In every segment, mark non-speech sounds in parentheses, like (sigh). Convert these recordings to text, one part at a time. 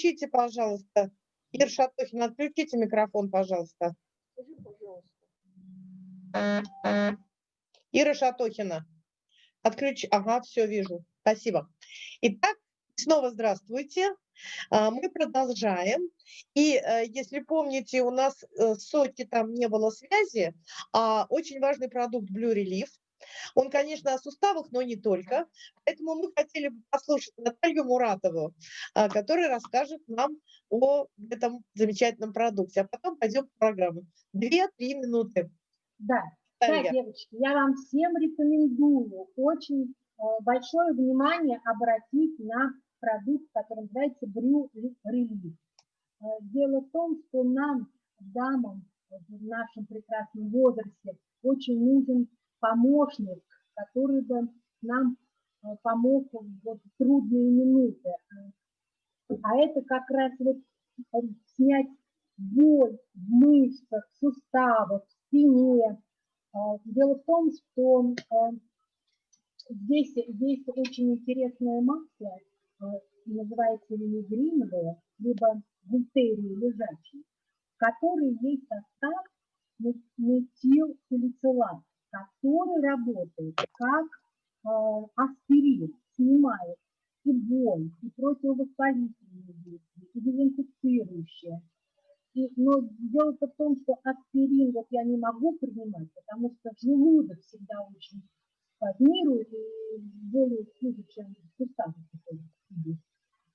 Отключите, пожалуйста. Ира Шатохина, отключите микрофон, пожалуйста. Ира Шатохина, отключи. Ага, все, вижу. Спасибо. Итак, снова здравствуйте. А, мы продолжаем. И э, если помните, у нас э, сотки там не было связи, а очень важный продукт Blue Relief. Он, конечно, о суставах, но не только. Поэтому мы хотели бы послушать Наталью Муратову, а, которая расскажет нам о этом замечательном продукте. А потом пойдем в программу. Две-три минуты. Да, да, девочки, я вам всем рекомендую очень э, большое внимание обратить на продукт, который называется Брю Релиз. Э, дело в том, что нам, дамам в нашем прекрасном возрасте, очень нужен помощник, который бы нам э, помог в трудные минуты. А это как раз вот э, снять боль в мышцах, в суставах, в спине. Дело в том, что здесь, здесь очень интересная масса, Э, называется винегриновые, либо гультерии лежачие, которые есть состав метилсалицилат, который работает как э, аспирин, снимает и боль, и противовоспалительные действия, и дезинфицирующие. И, но дело в том, что аспирин вот я не могу принимать, потому что желудок всегда очень спазмирует и более хуже, чем суставы.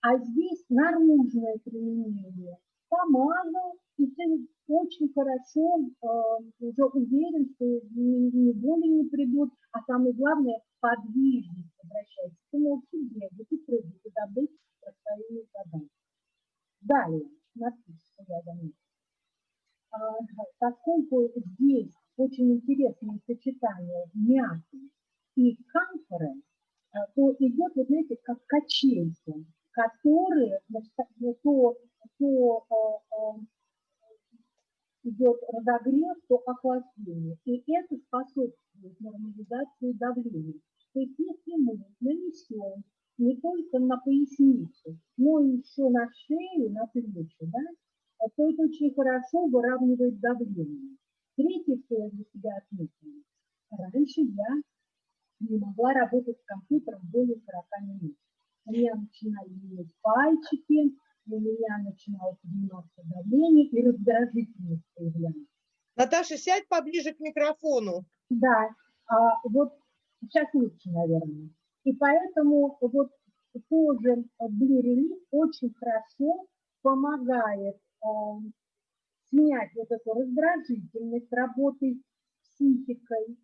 А здесь наружное применение. Помазал, и ты очень хорошо э, уже уверен, что ни, ни боли не придут, а самое главное, подвижность обращается. Ты можешь бегать, и прыгать, и добыть своими задачи. Далее, смотрите, что я заметила. А, поскольку здесь очень интересное сочетание мяты и камфоры, а, то идет, вот знаете, как качельки, которые, значит, то, то а, а, идет разогрев, то охлаждение. И это способствует нормализации давления. То есть если мы нанесем не только на поясницу, но еще на шею, на плечи, да, то это очень хорошо выравнивает давление. Третье, что я для себя отметила. Раньше я не могла работать с компьютером более 40 минут. У меня начинали пальчики, у меня начинало подниматься давление и раздражительность появлялась. Наташа, сядь поближе к микрофону. Да, а вот сейчас лучше, наверное. И поэтому вот тоже Relief очень хорошо помогает э, снять вот эту раздражительность работы с психикой,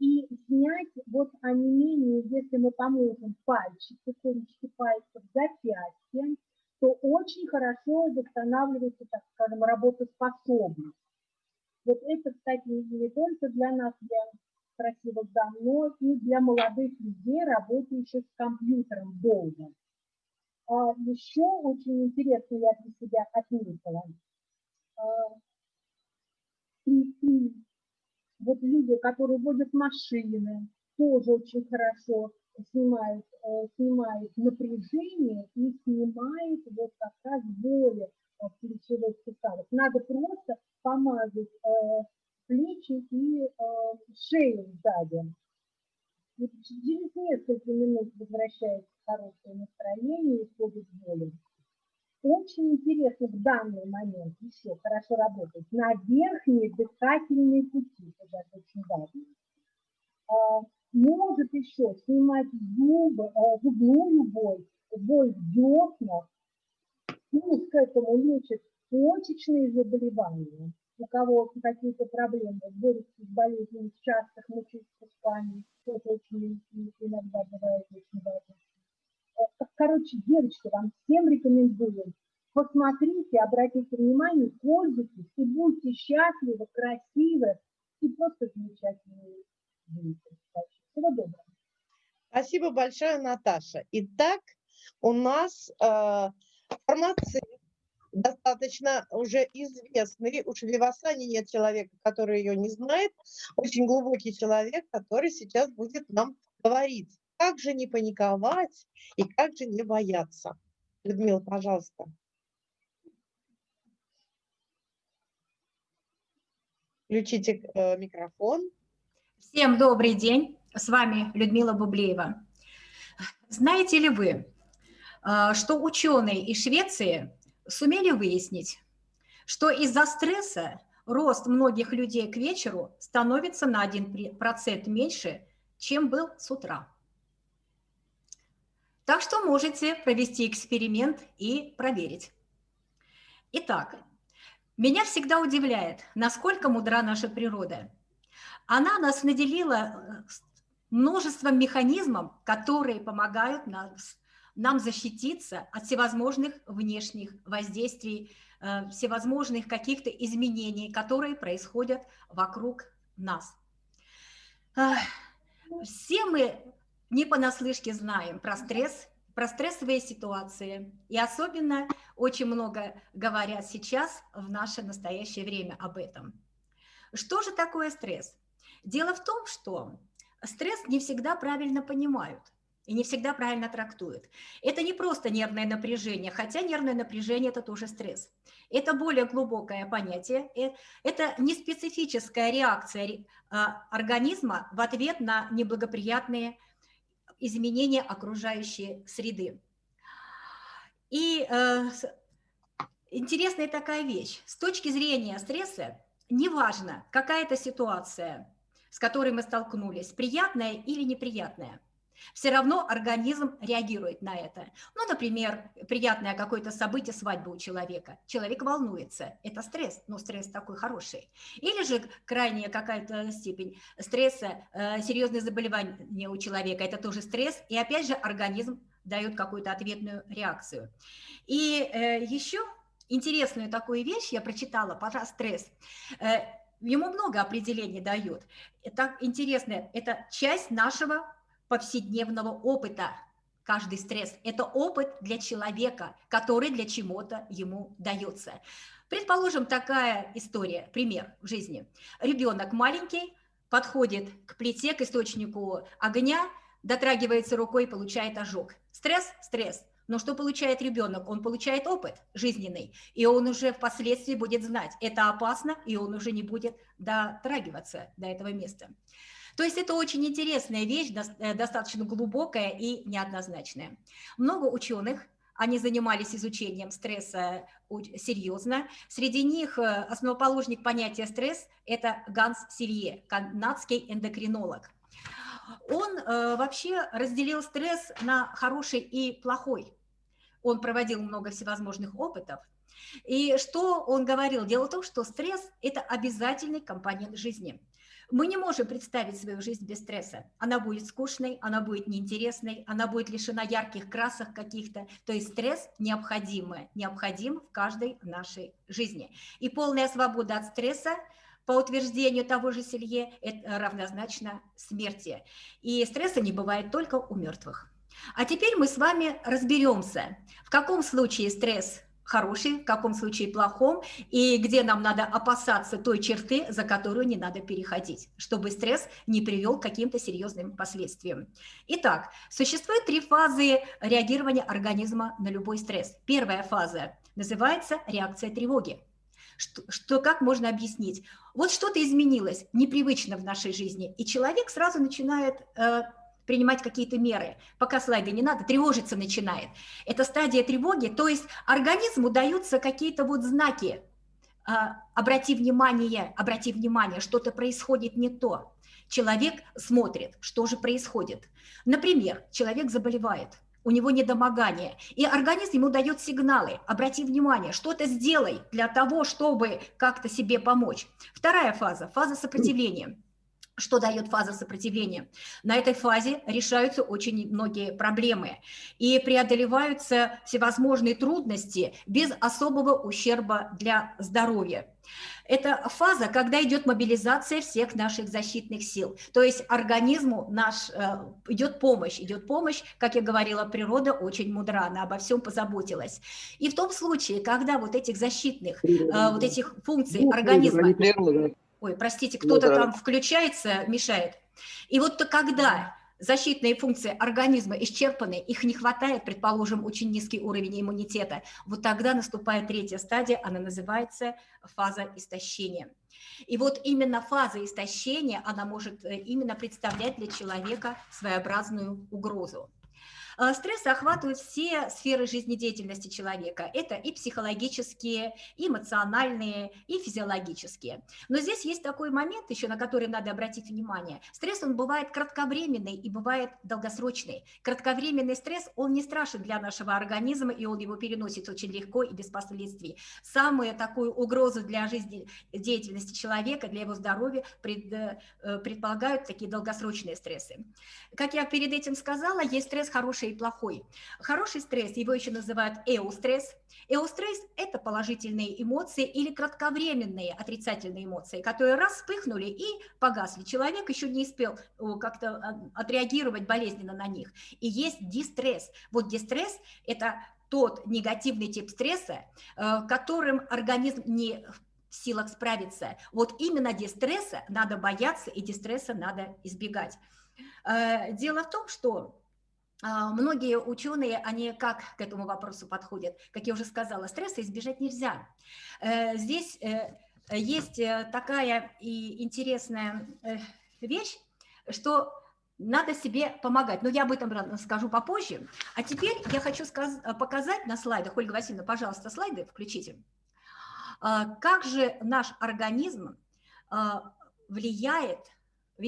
и снять вот онемение, если мы поможем пальчики, кончики пальцев, запястья, то очень хорошо восстанавливается, так скажем, работоспособность. Вот это, кстати, не только для нас, для красивых дам, но и для молодых людей, работающих с компьютером долго. А еще очень интересно я для себя отметила. А, вот люди, которые водят машины, тоже очень хорошо снимают, э, снимают напряжение и снимает вот как раз боли в плечевых суставах. Надо просто помазать э, плечи и э, шею сзади. И через несколько минут возвращается хорошее настроение и ходит боли. Очень интересно в данный момент еще хорошо работать на верхние дыхательные пути, это очень важно. Может еще снимать зубы, а, зубную боль, боль в деснах, плюс к этому лечит почечные заболевания, у кого какие-то проблемы, борются с болезнями частых мочеиспусканий, это очень иногда бывает очень важно. Короче, девочки, вам всем рекомендую. Посмотрите, обратите внимание, пользуйтесь и будьте счастливы, красивы и просто замечательные. Всего доброго. Спасибо большое, Наташа. Итак, у нас э, фармацевт, достаточно уже известный, уж в Вивасане нет человека, который ее не знает, очень глубокий человек, который сейчас будет нам говорить, как же не паниковать и как же не бояться. Людмила, пожалуйста. Включите э, микрофон. Всем добрый день. С вами Людмила Бублеева. Знаете ли вы, э, что ученые из Швеции сумели выяснить, что из-за стресса рост многих людей к вечеру становится на 1% меньше, чем был с утра. Так что можете провести эксперимент и проверить. Итак, меня всегда удивляет, насколько мудра наша природа. Она нас наделила э, множеством механизмов, которые помогают нам, нам защититься от всевозможных внешних воздействий, э, всевозможных каких-то изменений, которые происходят вокруг нас. Все мы не понаслышке знаем про стресс, про стрессовые ситуации. И особенно очень много говорят сейчас в наше настоящее время об этом. Что же такое стресс? Дело в том, что стресс не всегда правильно понимают и не всегда правильно трактуют. Это не просто нервное напряжение, хотя нервное напряжение – это тоже стресс. Это более глубокое понятие, э, это не специфическая реакция а, организма в ответ на неблагоприятные изменения окружающей среды. И э, интересная такая вещь. С точки зрения стресса, неважно, какая это ситуация, с которой мы столкнулись, приятная или неприятная – все равно организм реагирует на это. Ну, например, приятное какое-то событие, свадьба у человека. Человек волнуется. Это стресс, но стресс такой хороший. Или же крайняя какая-то степень стресса, э, серьезное заболевание у человека. Это тоже стресс. И опять же организм дает какую-то ответную реакцию. И э, еще интересную такую вещь я прочитала про стресс. Ему много определений дают. Это интересно, это часть нашего повседневного опыта. Каждый стресс – это опыт для человека, который для чего-то ему дается. Предположим, такая история, пример в жизни. Ребенок маленький, подходит к плите, к источнику огня, дотрагивается рукой получает ожог. Стресс? Стресс. Но что получает ребенок? Он получает опыт жизненный, и он уже впоследствии будет знать, это опасно, и он уже не будет дотрагиваться до этого места. То есть это очень интересная вещь, э, достаточно глубокая и неоднозначная. Много ученых, они занимались изучением стресса серьезно. Среди них э, основоположник понятия стресс – это Ганс Силье, канадский эндокринолог. Он э, вообще разделил стресс на хороший и плохой. Он проводил много всевозможных опытов. И что он говорил? Дело в том, что стресс – это обязательный компонент жизни – мы не можем представить свою жизнь без стресса. Она будет скучной, она будет неинтересной, она будет лишена ярких красок каких-то. То есть стресс необходимый, необходим в каждой нашей жизни. И полная свобода от стресса по утверждению того же Селье, это равнозначно смерти. И стресса не бывает только у мертвых. А теперь мы с вами разберемся, в каком случае стресс хороший, в каком случае плохом, и где нам надо опасаться той черты, за которую не надо переходить, чтобы стресс не привел к каким-то серьезным последствиям. Итак, существует три фазы реагирования организма на любой стресс. Первая фаза называется реакция тревоги. Что, что как можно объяснить? Вот что-то изменилось, непривычно в нашей жизни, и человек сразу начинает э, принимать какие-то меры. Пока слайды не надо, тревожиться начинает. Это стадия тревоги, то есть организму даются какие-то вот знаки. А, обрати внимание, обрати внимание, что-то происходит не то. Человек смотрит, что же происходит. Например, человек заболевает, у него недомогание, и организм ему дает сигналы, обрати внимание, что-то сделай для того, чтобы как-то себе помочь. Вторая фаза, фаза сопротивления – что дает фаза сопротивления? На этой фазе решаются очень многие проблемы и преодолеваются всевозможные трудности без особого ущерба для здоровья. Это фаза, когда идет мобилизация всех наших защитных сил. То есть организму наш э, идет помощь, идет помощь, как я говорила, природа очень мудра, она обо всем позаботилась. И в том случае, когда вот этих защитных, э, вот этих функций организма... Ой, простите, кто-то ну, да. там включается, мешает. И вот то, когда защитные функции организма исчерпаны, их не хватает, предположим, очень низкий уровень иммунитета, вот тогда наступает третья стадия, она называется фаза истощения. И вот именно фаза истощения, она может э, именно представлять для человека своеобразную угрозу. А, стресс охватывает все сферы жизнедеятельности человека. Это и психологические, и эмоциональные, и физиологические. Но здесь есть такой момент еще, на который надо обратить внимание. Стресс, он бывает кратковременный и бывает долгосрочный. Кратковременный стресс, он не страшен для нашего организма, и он его переносит очень легко и без последствий. Самую такую угрозу для жизнедеятельности человека, для его здоровья пред, э, предполагают такие долгосрочные стрессы. Как я перед этим сказала, есть стресс хороший и плохой. Хороший стресс, его еще называют эустресс. Эустресс – это положительные эмоции или кратковременные отрицательные эмоции, которые раз вспыхнули и погасли. Человек еще не успел как-то а, отреагировать болезненно на них. И есть дистресс. Вот дистресс – это тот негативный тип стресса, э, которым организм не в силах справиться. Вот именно дистресса надо бояться и дистресса надо избегать. Э, дело в том, что многие ученые, они как к этому вопросу подходят? Как я уже сказала, стресса избежать нельзя. Э, здесь э, есть э, такая и интересная вещь, что надо себе помогать. Но я об этом скажу попозже. А теперь я хочу показать на слайдах, Ольга Васильевна, пожалуйста, слайды включите. А, как же наш организм а, влияет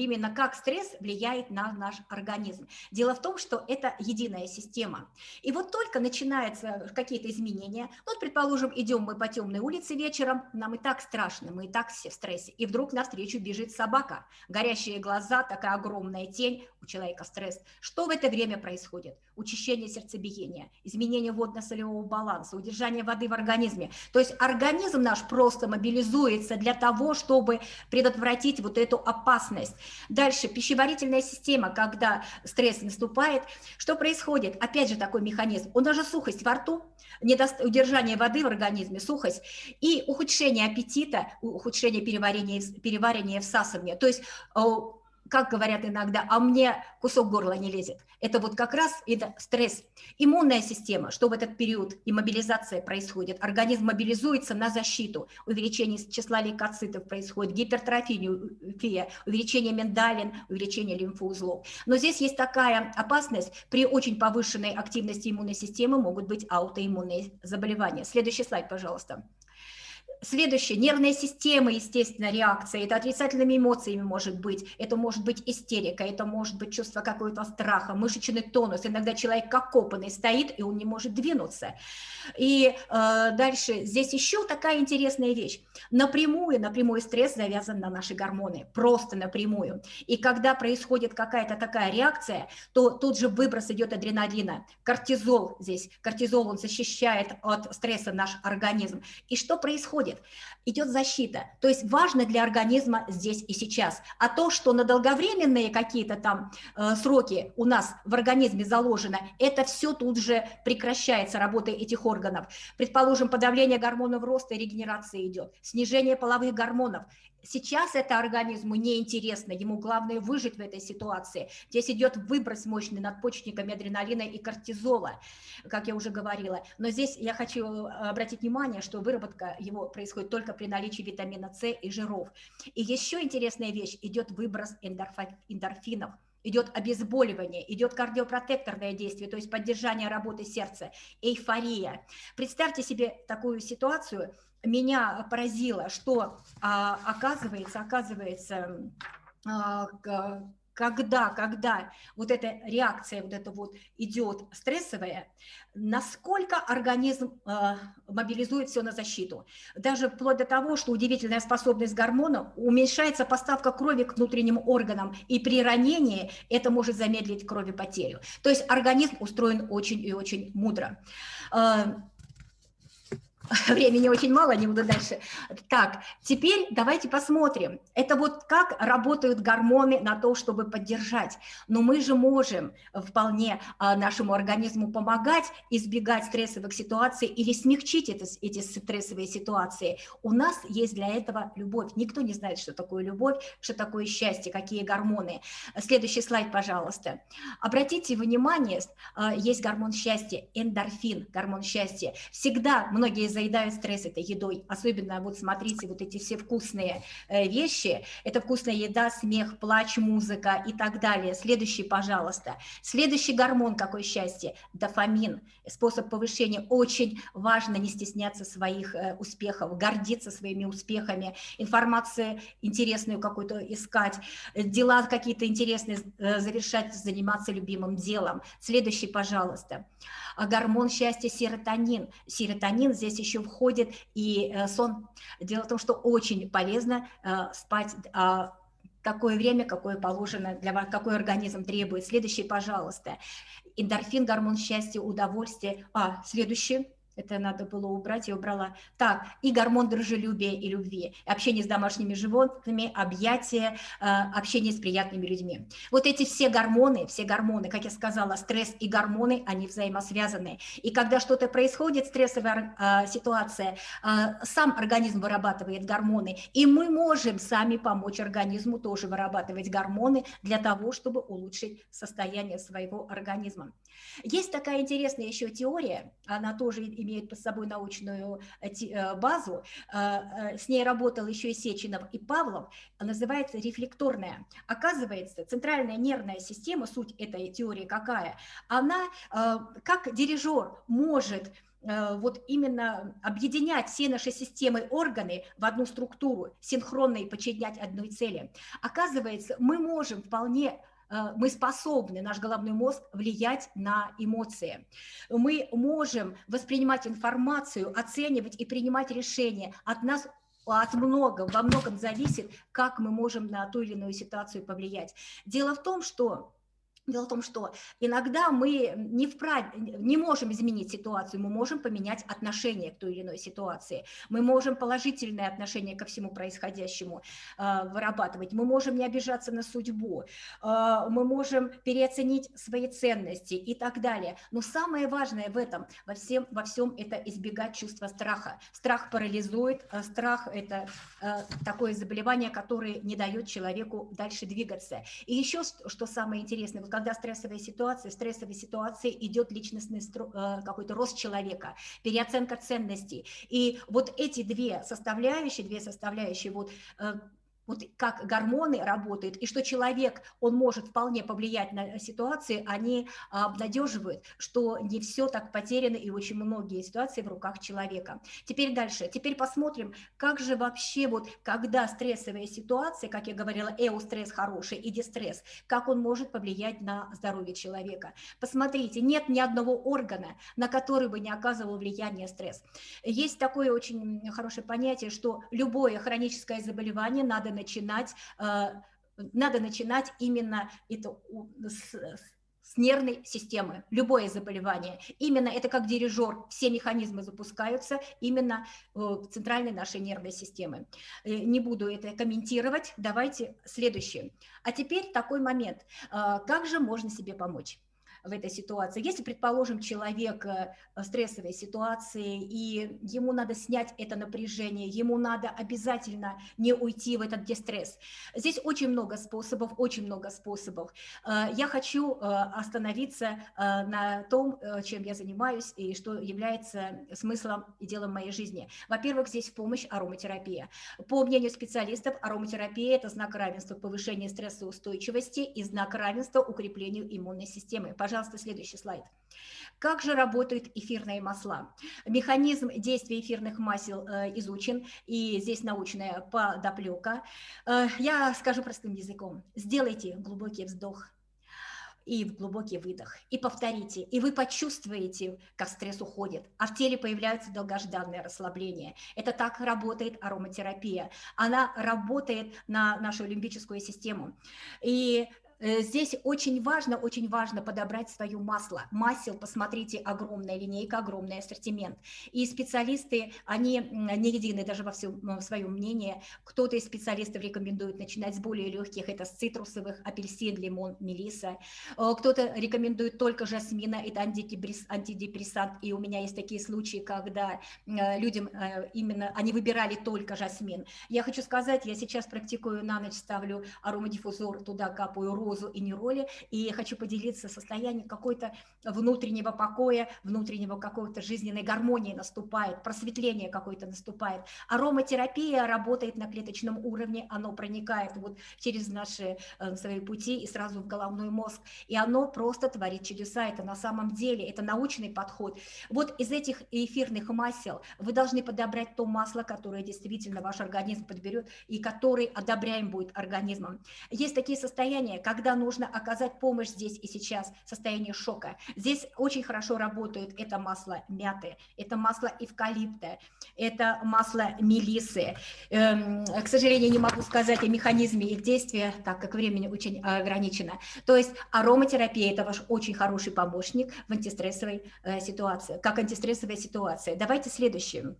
именно как стресс влияет на наш организм. Дело в том, что это единая система. И вот только начинаются какие-то изменения, вот, предположим, идем мы по темной улице вечером, нам и так страшно, мы и так все в стрессе, и вдруг навстречу бежит собака, горящие глаза, такая огромная тень, у человека стресс. Что в это время происходит? Учащение сердцебиения, изменение водно-солевого баланса, удержание воды в организме. То есть организм наш просто мобилизуется для того, чтобы предотвратить вот эту опасность. Дальше пищеварительная система, когда стресс наступает, что происходит? Опять же такой механизм. У нас же сухость во рту, удержание воды в организме, сухость и ухудшение аппетита, ухудшение переварения, переваривания, всасывания. То есть как говорят иногда, а мне кусок горла не лезет. Это вот как раз это стресс. Иммунная система, что в этот период и мобилизация происходит. Организм мобилизуется на защиту. Увеличение числа лейкоцитов происходит, гипертрофия, увеличение миндалин, увеличение лимфоузлов. Но здесь есть такая опасность, при очень повышенной активности иммунной системы могут быть аутоиммунные заболевания. Следующий слайд, пожалуйста. Следующее, нервная система, естественно, реакция, это отрицательными эмоциями может быть, это может быть истерика, это может быть чувство какого-то страха, мышечный тонус, иногда человек как копанный стоит, и он не может двинуться. И э, дальше, здесь еще такая интересная вещь, напрямую, напрямую стресс завязан на наши гормоны, просто напрямую. И когда происходит какая-то такая реакция, то тут же выброс идет адреналина, кортизол здесь, кортизол, он защищает от стресса наш организм. И что происходит? Происходит? Идет защита. То есть важно для организма здесь и сейчас. А то, что на долговременные какие-то там э, сроки у нас в организме заложено, это все тут же прекращается, работа этих органов. Предположим, подавление гормонов роста и регенерации идет, снижение половых гормонов. Сейчас это организму неинтересно, ему главное выжить в этой ситуации. Здесь идет выброс мощный надпочечниками адреналина и кортизола, как я уже говорила. Но здесь я хочу э, обратить внимание, что выработка его происходит только при наличии витамина С и жиров. И еще интересная вещь, идет выброс эндорфинов идет обезболивание, идет кардиопротекторное действие, то есть поддержание работы сердца, эйфория. Представьте себе такую ситуацию, меня поразило, что а, оказывается, оказывается, а, когда, когда вот эта реакция вот это вот идет стрессовая, насколько организм э, мобилизует все на защиту. Даже вплоть до того, что удивительная способность гормона уменьшается поставка крови к внутренним органам, и при ранении это может замедлить кровопотерю. То есть организм устроен очень и очень мудро. (laughs) времени очень мало, не буду дальше. Так, теперь давайте посмотрим. Это вот как работают гормоны на то, чтобы поддержать. Но мы же можем вполне а, нашему организму помогать избегать стрессовых ситуаций или смягчить это, эти стрессовые ситуации. У нас есть для этого любовь. Никто не знает, что такое любовь, что такое счастье, какие гормоны. Следующий слайд, пожалуйста. Обратите внимание, а, есть гормон счастья, эндорфин, гормон счастья. Всегда многие заедают стресс этой едой, особенно вот смотрите, вот эти все вкусные э, вещи, это вкусная еда, смех, плач, музыка и так далее. Следующий, пожалуйста. Следующий гормон, какое счастье, дофамин, способ повышения. Очень важно не стесняться своих э, успехов, гордиться своими успехами, информацию интересную какую-то искать, дела какие-то интересные э, завершать, заниматься любимым делом. Следующий, пожалуйста. Гормон счастья серотонин. Серотонин здесь еще входит и э, сон. Дело в том, что очень полезно спать а, такое время, какое положено для вас, какой организм требует. Следующий, пожалуйста. Эндорфин, гормон счастья, удовольствия. А, следующий. Это надо было убрать, я убрала. Так, и гормон дружелюбия и любви, общение с домашними животными, объятия, э, общение с приятными людьми. Вот эти все гормоны, все гормоны, как я сказала, стресс и гормоны, они взаимосвязаны. И когда что-то происходит, стрессовая э, ситуация, э, сам организм вырабатывает гормоны, и мы можем сами помочь организму тоже вырабатывать гормоны для того, чтобы улучшить состояние своего организма. Есть такая интересная еще теория, она тоже имеет под собой научную э, э, базу, э, с ней работал еще и Сеченов, и Павлов, называется рефлекторная. Оказывается, центральная нервная система, суть этой теории какая, она как дирижер может вот именно объединять все наши системы органы в одну структуру, синхронно и подчинять одной цели. Оказывается, мы можем вполне мы способны, наш головной мозг, влиять на эмоции. Мы можем воспринимать информацию, оценивать и принимать решения. От нас от многого, во многом зависит, как мы можем на ту или иную ситуацию повлиять. Дело в том, что Дело в том, что иногда мы не, вправе, не можем изменить ситуацию, мы можем поменять отношение к той или иной ситуации, мы можем положительное отношение ко всему происходящему э, вырабатывать, мы можем не обижаться на судьбу, э, мы можем переоценить свои ценности и так далее. Но самое важное в этом, во всем, во всем это избегать чувства страха. Страх парализует, э, страх – это э, такое заболевание, которое не дает человеку дальше двигаться. И еще что самое интересное, когда стрессовая ситуация, в стрессовой ситуации идет личностный э, какой-то рост человека, переоценка ценностей. И вот эти две составляющие, две составляющие, вот э, вот как гормоны работают, и что человек, он может вполне повлиять на ситуации, они обнадеживают, что не все так потеряно, и очень многие ситуации в руках человека. Теперь дальше, теперь посмотрим, как же вообще вот, когда стрессовая ситуация, как я говорила, эустресс хороший и дистресс, как он может повлиять на здоровье человека. Посмотрите, нет ни одного органа, на который бы не оказывал влияние стресс. Есть такое очень хорошее понятие, что любое хроническое заболевание надо начинать, э, надо начинать именно это с, с нервной системы, любое заболевание. Именно это как дирижер, все механизмы запускаются именно в центральной нашей нервной системы. Э, не буду это комментировать, давайте следующее. А теперь такой момент, э, как же можно себе помочь? В этой ситуации. Если, предположим, человек э, в стрессовой ситуации, и ему надо снять это напряжение, ему надо обязательно не уйти в этот дистресс. Здесь очень много способов, очень много способов. Э, я хочу э, остановиться на том, чем я занимаюсь и что является смыслом и делом моей жизни. Во-первых, здесь в помощь ароматерапия. По мнению специалистов, ароматерапия – это знак равенства повышения стрессоустойчивости и знак равенства укреплению иммунной системы. Пожалуйста, Пожалуйста, следующий слайд. Как же работают эфирные масла? Механизм действия эфирных масел э, изучен, и здесь научная подоплека. Э, я скажу простым языком. Сделайте глубокий вздох и в глубокий выдох, и повторите, и вы почувствуете, как стресс уходит, а в теле появляется долгожданное расслабление. Это так работает ароматерапия. Она работает на нашу лимбическую систему. И здесь очень важно, очень важно подобрать свое масло. Масел, посмотрите, огромная линейка, огромный ассортимент. И специалисты, они не едины даже во всем своем мнении. Кто-то из специалистов рекомендует начинать с более легких, это с цитрусовых, апельсин, лимон, мелиса. Э, кто-то рекомендует только жасмина, это антидепрессант. И у меня есть такие случаи, когда э, людям именно, они выбирали только жасмин. Я хочу сказать, я сейчас практикую на ночь, ставлю аромадиффузор, туда капаю розу и нероли, и хочу поделиться состоянием какой-то внутреннего покоя, внутреннего какой-то жизненной гармонии наступает, просветление какое-то наступает. Ароматерапия работает на клеточном уровне, оно проникает вот через наши э, свои пути и сразу в головной мозг, и оно просто творит чудеса, это на самом деле, это научный подход. Вот из этих эфирных масел вы должны подобрать то масло, которое действительно ваш организм подберет и который одобряем будет организмом. Есть такие состояния, когда нужно оказать помощь здесь и сейчас, состояние шока. Здесь очень хорошо работает это масло мяты, это масло эвкалипта, это масло мелисы. Эм, к сожалению, не могу сказать о механизме их действия, так как времени очень ограничено. То есть ароматерапия – это ваш очень хороший помощник в антистрессовой э, ситуации, как антистрессовая ситуация. Давайте следующее.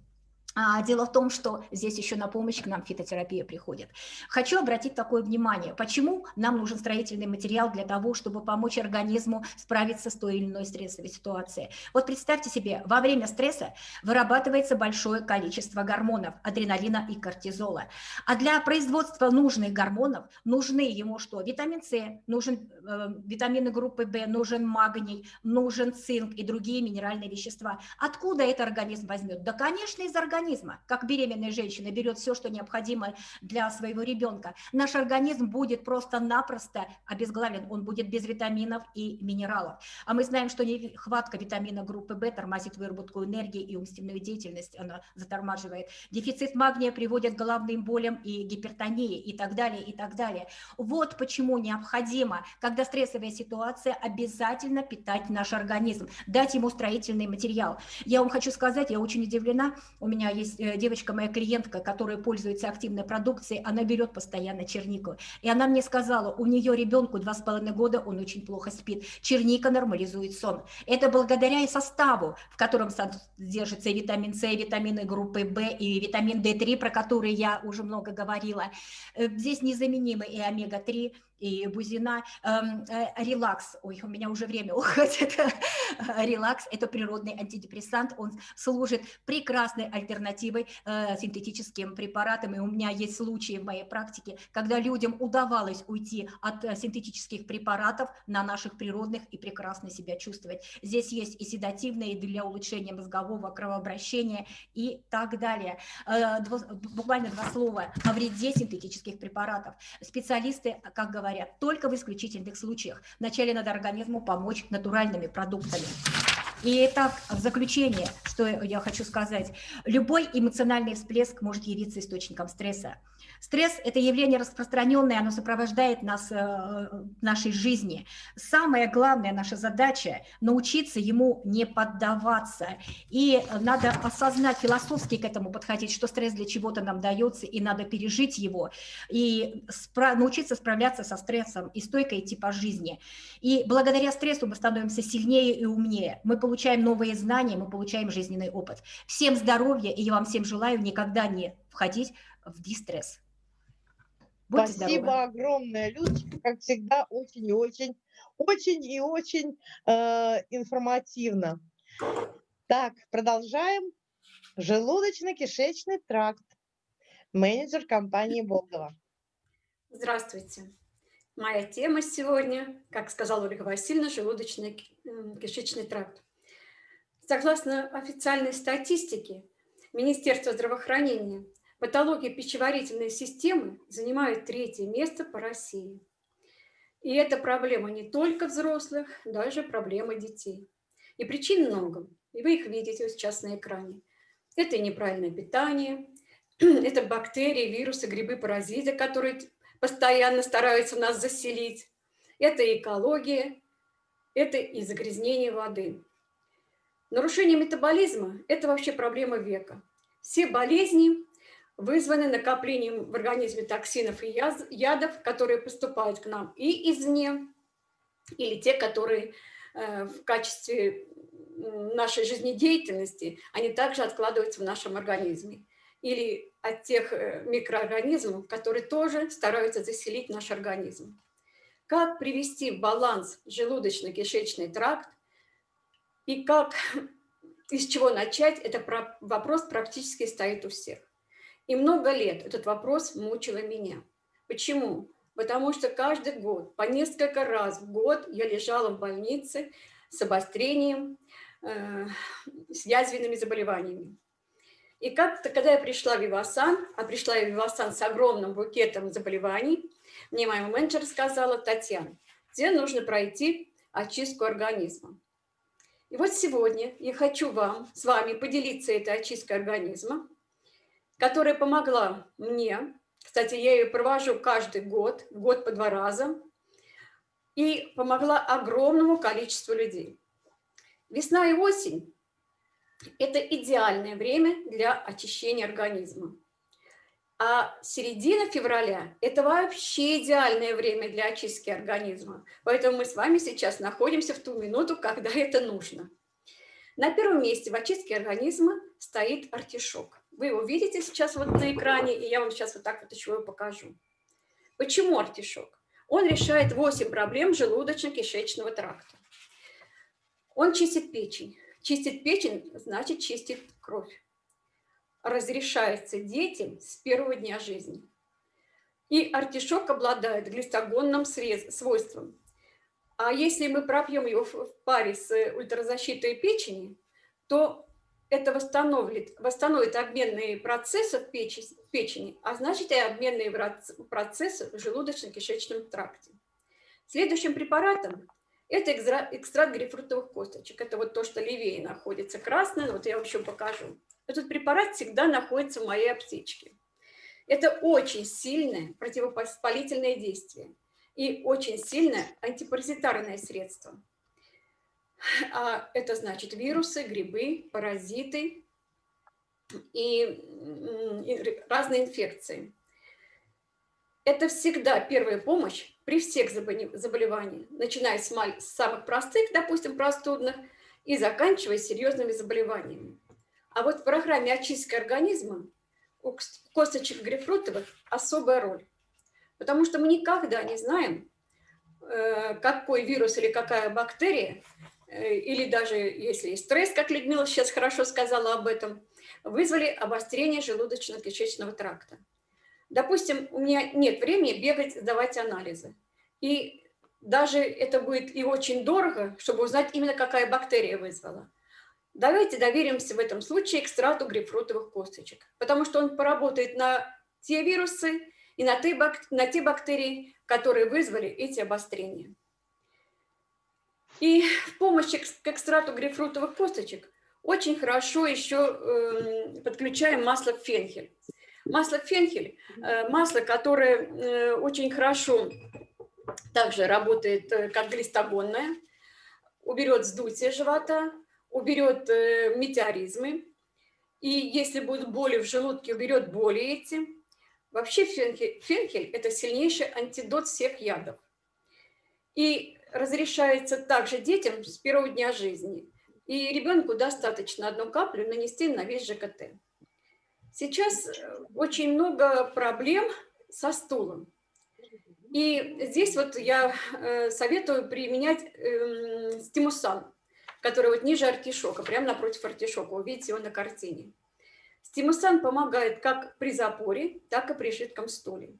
А, дело в том, что здесь еще на помощь к нам фитотерапия приходит. Хочу обратить такое внимание, почему нам нужен строительный материал для того, чтобы помочь организму справиться с той или иной стрессовой ситуацией. Вот представьте себе, во время стресса вырабатывается большое количество гормонов, адреналина и кортизола. А для производства нужных гормонов нужны ему что? Витамин С, нужен э, витамины группы В, нужен магний, нужен цинк и другие минеральные вещества. Откуда это организм возьмет? Да, конечно, из организма организма, как беременная женщина берет все, что необходимо для своего ребенка, наш организм будет просто-напросто обезглавлен, он будет без витаминов и минералов. А мы знаем, что нехватка витамина группы В тормозит выработку энергии и умственную деятельность, она затормаживает. Дефицит магния приводит к головным болям и гипертонии и так далее, и так далее. Вот почему необходимо, когда стрессовая ситуация, обязательно питать наш организм, дать ему строительный материал. Я вам хочу сказать, я очень удивлена, у меня есть э, девочка, моя клиентка, которая пользуется активной продукцией, она берет постоянно чернику. И она мне сказала, у нее ребенку два с половиной года, он очень плохо спит. Черника нормализует сон. Это благодаря и составу, в котором содержится и витамин С, и витамины группы В, и витамин D3, про который я уже много говорила. Э, здесь незаменимы и омега-3, и Бузина. Эм, э, релакс, ой, у меня уже время (laughs) уходит. Релакс – это природный антидепрессант, он служит прекрасной альтернативой э, синтетическим препаратам. И у меня есть случаи в моей практике, когда людям удавалось уйти от э, синтетических препаратов на наших природных и прекрасно себя чувствовать. Здесь есть и седативные для улучшения мозгового кровообращения и так далее. Буквально два слова о вреде синтетических препаратов. Специалисты, как говорят, говорят, только в исключительных случаях. Вначале надо организму помочь натуральными продуктами. И так, в заключение, что я хочу сказать, любой эмоциональный всплеск может явиться источником стресса. Стресс – это явление распространенное, оно сопровождает нас э, в нашей жизни. Самая главная наша задача – научиться ему не поддаваться. И надо осознать, философски к этому подходить, что стресс для чего-то нам дается, и надо пережить его, и спра научиться справляться со стрессом, и стойко идти по жизни. И благодаря стрессу мы становимся сильнее и умнее. Мы получаем новые знания, мы получаем жизненный опыт. Всем здоровья, и я вам всем желаю никогда не входить в дистресс. Будьте Спасибо здоровы. огромное, Людочка, как всегда, очень и очень, очень и очень э, информативно. Так, продолжаем. Желудочно-кишечный тракт. Менеджер компании Болгова. Здравствуйте. Моя тема сегодня, как сказала Ольга Васильевна, желудочно-кишечный тракт. Согласно официальной статистике Министерства здравоохранения, Патология пищеварительной системы занимает третье место по России. И это проблема не только взрослых, даже проблема детей. И причин много, и вы их видите сейчас на экране. Это неправильное питание, (clears throat) это бактерии, вирусы, грибы, паразиты, которые постоянно стараются нас заселить. Это экология, это и загрязнение воды. Нарушение метаболизма – это вообще проблема века. Все болезни вызваны накоплением в организме токсинов и ядов, которые поступают к нам и извне, или те, которые э, в качестве нашей жизнедеятельности, они также откладываются в нашем организме. Или от тех э, микроорганизмов, которые тоже стараются заселить наш организм. Как привести в баланс желудочно-кишечный тракт и как, (laughs) из чего начать, это вопрос практически стоит у всех. И много лет этот вопрос мучила меня. Почему? Потому что каждый год, по несколько раз в год я лежала в больнице с обострением, э, с язвенными заболеваниями. И как-то, когда я пришла в Вивасан, а пришла я в Вивасан с огромным букетом заболеваний, мне моя менеджер сказала, Татьяна, тебе нужно пройти очистку организма. И вот сегодня я хочу вам, с вами поделиться этой очисткой организма, которая помогла мне, кстати, я ее провожу каждый год, год по два раза, и помогла огромному количеству людей. Весна и осень – это идеальное время для очищения организма. А середина февраля – это вообще идеальное время для очистки организма. Поэтому мы с вами сейчас находимся в ту минуту, когда это нужно. На первом месте в очистке организма стоит артишок. Вы его видите сейчас вот на экране, и я вам сейчас вот так вот еще его покажу. Почему артишок? Он решает 8 проблем желудочно-кишечного тракта. Он чистит печень. Чистит печень, значит чистит кровь. Разрешается детям с первого дня жизни. И артишок обладает глистогонным свойством. А если мы пропьем его в паре с ультразащитой печени, то это восстановит, восстановит обменные процессы в печени, а значит и обменные процессы в желудочно-кишечном тракте. Следующим препаратом это экстракт грейпфрутовых косточек. Это вот то, что левее находится красное, вот я вам покажу. Этот препарат всегда находится в моей аптечке. Это очень сильное противовоспалительное действие и очень сильное антипаразитарное средство. А это значит вирусы, грибы, паразиты и, разные инфекции. Это всегда первая помощь при всех заболеваниях, начиная с, самых простых, допустим, простудных, и заканчивая серьезными заболеваниями. А вот в программе очистки организма у косточек грейпфрутовых особая роль. Потому что мы никогда не знаем, э, какой вирус или какая бактерия или даже если есть стресс, как Людмила сейчас хорошо сказала об этом, вызвали обострение желудочно-кишечного тракта. Допустим, у меня нет времени бегать, сдавать анализы. И даже это будет и очень дорого, чтобы узнать именно, какая бактерия вызвала. Давайте доверимся в этом случае экстрату грейпфрутовых косточек, потому что он поработает на те вирусы и на те бактерии, которые вызвали эти обострения. И в помощь к экстрату грейпфрутовых косточек очень хорошо еще э, подключаем масло фенхель. Масло фенхель, э, масло, которое э, очень хорошо также работает э, как глистогонное, уберет вздутие живота, уберет метеоризмы. И если будут боли в желудке, уберет боли эти. Вообще фенхель, фенхель – это сильнейший антидот всех ядов. И разрешается также детям с первого дня жизни. И ребенку достаточно одну каплю нанести на весь ЖКТ. Сейчас э, очень много проблем со стулом. И здесь вот я э, советую применять эм, стимусан, который вот ниже артишока, прямо напротив артишока. Вы видите его на картине. Стимусан помогает как при запоре, так и при жидком стуле.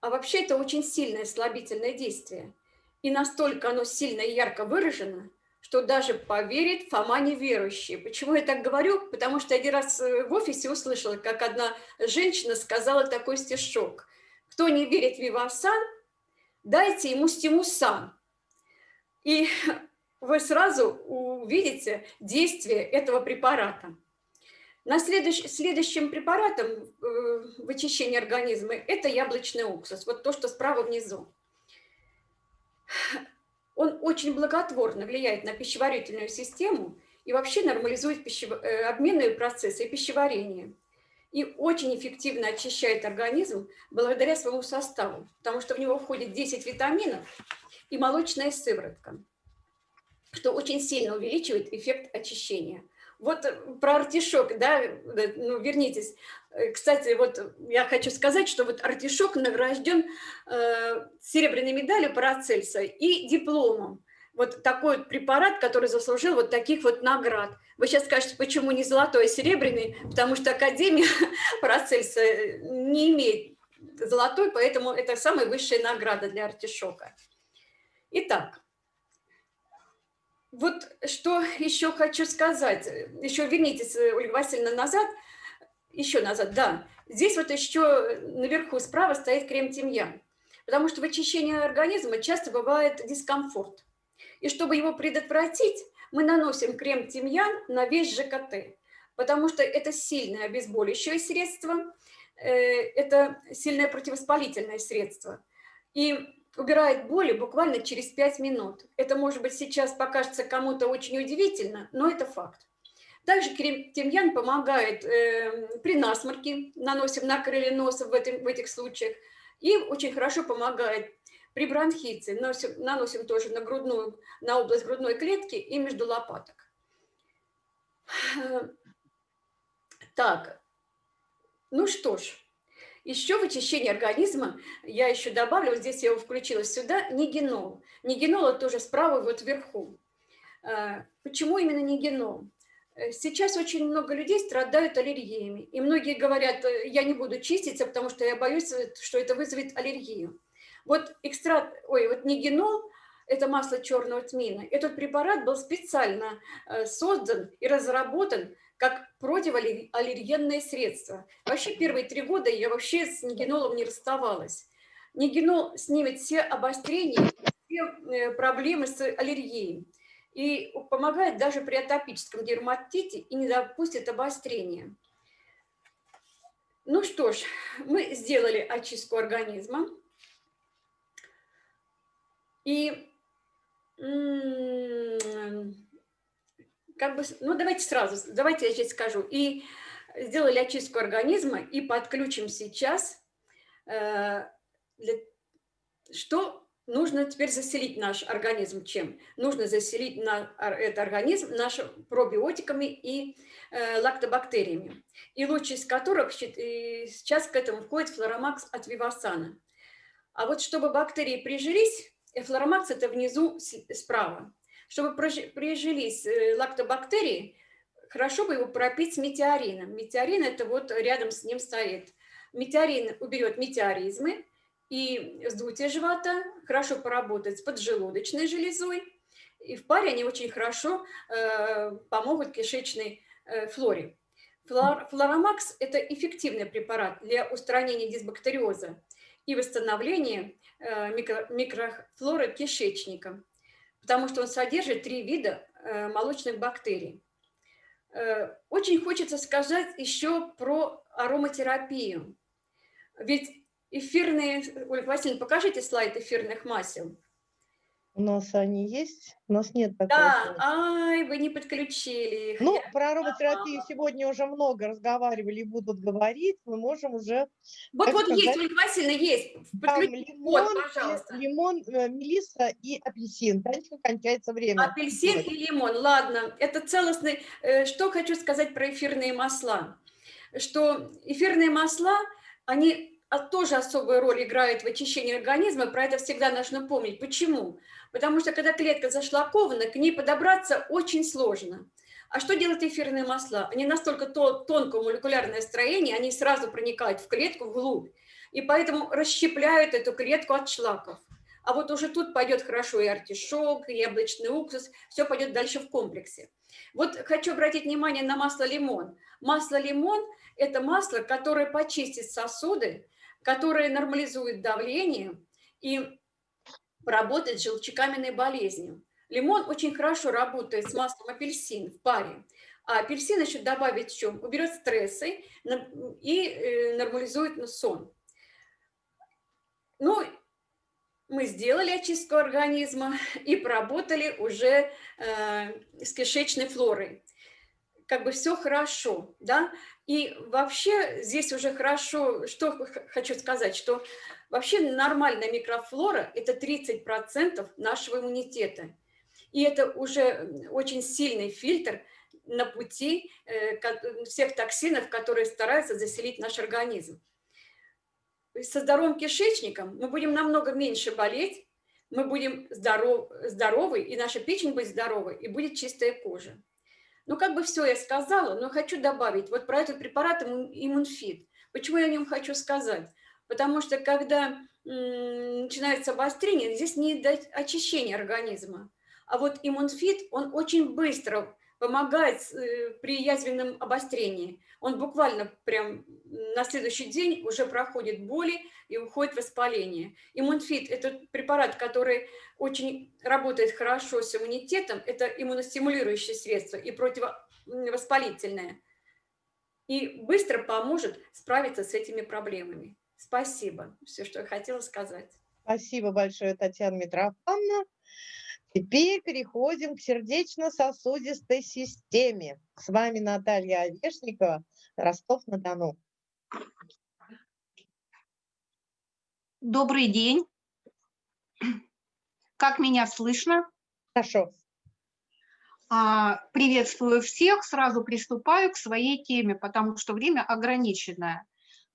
А вообще это очень сильное слабительное действие – и настолько оно сильно и ярко выражено, что даже поверит Фома неверующий. Почему я так говорю? Потому что один раз э, в офисе услышала, как одна женщина сказала такой стишок. Кто не верит в Вивасан, дайте ему стимусан. И (laughs) вы сразу увидите действие этого препарата. На следующ, следующим препаратом э, в очищении организма это яблочный уксус, вот то, что справа внизу он очень благотворно влияет на пищеварительную систему и вообще нормализует. Э, обменные процессы и пищеварение. и очень эффективно очищает организм благодаря своему составу, потому что в него входит 10 витаминов и молочная сыворотка, что очень сильно увеличивает эффект очищения. Вот э, про артишок, да, ну, вернитесь. Э, кстати, вот я хочу сказать, что вот артишок награжден э, серебряной медалью Парацельса и дипломом. Вот такой вот препарат, который заслужил вот таких вот наград. Вы сейчас скажете, почему не золотой, а серебряный? Потому что Академия (laughs) Парацельса не имеет золотой, поэтому это самая высшая награда для артишока. Итак, вот что еще хочу сказать. Еще вернитесь, э, Ольга Васильевна, назад. Еще назад, да. Здесь вот еще наверху справа стоит крем-тимьян. Потому что в очищении организма часто бывает дискомфорт. И чтобы его предотвратить, мы наносим крем-тимьян на весь ЖКТ. Потому что это сильное обезболивающее средство, э, это сильное противовоспалительное средство. И убирает боли буквально через 5 минут. Это, может быть, сейчас покажется кому-то очень удивительно, но это факт. Также тимьян помогает э, при насморке, наносим на крылья носа в, этом, в этих случаях, и очень хорошо помогает при бронхите, наносим, наносим тоже на, грудную, на область грудной клетки и между лопаток. Так, ну что ж, еще в очищении организма, я еще добавлю, вот здесь я его включила сюда, нигенол. Нигенол тоже справа вот вверху. А, почему именно нигенол? Э, сейчас очень много людей страдают аллергиями. И многие говорят, э, я не буду чиститься, потому что я боюсь, э, что это вызовет аллергию. Вот экстракт, ой, вот нигенол, это масло черного тмина, этот препарат был специально создан и разработан как противоаллергенное средство. Вообще первые три года я вообще с нигенолом не расставалась. Нигенол снимет все обострения, все э, проблемы с аллергией. И помогает даже при атопическом дерматите и не допустит обострения. Ну что ж, мы сделали очистку организма. И как бы, ну давайте сразу, давайте я сейчас скажу. И сделали очистку организма и подключим сейчас, э, для, что нужно теперь заселить наш организм чем? Нужно заселить на этот организм наш пробиотиками и э, лактобактериями. И лучший из которых сейчас к этому входит флоромакс от вивасана. А вот чтобы бактерии прижились, э, флоромакс это внизу справа. Чтобы прижились э, лактобактерии, хорошо бы его пропить метеорином. Метеорин это вот рядом с ним стоит. Метеорин уберет метеоризмы и вздутие живота, хорошо поработает с поджелудочной железой. И в паре они очень хорошо э, помогут кишечной э, флоре. Флор, флоромакс – это эффективный препарат для устранения дисбактериоза и восстановления э, микро, микрофлоры кишечника потому что он содержит три вида э, молочных бактерий. Э, очень хочется сказать еще про ароматерапию. Ведь эфирные... Ольга Васильевна, покажите слайд эфирных масел. У нас они есть? У нас нет такого. Да, ай, вы не подключили их. Ну, про ароматерапию сегодня уже много разговаривали и будут говорить. Мы можем уже... Вот, вот сказать, есть, Ольга Васильевна, есть. Подключите. лимон, вот, пожалуйста. Лимон, э, мелисса и апельсин. Танечка, кончается время. Апельсин и лимон, ладно. Это целостный... Э, что хочу сказать про эфирные масла. Что эфирные масла, они тоже особую роль играют в очищении организма, про это всегда нужно помнить. Почему? Потому что когда клетка зашлакована, к ней подобраться очень сложно. А что делают эфирные масла? Они настолько тонкое молекулярное строение, они сразу проникают в клетку вглубь, и поэтому расщепляют эту клетку от шлаков. А вот уже тут пойдет хорошо и артишок, и яблочный уксус, все пойдет дальше в комплексе. Вот хочу обратить внимание на масло лимон. Масло лимон – это масло, которое почистит сосуды, которое нормализует давление и работает с желчекаменной болезнью. Лимон очень хорошо работает с маслом апельсин в паре. А апельсин еще добавить в чем? Уберет стрессы и э, нормализует сон. Ну, мы сделали очистку организма и поработали уже э, с кишечной флорой. как бы все хорошо, да, и вообще здесь уже хорошо, что хочу сказать, что вообще нормальная микрофлора – это 30% нашего иммунитета. И это уже очень сильный фильтр на пути э, всех токсинов, которые стараются заселить наш организм. Со здоровым кишечником мы будем намного меньше болеть, мы будем здоров, здоровы, и наша печень будет здоровой, и будет чистая кожа. Ну, как бы все я сказала, но хочу добавить вот про этот препарат иммунфит. Почему я о нем хочу сказать? Потому что когда начинается обострение, здесь не дать очищения организма. А вот иммунфит, он очень быстро помогает э, при язвенном обострении. Он буквально прям на следующий день уже проходит боли и уходит воспаление. Иммунфит – это препарат, который очень работает хорошо с иммунитетом. Это иммуностимулирующее средство и противовоспалительное. И быстро поможет справиться с этими проблемами. Спасибо. Все, что я хотела сказать. Спасибо большое, Татьяна Митрофановна. Теперь переходим к сердечно-сосудистой системе. С вами Наталья Овешникова, Ростов-на-Дону. Добрый день. Как меня слышно? Хорошо. А, приветствую всех. Сразу приступаю к своей теме, потому что время ограниченное.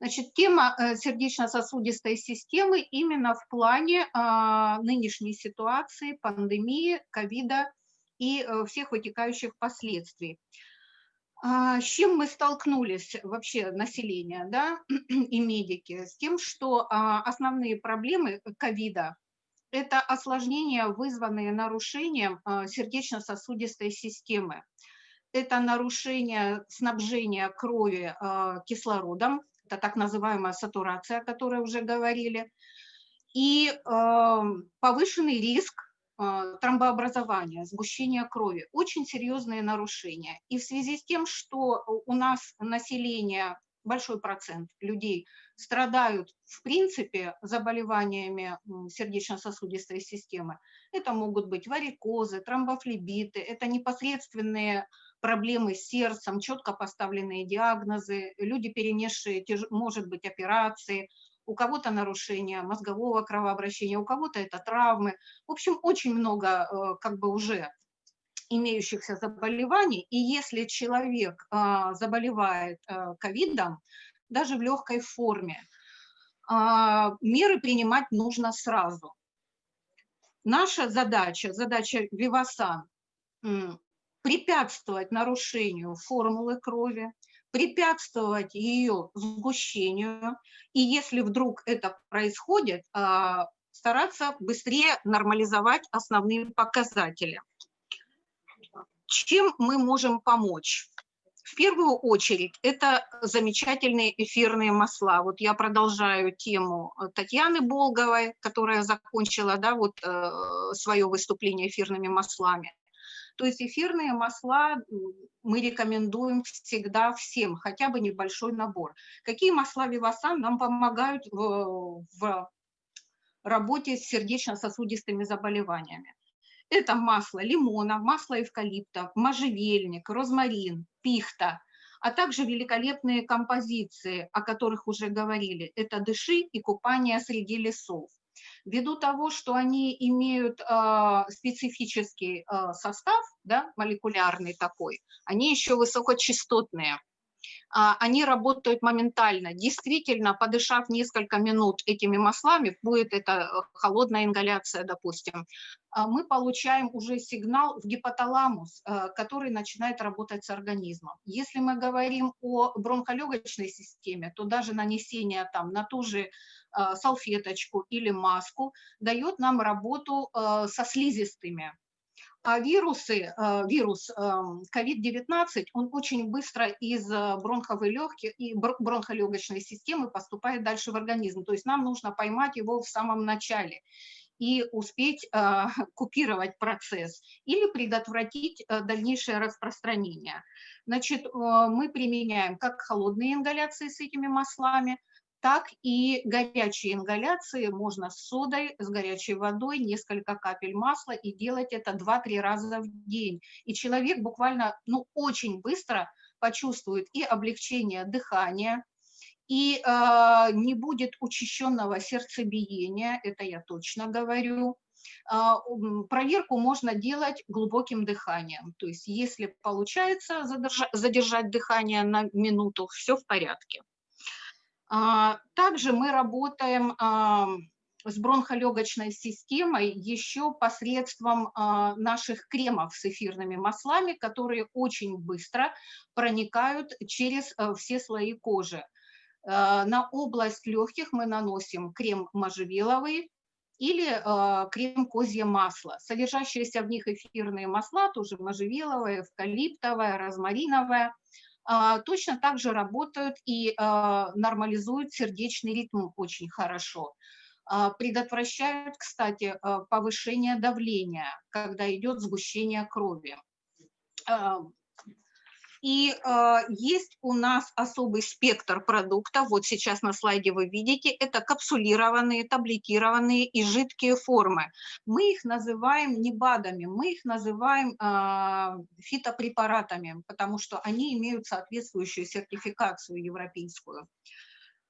Значит, тема э, сердечно-сосудистой системы именно в плане а, нынешней ситуации, пандемии, ковида и э, всех вытекающих последствий. А, с чем мы столкнулись вообще население да, (clears throat) и медики? С тем, что а, основные проблемы ковида – это осложнения, вызванные нарушением сердечно-сосудистой системы. Это нарушение снабжения крови кислородом, это так называемая сатурация, о которой уже говорили, и повышенный риск тромбообразования, сгущения крови, очень серьезные нарушения. И в связи с тем, что у нас население, большой процент людей страдают в принципе заболеваниями сердечно-сосудистой системы, это могут быть варикозы, тромбофлебиты, это непосредственные проблемы с сердцем, четко поставленные диагнозы, люди, перенесшие, может быть, операции, у кого-то нарушение мозгового кровообращения, у кого-то это травмы. В общем, очень много э, как бы уже имеющихся заболеваний, и если человек а, заболевает э, ковидом, даже в легкой форме, а, меры принимать нужно сразу. Наша задача, задача Вивасан, препятствовать нарушению формулы крови, препятствовать ее сгущению, и если вдруг это происходит, а, стараться быстрее нормализовать основные показатели. Чем мы можем помочь? В первую очередь, это замечательные эфирные масла. Вот я продолжаю тему Татьяны Болговой, которая закончила да, вот, э, свое выступление эфирными маслами. То есть эфирные масла мы рекомендуем всегда всем, хотя бы небольшой набор. Какие масла Вивасан нам помогают в, в работе с сердечно-сосудистыми заболеваниями? Это масло лимона, масло эвкалипта, можжевельник, розмарин, пихта, а также великолепные композиции, о которых уже говорили. Это дыши и купание среди лесов. Ввиду того, что они имеют э, специфический э, состав, да, молекулярный такой, они еще высокочастотные. А, они работают моментально. Действительно, подышав несколько минут этими маслами, будет это э, холодная ингаляция, допустим, а, мы получаем уже сигнал в гипоталамус, э, который начинает работать с организмом. Если мы говорим о бронхолегочной системе, то даже нанесение там на ту же э, салфеточку или маску дает нам работу со слизистыми. А вирусы, э, вирус COVID-19, эм, он очень быстро из э, бронховой легких и бронхолегочной системы поступает дальше в организм. То есть нам нужно поймать его в самом начале и успеть э, (laughs) купировать процесс или предотвратить дальнейшее распространение. Значит, мы применяем как холодные ингаляции с этими маслами, так и горячие ингаляции можно с содой, с горячей водой, несколько капель масла и делать это 2-3 раза в день. И человек буквально, ну, очень быстро почувствует и облегчение дыхания, и э, не будет учащенного сердцебиения, это я точно говорю. Э, проверку можно делать глубоким дыханием, то есть если получается задержать, задержать дыхание на минуту, все в порядке. Э, также мы работаем с бронхолегочной системой еще посредством наших кремов с эфирными маслами, которые очень быстро проникают через все слои кожи. Э, на область легких мы наносим крем можжевеловый или э, крем козье масло. Содержащиеся в них эфирные масла, тоже можжевеловое, эвкалиптовое, розмариновое, э, точно так же работают и нормализуют сердечный ритм очень хорошо. Предотвращают, кстати, повышение давления, когда идет сгущение крови. И э, есть у нас особый спектр продуктов, вот сейчас на слайде вы видите, это капсулированные, таблетированные и жидкие формы. Мы их называем не БАДами, мы их называем э, фитопрепаратами, потому что они имеют соответствующую сертификацию европейскую.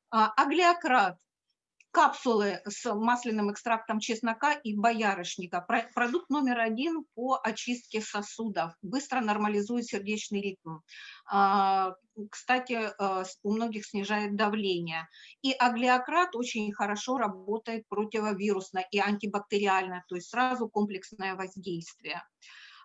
А, аглиократ капсулы с масляным экстрактом чеснока и боярышника. Продукт номер один по очистке сосудов. Быстро нормализует сердечный ритм. А, кстати, э, у многих снижает давление. И аглиократ очень хорошо работает противовирусно и антибактериально, то есть сразу комплексное воздействие.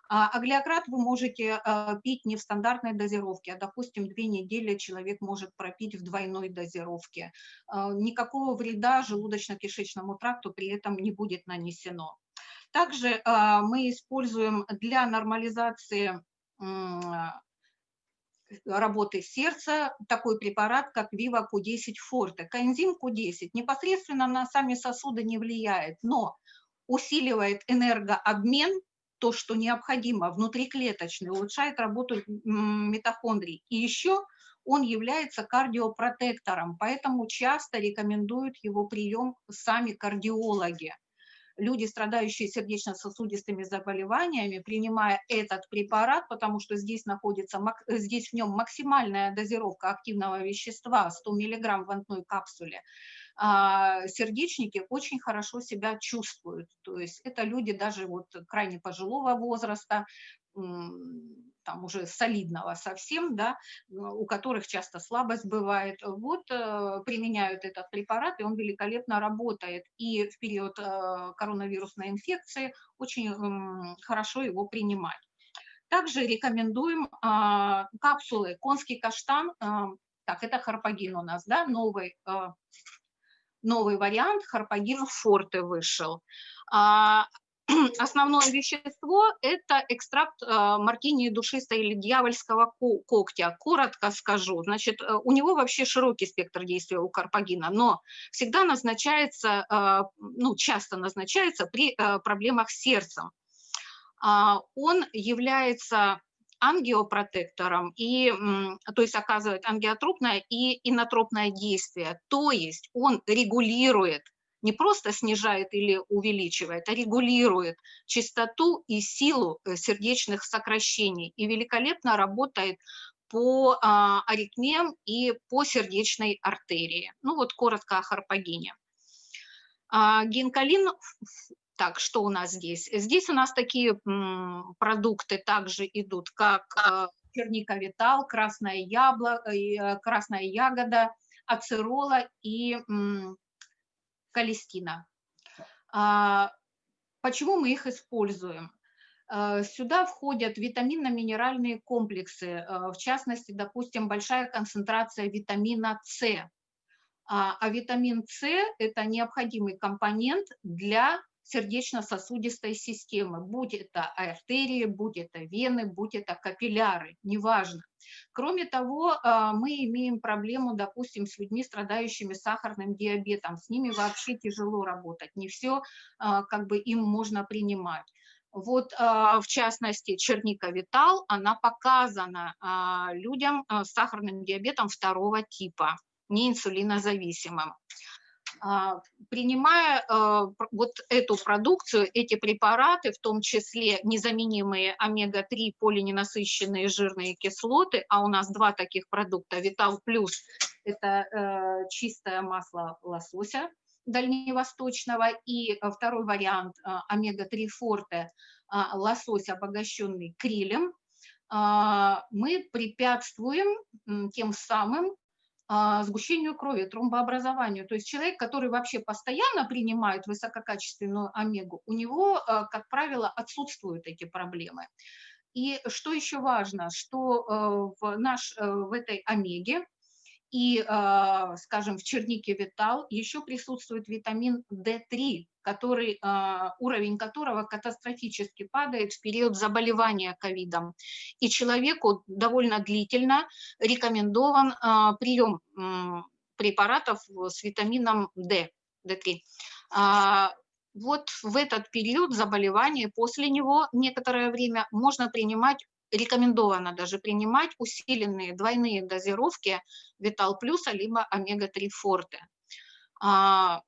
А аглиократ вы можете а, пить не в стандартной дозировке, а, допустим, две недели человек может пропить в двойной дозировке. А, никакого вреда желудочно-кишечному тракту при этом не будет нанесено. Также мы используем для нормализации работы сердца такой препарат, как Viva Q10 Forte. Коэнзим Q10 непосредственно на сами сосуды не влияет, но усиливает энергообмен то, что необходимо внутриклеточный, улучшает работу митохондрий. И еще он является кардиопротектором, поэтому часто рекомендуют его прием сами кардиологи. Люди, страдающие сердечно-сосудистыми заболеваниями, принимая этот препарат, потому что здесь находится, здесь в нем максимальная дозировка активного вещества, 100 мг в одной капсуле, сердечники очень хорошо себя чувствуют. То есть это люди даже вот крайне пожилого возраста, там уже солидного совсем, да, у которых часто слабость бывает, вот э, применяют этот препарат, и он великолепно работает. И в период э, коронавирусной инфекции очень хорошо его принимать. Также рекомендуем а, капсулы конский каштан, э, так, это харпагин у нас, да, новый новый вариант, Харпагин Форте вышел. А, (clears throat) основное вещество – это экстракт а, мартини душистой или дьявольского когтя. Коротко скажу, значит, э, у него вообще широкий спектр действия у карпагина, но всегда назначается, а, ну, часто назначается при э, проблемах с сердцем. Он является ангиопротектором, и, то есть оказывает ангиотропное и инотропное действие. То есть он регулирует, не просто снижает или увеличивает, а регулирует частоту и силу э, сердечных сокращений и великолепно работает по а, аритмиям и по сердечной артерии. Ну вот коротко о харпагине. А, гинкалин так, что у нас здесь? Здесь у нас такие продукты также идут, как э, черника витал, красное яблоко, э, красная ягода, ацерола и калистина. А, почему мы их используем? Э, сюда входят витаминно-минеральные комплексы, в частности, допустим, большая концентрация витамина С. А, а витамин С – это необходимый компонент для сердечно-сосудистой системы, будь это артерии, будь это вены, будь это капилляры, неважно. Кроме того, а, мы имеем проблему, допустим, с людьми, страдающими сахарным диабетом. С ними вообще тяжело работать, не все а, как бы им можно принимать. Вот, а, в частности, черника Витал, она показана людям с сахарным диабетом второго типа. не инсулинозависимым. А, принимая э, вот эту продукцию, эти препараты, в том числе незаменимые омега-3 полиненасыщенные жирные кислоты, а у нас два таких продукта, Витал Плюс, это э, чистое масло лосося дальневосточного, и второй вариант э, омега-3 форте, лосось, обогащенный крилем, мы препятствуем тем самым а, сгущению крови, тромбообразованию. То есть человек, который вообще постоянно принимает высококачественную омегу, у него, а, как правило, отсутствуют эти проблемы. И что еще важно, что э, в, наш, э, в этой омеге и, а, скажем, в чернике Витал еще присутствует витамин D3, который, а, уровень которого катастрофически падает в период заболевания ковидом. И человеку довольно длительно рекомендован а, прием препаратов с витамином D, D3 вот в этот период заболевания, после него некоторое время можно принимать рекомендовано даже принимать усиленные двойные дозировки Витал Плюса либо Омега-3 Форте. А,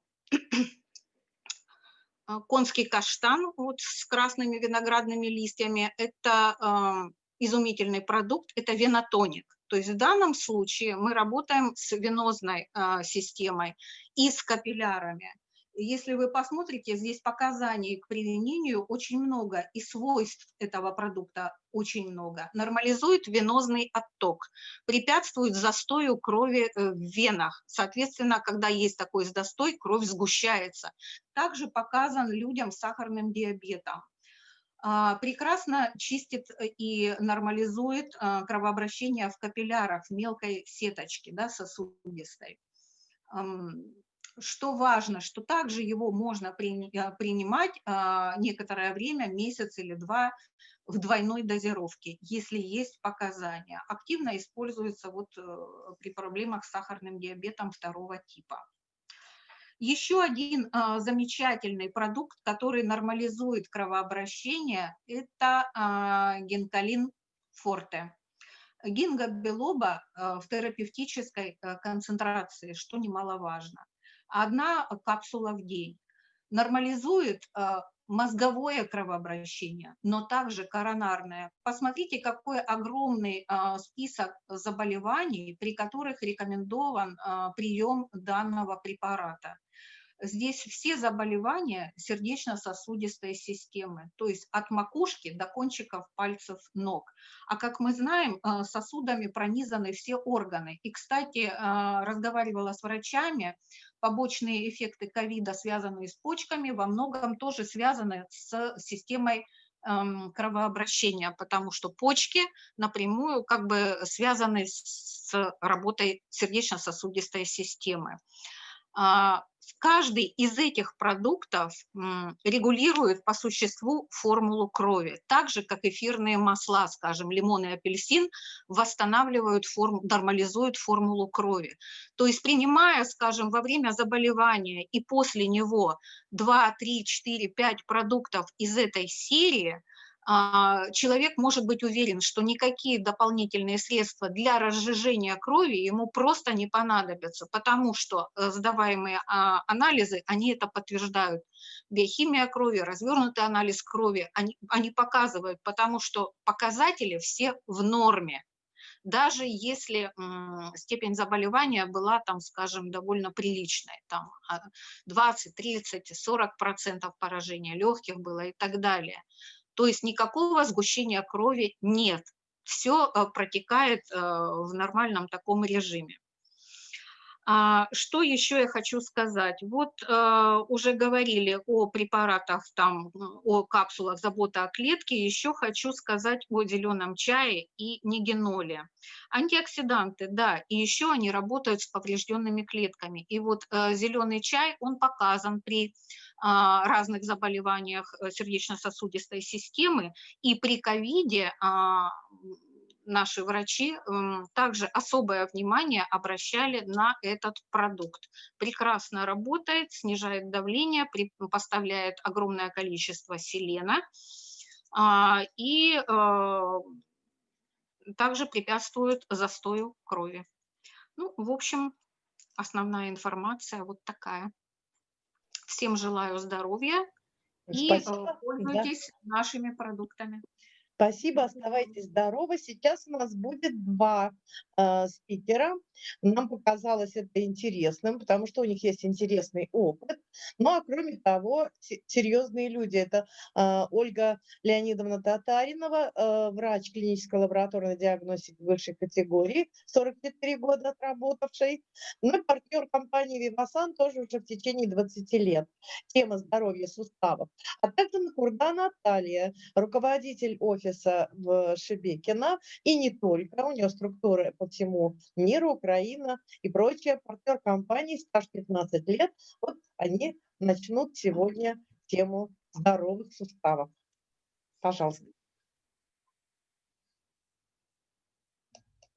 а, конский каштан вот с красными виноградными листьями – это э, изумительный продукт, это венотоник. То есть в данном случае мы работаем с венозной э, системой и с капиллярами. Если вы посмотрите, здесь показаний к применению очень много, и свойств этого продукта очень много. Нормализует венозный отток, препятствует застою крови э, в венах. Соответственно, когда есть такой застой, кровь сгущается. Также показан людям с сахарным диабетом а, прекрасно чистит и нормализует а, кровообращение в капиллярах, в мелкой сеточке да, сосудистой что важно, что также его можно э, принимать а, некоторое время, месяц или два, в двойной дозировке, если есть показания. Активно используется вот э, при проблемах с сахарным диабетом второго типа. Еще один а, замечательный продукт, который нормализует кровообращение, это а, генкалин форте. Гинга белоба в терапевтической э, концентрации, что немаловажно одна капсула в день. Нормализует э, мозговое кровообращение, но также коронарное. Посмотрите, какой огромный э, список заболеваний, при которых рекомендован э, прием данного препарата. Здесь все заболевания сердечно-сосудистой системы, то есть от макушки до кончиков пальцев ног. А как мы знаем, сосудами пронизаны все органы. И, кстати, разговаривала с врачами, побочные эффекты ковида, связанные с почками, во многом тоже связаны с системой эм, кровообращения, потому что почки напрямую как бы связаны с работой сердечно-сосудистой системы. А, каждый из этих продуктов регулирует по существу формулу крови, так же, как эфирные масла, скажем, лимон и апельсин, восстанавливают, форм, нормализуют формулу крови. То есть принимая, скажем, во время заболевания и после него 2, 3, 4, 5 продуктов из этой серии – человек может быть уверен, что никакие дополнительные средства для разжижения крови ему просто не понадобятся, потому что э, сдаваемые а, анализы, они это подтверждают. Биохимия крови, развернутый анализ крови, они, они показывают, потому что показатели все в норме даже если степень заболевания была, там, скажем, довольно приличной, там 20, 30, 40 процентов поражения легких было и так далее. То есть никакого сгущения крови нет. Все э, протекает э, в нормальном таком режиме. А, что еще я хочу сказать? Вот э, уже говорили о препаратах, там, о капсулах забота о клетке, еще хочу сказать о зеленом чае и негеноле. Антиоксиданты, да, и еще они работают с поврежденными клетками. И вот зеленый чай, он показан при разных заболеваниях э, сердечно-сосудистой системы. И при ковиде а, наши врачи также особое внимание обращали на этот продукт. Прекрасно работает, снижает давление, поставляет огромное количество селена а, и э, также препятствует застою крови. Ну, в общем, основная информация вот такая. Всем желаю здоровья и э, Спасибо. Да. пользуйтесь нашими продуктами. Спасибо, оставайтесь здоровы. Сейчас у нас будет два э, спикера. Нам показалось это интересным, потому что у них есть интересный опыт. Ну а кроме того, се- серьезные люди. Это э, Ольга Леонидовна Татаринова, э, врач клинической лабораторной диагностики высшей категории, 44 года отработавший. Ну и партнер компании Вивасан тоже уже в течение 20 лет. Тема здоровья суставов. А также Накурда Наталья, руководитель офиса в Шебекино, и не только, у нее структуры по всему миру, Украина и прочее, партнер компании, стаж 15 лет, вот они начнут сегодня тему здоровых суставов. Пожалуйста.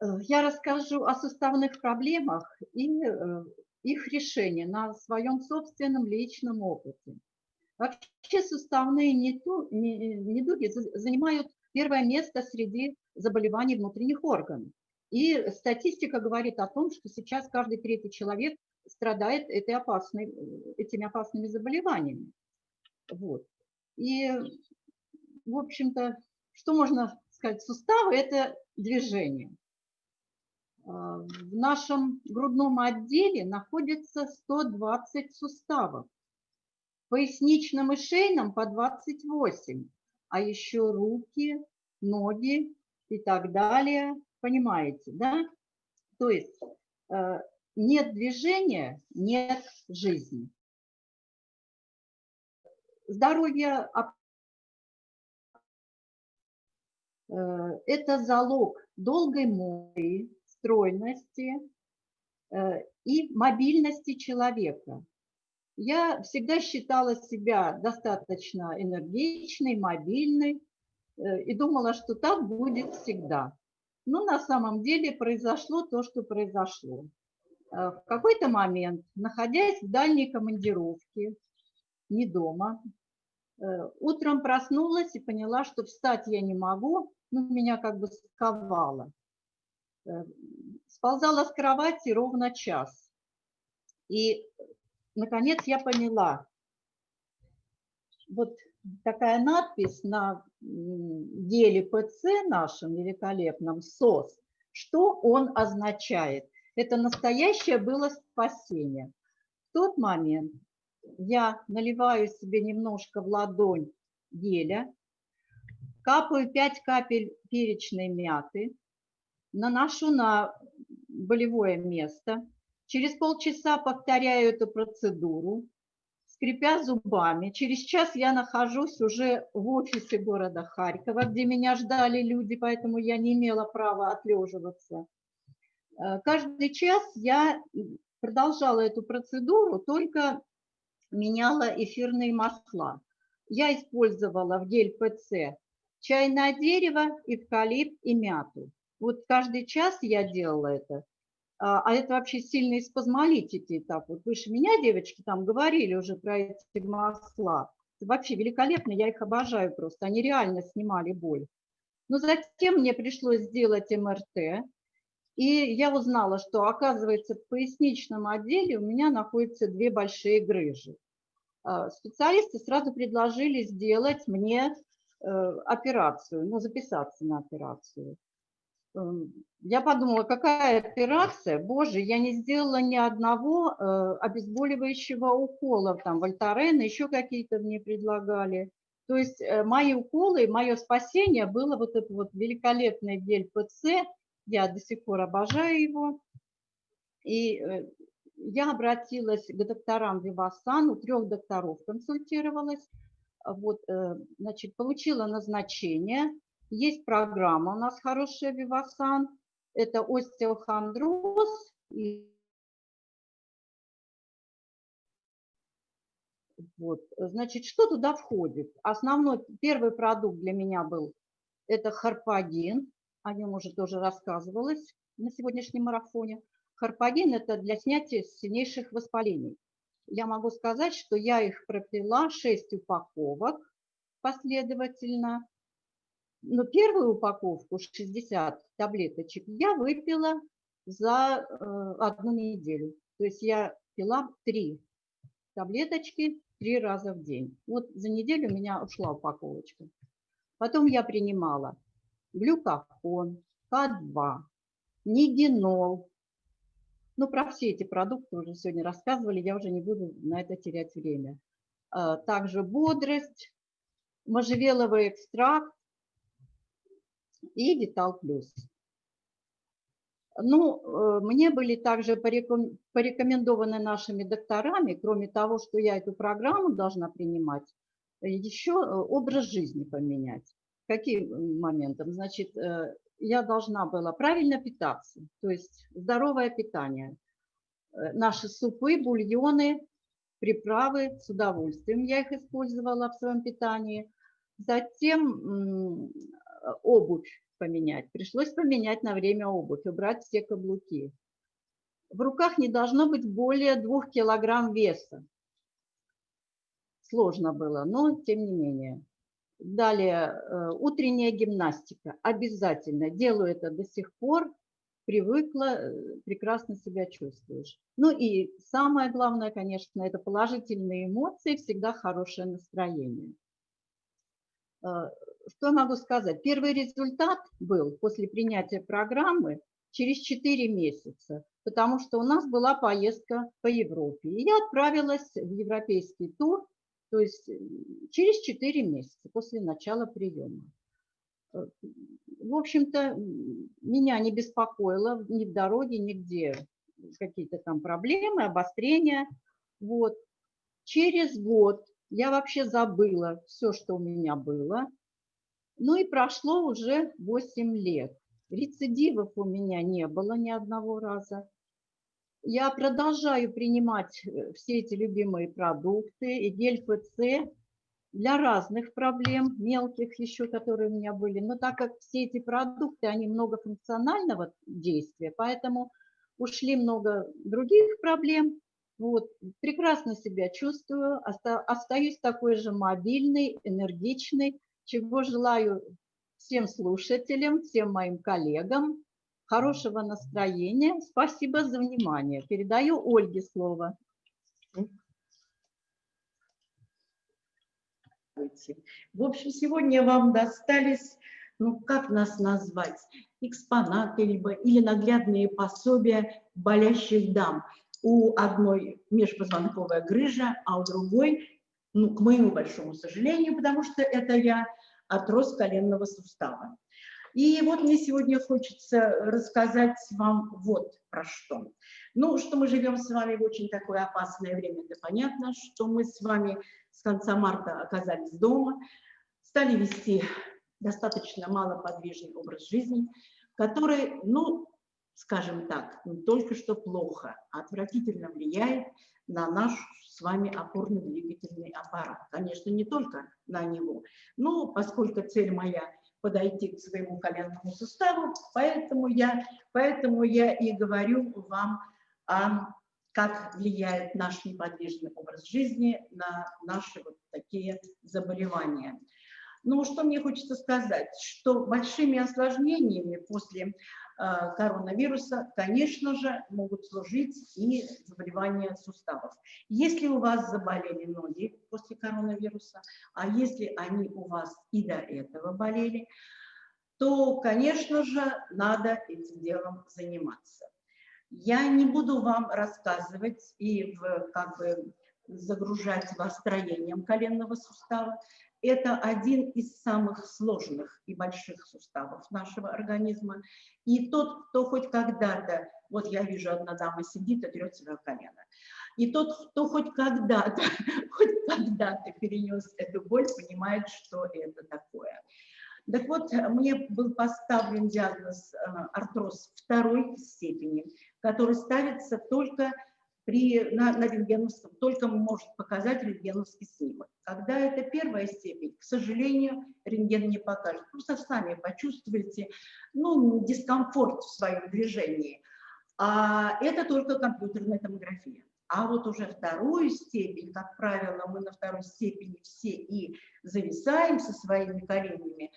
Э, Я расскажу о суставных проблемах и э, их решении на своем собственном личном опыте. Вообще суставные недуги за- занимают первое место среди заболеваний внутренних органов. И статистика говорит о том, что сейчас каждый третий человек страдает этой опасной, этими опасными заболеваниями. Вот. И, в общем-то, что можно сказать? Суставы – это движение. А, В нашем грудном отделе находится 120 суставов, в поясничном и шейном по 28, а еще руки, ноги и так далее. Понимаете, да? То есть э, нет движения, нет жизни. Здоровье э, это залог долгой мои, стройности э, и мобильности человека. Я всегда считала себя достаточно энергичной, мобильной э, и думала, что так будет всегда. Но на самом деле произошло то, что произошло. Э, В какой-то момент, находясь в дальней командировке, не дома, э, утром проснулась и поняла, что встать я не могу, ну, меня как бы сковало. Сползала с кровати ровно час. И, наконец, я поняла, вот такая надпись на деле ПЦ нашем великолепном СОС, что он означает? Это настоящее было спасение. В тот момент я наливаю себе немножко в ладонь геля, капаю 5 капель перечной мяты, наношу на болевое место, через полчаса повторяю эту процедуру, скрипя зубами. Через час я нахожусь уже в офисе города Харькова, где меня ждали люди, поэтому я не имела права отлеживаться. Э, Каждый час я продолжала эту процедуру, только меняла эфирные масла. Я использовала в гель ПЦ чайное дерево, эвкалипт и мяту. Вот каждый час я делала это. А а это вообще сильные спазмолитики. Так вот, выше меня девочки там говорили уже про эти масла. Вообще великолепно, я их обожаю просто. Они реально снимали боль. Но затем мне пришлось сделать МРТ, и я узнала, что, оказывается, в поясничном отделе у меня находятся две большие грыжи. А, Специалисты сразу предложили сделать мне э, операцию, ну, записаться на операцию. Эм, Я подумала, какая операция? Боже, я не сделала ни одного э, обезболивающего укола, там, Вольтарен, еще какие-то мне предлагали. То есть э, мои уколы, мое спасение было вот это вот великолепный гель ПЦ, я до сих пор обожаю его. И э, я обратилась к докторам Вивасан, у трех докторов консультировалась. Вот, значит, получила назначение. Есть программа у нас хорошая Вивасан. Это остеохондроз и Вот, значит, что туда входит? Основной, первый продукт для меня был, это харпагин, о нем уже тоже рассказывалось на сегодняшнем марафоне. Харпагин – это для снятия сильнейших воспалений. Я могу сказать, что я их пропила 6 упаковок последовательно. Но первую упаковку, 60 таблеточек, я выпила за э, одну неделю. То есть я пила три таблеточки три раза в день. Вот за неделю у меня ушла упаковочка. Потом я принимала глюкофон, К2, нигенол. Ну, про все эти продукты уже сегодня рассказывали, я уже не буду на это терять время. А, также бодрость, можжевеловый экстракт и Витал Плюс. Ну, э, мне были также порекомендованы нашими докторами, кроме того, что я эту программу должна принимать, еще э, образ жизни поменять. Каким моментом? Значит, э, я должна была правильно питаться, то есть здоровое питание. Наши супы, бульоны, приправы с удовольствием я их использовала в своем питании. Затем обувь поменять. Пришлось поменять на время обувь, убрать все каблуки. В руках не должно быть более двух килограмм веса. Сложно было, но тем не менее. Далее, э, утренняя гимнастика. Обязательно. Делаю это до сих пор. Привыкла, э, прекрасно себя чувствуешь. Ну и самое главное, конечно, это положительные эмоции, всегда хорошее настроение. Э, что я могу сказать? Первый результат был после принятия программы через 4 месяца, потому что у нас была поездка по Европе. И я отправилась в европейский тур, то есть через 4 месяца после начала приема. Э, в общем-то, меня не беспокоило ни в дороге, нигде какие-то там проблемы, обострения. Вот. Через год я вообще забыла все, что у меня было. Ну и прошло уже 8 лет. Рецидивов у меня не было ни одного раза. Я продолжаю принимать э, все эти любимые продукты, и гель-ПЦ для разных проблем, мелких еще, которые у меня были. Но так как все эти продукты, они многофункционального действия, поэтому ушли много других проблем. Вот, прекрасно себя чувствую, остаюсь такой же мобильной, энергичной, чего желаю всем слушателям, всем моим коллегам. Хорошего настроения. Спасибо за внимание. Передаю Ольге слово. В общем, сегодня вам достались, ну как нас назвать, экспонаты либо, или наглядные пособия болящих дам. У одной межпозвонковая грыжа, а у другой ну, к моему большому сожалению, потому что это я отрос коленного сустава. И вот мне сегодня хочется рассказать вам вот про что. Ну, что мы живем с вами в очень такое опасное время, это понятно, что мы с вами с конца марта оказались дома, стали вести достаточно малоподвижный образ жизни, который, ну, скажем так, только что плохо, а отвратительно влияет на наш с вами опорно-двигательный аппарат. Конечно, не только на него, но поскольку цель моя подойти к своему коленному суставу, поэтому я, поэтому я и говорю вам о как влияет наш неподвижный образ жизни на наши вот такие заболевания. Ну, что мне хочется сказать, что большими осложнениями после коронавируса, конечно же, могут служить и заболевания суставов. Если у вас заболели ноги после коронавируса, а если они у вас и до этого болели, то, конечно же, надо этим делом заниматься. Я не буду вам рассказывать и в, как бы загружать вас строением коленного сустава. Это один из самых сложных и больших суставов нашего организма. И тот, кто хоть когда-то, вот я вижу, одна дама сидит и трет в колено, и тот, кто хоть когда-то, (laughs) хоть когда-то перенес эту боль, понимает, что это такое. Так вот, мне был поставлен диагноз э, артроз второй степени, который ставится только при, на, на рентгеновском, только может показать рентгеновский снимок. Когда это первая степень, к сожалению, рентген не покажет. Просто сами почувствуете ну, дискомфорт в своем движении. А это только компьютерная томография. А вот уже вторую степень, как правило, мы на второй степени все и зависаем со своими коленями,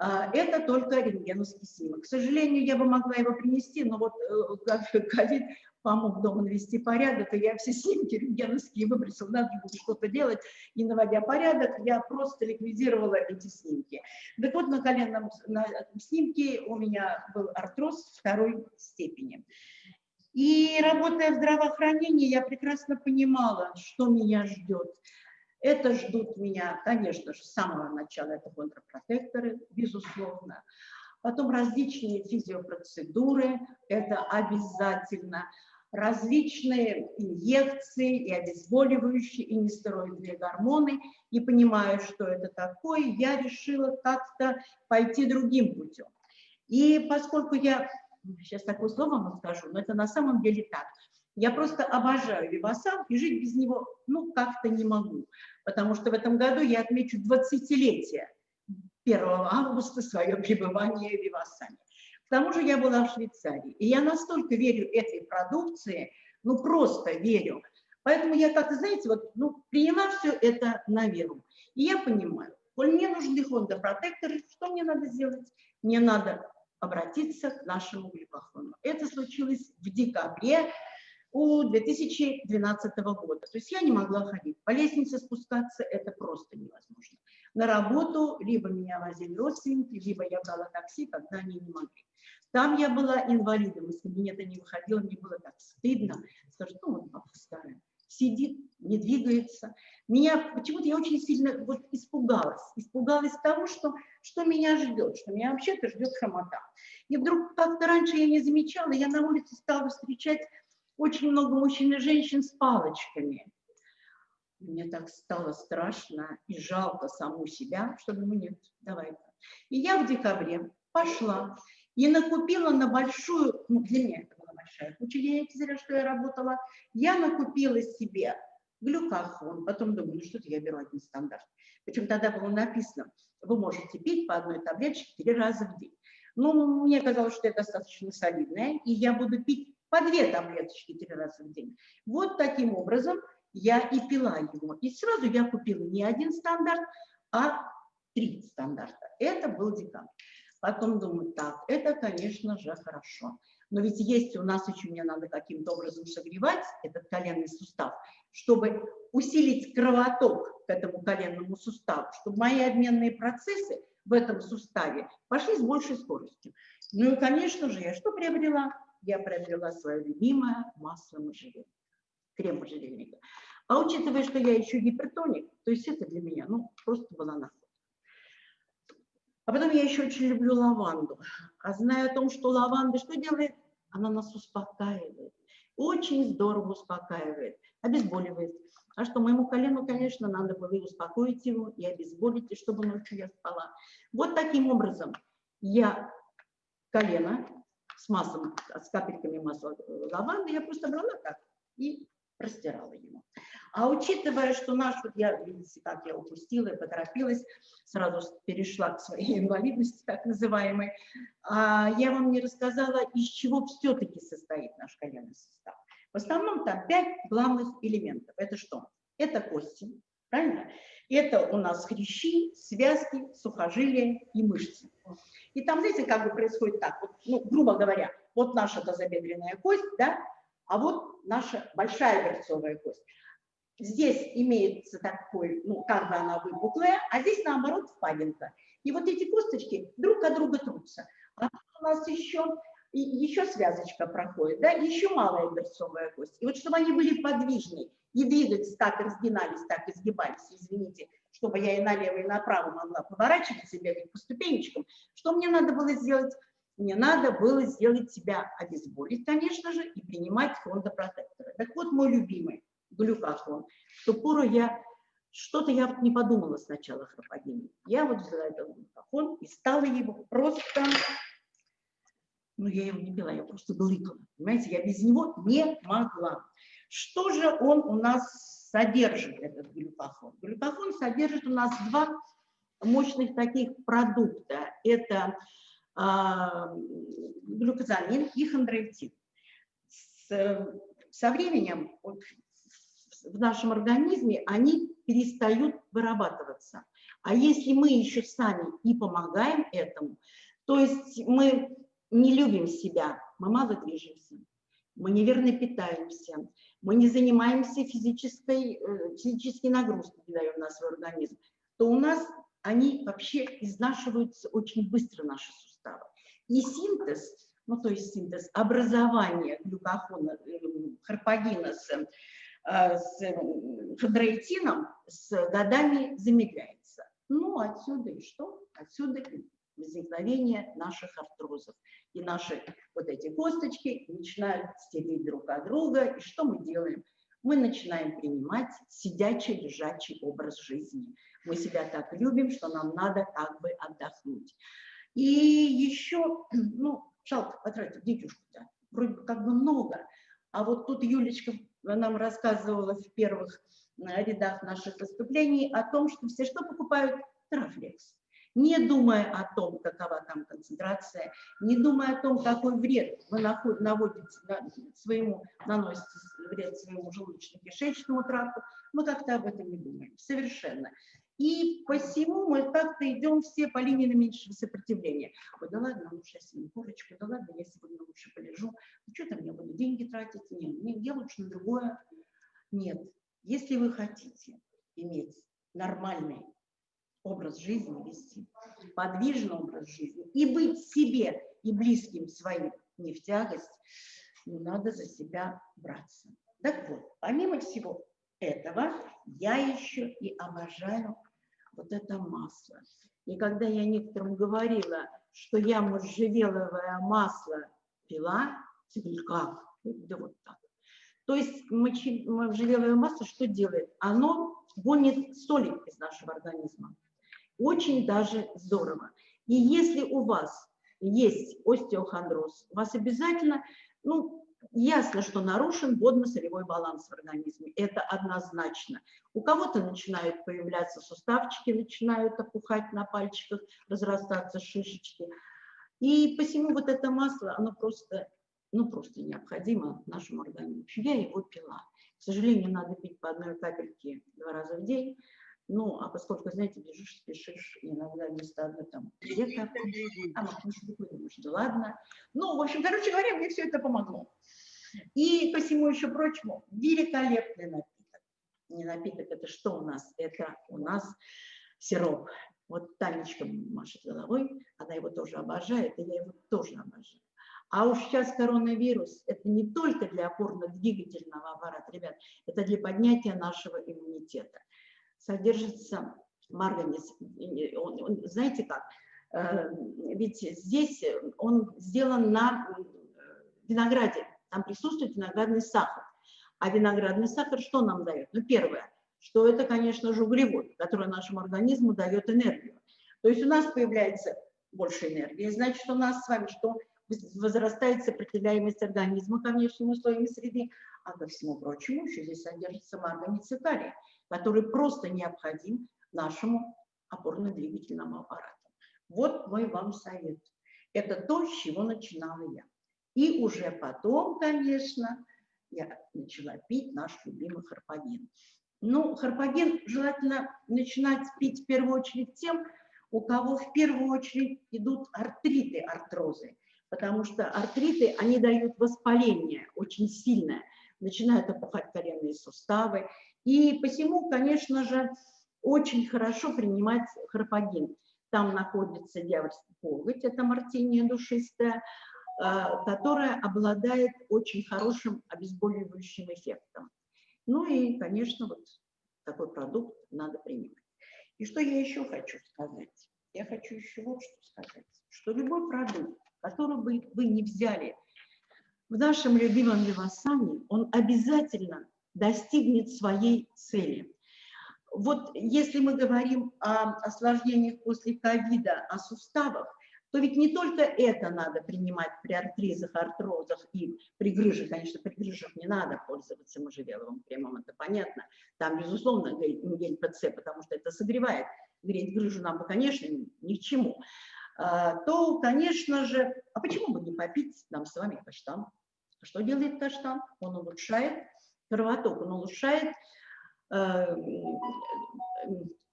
а, это только рентгеновский снимок. К сожалению, я бы могла его принести, но вот э, (laughs) ковид помог дома навести порядок, и я все снимки рентгеновские выбросила, надо было что-то делать, и наводя порядок, я просто ликвидировала эти снимки. Так вот, на коленном на снимке у меня был артроз второй степени. И работая в здравоохранении, я прекрасно понимала, что меня ждет. Это ждут меня, конечно же, с самого начала, это контрпротекторы, безусловно. Потом различные физиопроцедуры, это обязательно. Различные инъекции и обезболивающие, и нестероидные гормоны. И понимая, что это такое, я решила как-то пойти другим путем. И поскольку я, сейчас такое слово вам скажу, но это на самом деле так, я просто обожаю Вивасан и жить без него, ну, как-то не могу. Потому что в этом году я отмечу 20-летие 1 августа свое пребывание в Вивасане. К тому же я была в Швейцарии, и я настолько верю этой продукции, ну, просто верю. Поэтому я как-то, знаете, вот, ну, приняла все это на веру. И я понимаю, коль мне нужны Honda протекторы, что мне надо сделать? Мне надо обратиться к нашему глюкофону. Это случилось в декабре у 2012 года. То есть я не могла ходить. По лестнице спускаться это просто невозможно. На работу либо меня возили родственники, либо я брала такси, когда они не могли. Там я была инвалидом, из кабинета не выходила, мне было так стыдно. Скажу, ну вот папа старая, сидит, не двигается. Меня почему-то я очень сильно вот испугалась. Испугалась того, что, что меня ждет, что меня вообще-то ждет хромота. И вдруг как-то раньше я не замечала, я на улице стала встречать очень много мужчин и женщин с палочками. Мне так стало страшно и жалко саму себя, что думаю, нет, давай-ка. И я в декабре пошла и накупила на большую, ну, для меня это была большая куча денег, зря, что я работала, я накупила себе глюкофон, потом думаю, ну что-то я беру один стандарт. Причем тогда было написано, вы можете пить по одной таблеточке три раза в день. Ну, мне казалось, что это достаточно солидное, и я буду пить по две таблеточки три раза в день. Вот таким образом я и пила его. И сразу я купила не один стандарт, а три стандарта. Это был декабрь. Потом думаю, так, это, конечно же, хорошо. Но ведь есть у нас еще, мне надо каким-то образом согревать этот коленный сустав, чтобы усилить кровоток к этому коленному суставу, чтобы мои обменные процессы в этом суставе пошли с большей скоростью. Ну и, конечно же, я что приобрела? Я приобрела свое любимое масло можжевельника, крем можжевельника. А учитывая, что я еще гипертоник, то есть это для меня, ну, просто была находка. А потом я еще очень люблю лаванду. А зная о том, что лаванда что делает? Она нас успокаивает. Очень здорово успокаивает, обезболивает. А что, моему колену, конечно, надо было и успокоить его, и обезболить, и чтобы ночью я спала. Вот таким образом я колено с маслом, с капельками масла э, лаванды, я просто брала так и растирала его. А учитывая, что наш, вот я, видите, как я упустила и поторопилась, сразу перешла к своей инвалидности, так называемой, а я вам не рассказала, из чего все-таки состоит наш коленный сустав. В основном там пять главных элементов. Это что? Это кости, правильно? Это у нас хрящи, связки, сухожилия и мышцы. И там, знаете, как бы происходит так, вот, ну, грубо говоря, вот наша тазобедренная кость, да, а вот наша большая берцовая кость. Здесь имеется такой, ну, как бы она выпуклая, а здесь, наоборот, впадинка. И вот эти косточки друг от друга трутся. А у нас еще, еще связочка проходит, да, еще малая берцовая кость. И вот чтобы они были подвижны и двигались, так и разгинались, так и сгибались, извините, чтобы я и налево, и направо могла поворачиваться и бегать по ступенечкам, что мне надо было сделать? Мне надо было сделать себя обезболить, конечно же, и принимать фондопротекторы. Так вот, мой любимый глюкофон. В ту пору я что-то я вот не подумала сначала храпогении. Я вот взяла этот глюкофон и стала его просто... Ну, я его не пила, я просто глыкала. Понимаете, я без него не могла. Что же он у нас содержит этот глюкофон? Глюкофон содержит у нас два мощных таких продукта. Это э, глюкозамин и хондроитин. С, со временем вот, в нашем организме они перестают вырабатываться. А если мы еще сами и помогаем этому, то есть мы не любим себя, мы мало движемся, мы неверно питаемся, мы не занимаемся физической, э, физической нагрузкой, не даем на свой организм, то у нас они вообще изнашиваются очень быстро, наши суставы. И синтез, ну то есть синтез образования глюкохона, э, харпагина с, э, с хондроитином с годами замедляется. Ну, отсюда и что? Отсюда возникновение наших артрозов. И наши вот эти косточки начинают стереть друг от друга. И что мы делаем? Мы начинаем принимать сидячий, лежачий образ жизни. Мы себя так любим, что нам надо как бы отдохнуть. И еще, (clears throat) ну, жалко потратить детюшку-то, вроде бы как бы много. А вот тут Юлечка нам рассказывала в первых э, рядах наших выступлений о том, что все что покупают? Трафлекс не думая о том, какова там концентрация, не думая о том, какой вред вы наводите своему, наносите вред своему желудочно-кишечному тракту, мы как-то об этом не думаем, совершенно. И посему мы как-то идем все по линии наименьшего сопротивления. Ой, да ладно, лучше я съем курочку, да ладно, я сегодня лучше полежу. Ну что там, я буду деньги тратить? Нет, нет, я лучше на другое. Нет. Если вы хотите иметь нормальный образ жизни вести, подвижный образ жизни и быть себе и близким своим не в тягость, но надо за себя браться. Так вот, помимо всего этого, я еще и обожаю вот это масло. И когда я некоторым говорила, что я можжевеловое масло пила, как? Да вот так. То есть можжевеловое масло что делает? Оно гонит соли из нашего организма. Очень даже здорово. И если у вас есть остеохондроз, у вас обязательно, ну, ясно, что нарушен водно-солевой баланс в организме. Это однозначно. У кого-то начинают появляться суставчики, начинают опухать на пальчиках, разрастаться шишечки. И посему вот это масло, оно просто, ну, просто необходимо нашему организму. Я его пила. К сожалению, надо пить по одной капельке два раза в день. Ну, а поскольку, знаете, бежишь, спешишь, иногда вместо одной там где-то, а махнешь рукой, думаешь, да ладно. Ну, в общем, короче говоря, мне все это помогло. И по всему еще прочему, великолепный напиток. Не напиток, это что у нас? Это у нас сироп. Вот Танечка машет головой, она его тоже обожает, и я его тоже обожаю. А уж сейчас коронавирус, это не только для опорно-двигательного аппарата, ребят, это для поднятия нашего иммунитета содержится марганец. Он, знаете как? Э, ведь здесь он сделан на винограде, там присутствует виноградный сахар. А виноградный сахар что нам дает? Ну, первое, что это, конечно же, углевод, который нашему организму дает энергию. То есть у нас появляется больше энергии, значит, у нас с вами что? Возрастает сопротивляемость организма ко внешним условиям среды, а ко всему прочему еще здесь содержится марганец и калий который просто необходим нашему опорно-двигательному аппарату. Вот мой вам совет. Это то, с чего начинала я. И уже потом, конечно, я начала пить наш любимый харпаген. Ну, харпаген желательно начинать пить в первую очередь тем, у кого в первую очередь идут артриты, артрозы. Потому что артриты, они дают воспаление очень сильное. Начинают опухать коленные суставы, и посему, конечно же, очень хорошо принимать хропоген. Там находится дьявольский коготь, это мартиния душистая, а, которая обладает очень хорошим обезболивающим эффектом. Ну и, конечно, вот такой продукт надо принимать. И что я еще хочу сказать? Я хочу еще вот что сказать, что любой продукт, который бы вы не взяли в нашем любимом Вивасане, он обязательно достигнет своей цели. Вот если мы говорим о осложнениях после ковида, о суставах, то ведь не только это надо принимать при артризах, артрозах и при грыже. Конечно, при грыжах не надо пользоваться можжевеловым кремом, это понятно. Там, безусловно, гель ПЦ, потому что это согревает. Греть грыжу нам бы, конечно, ни к чему. А, то, конечно же, а почему бы не попить нам с вами каштан? Что делает каштан? Он улучшает кровоток, он улучшает, э,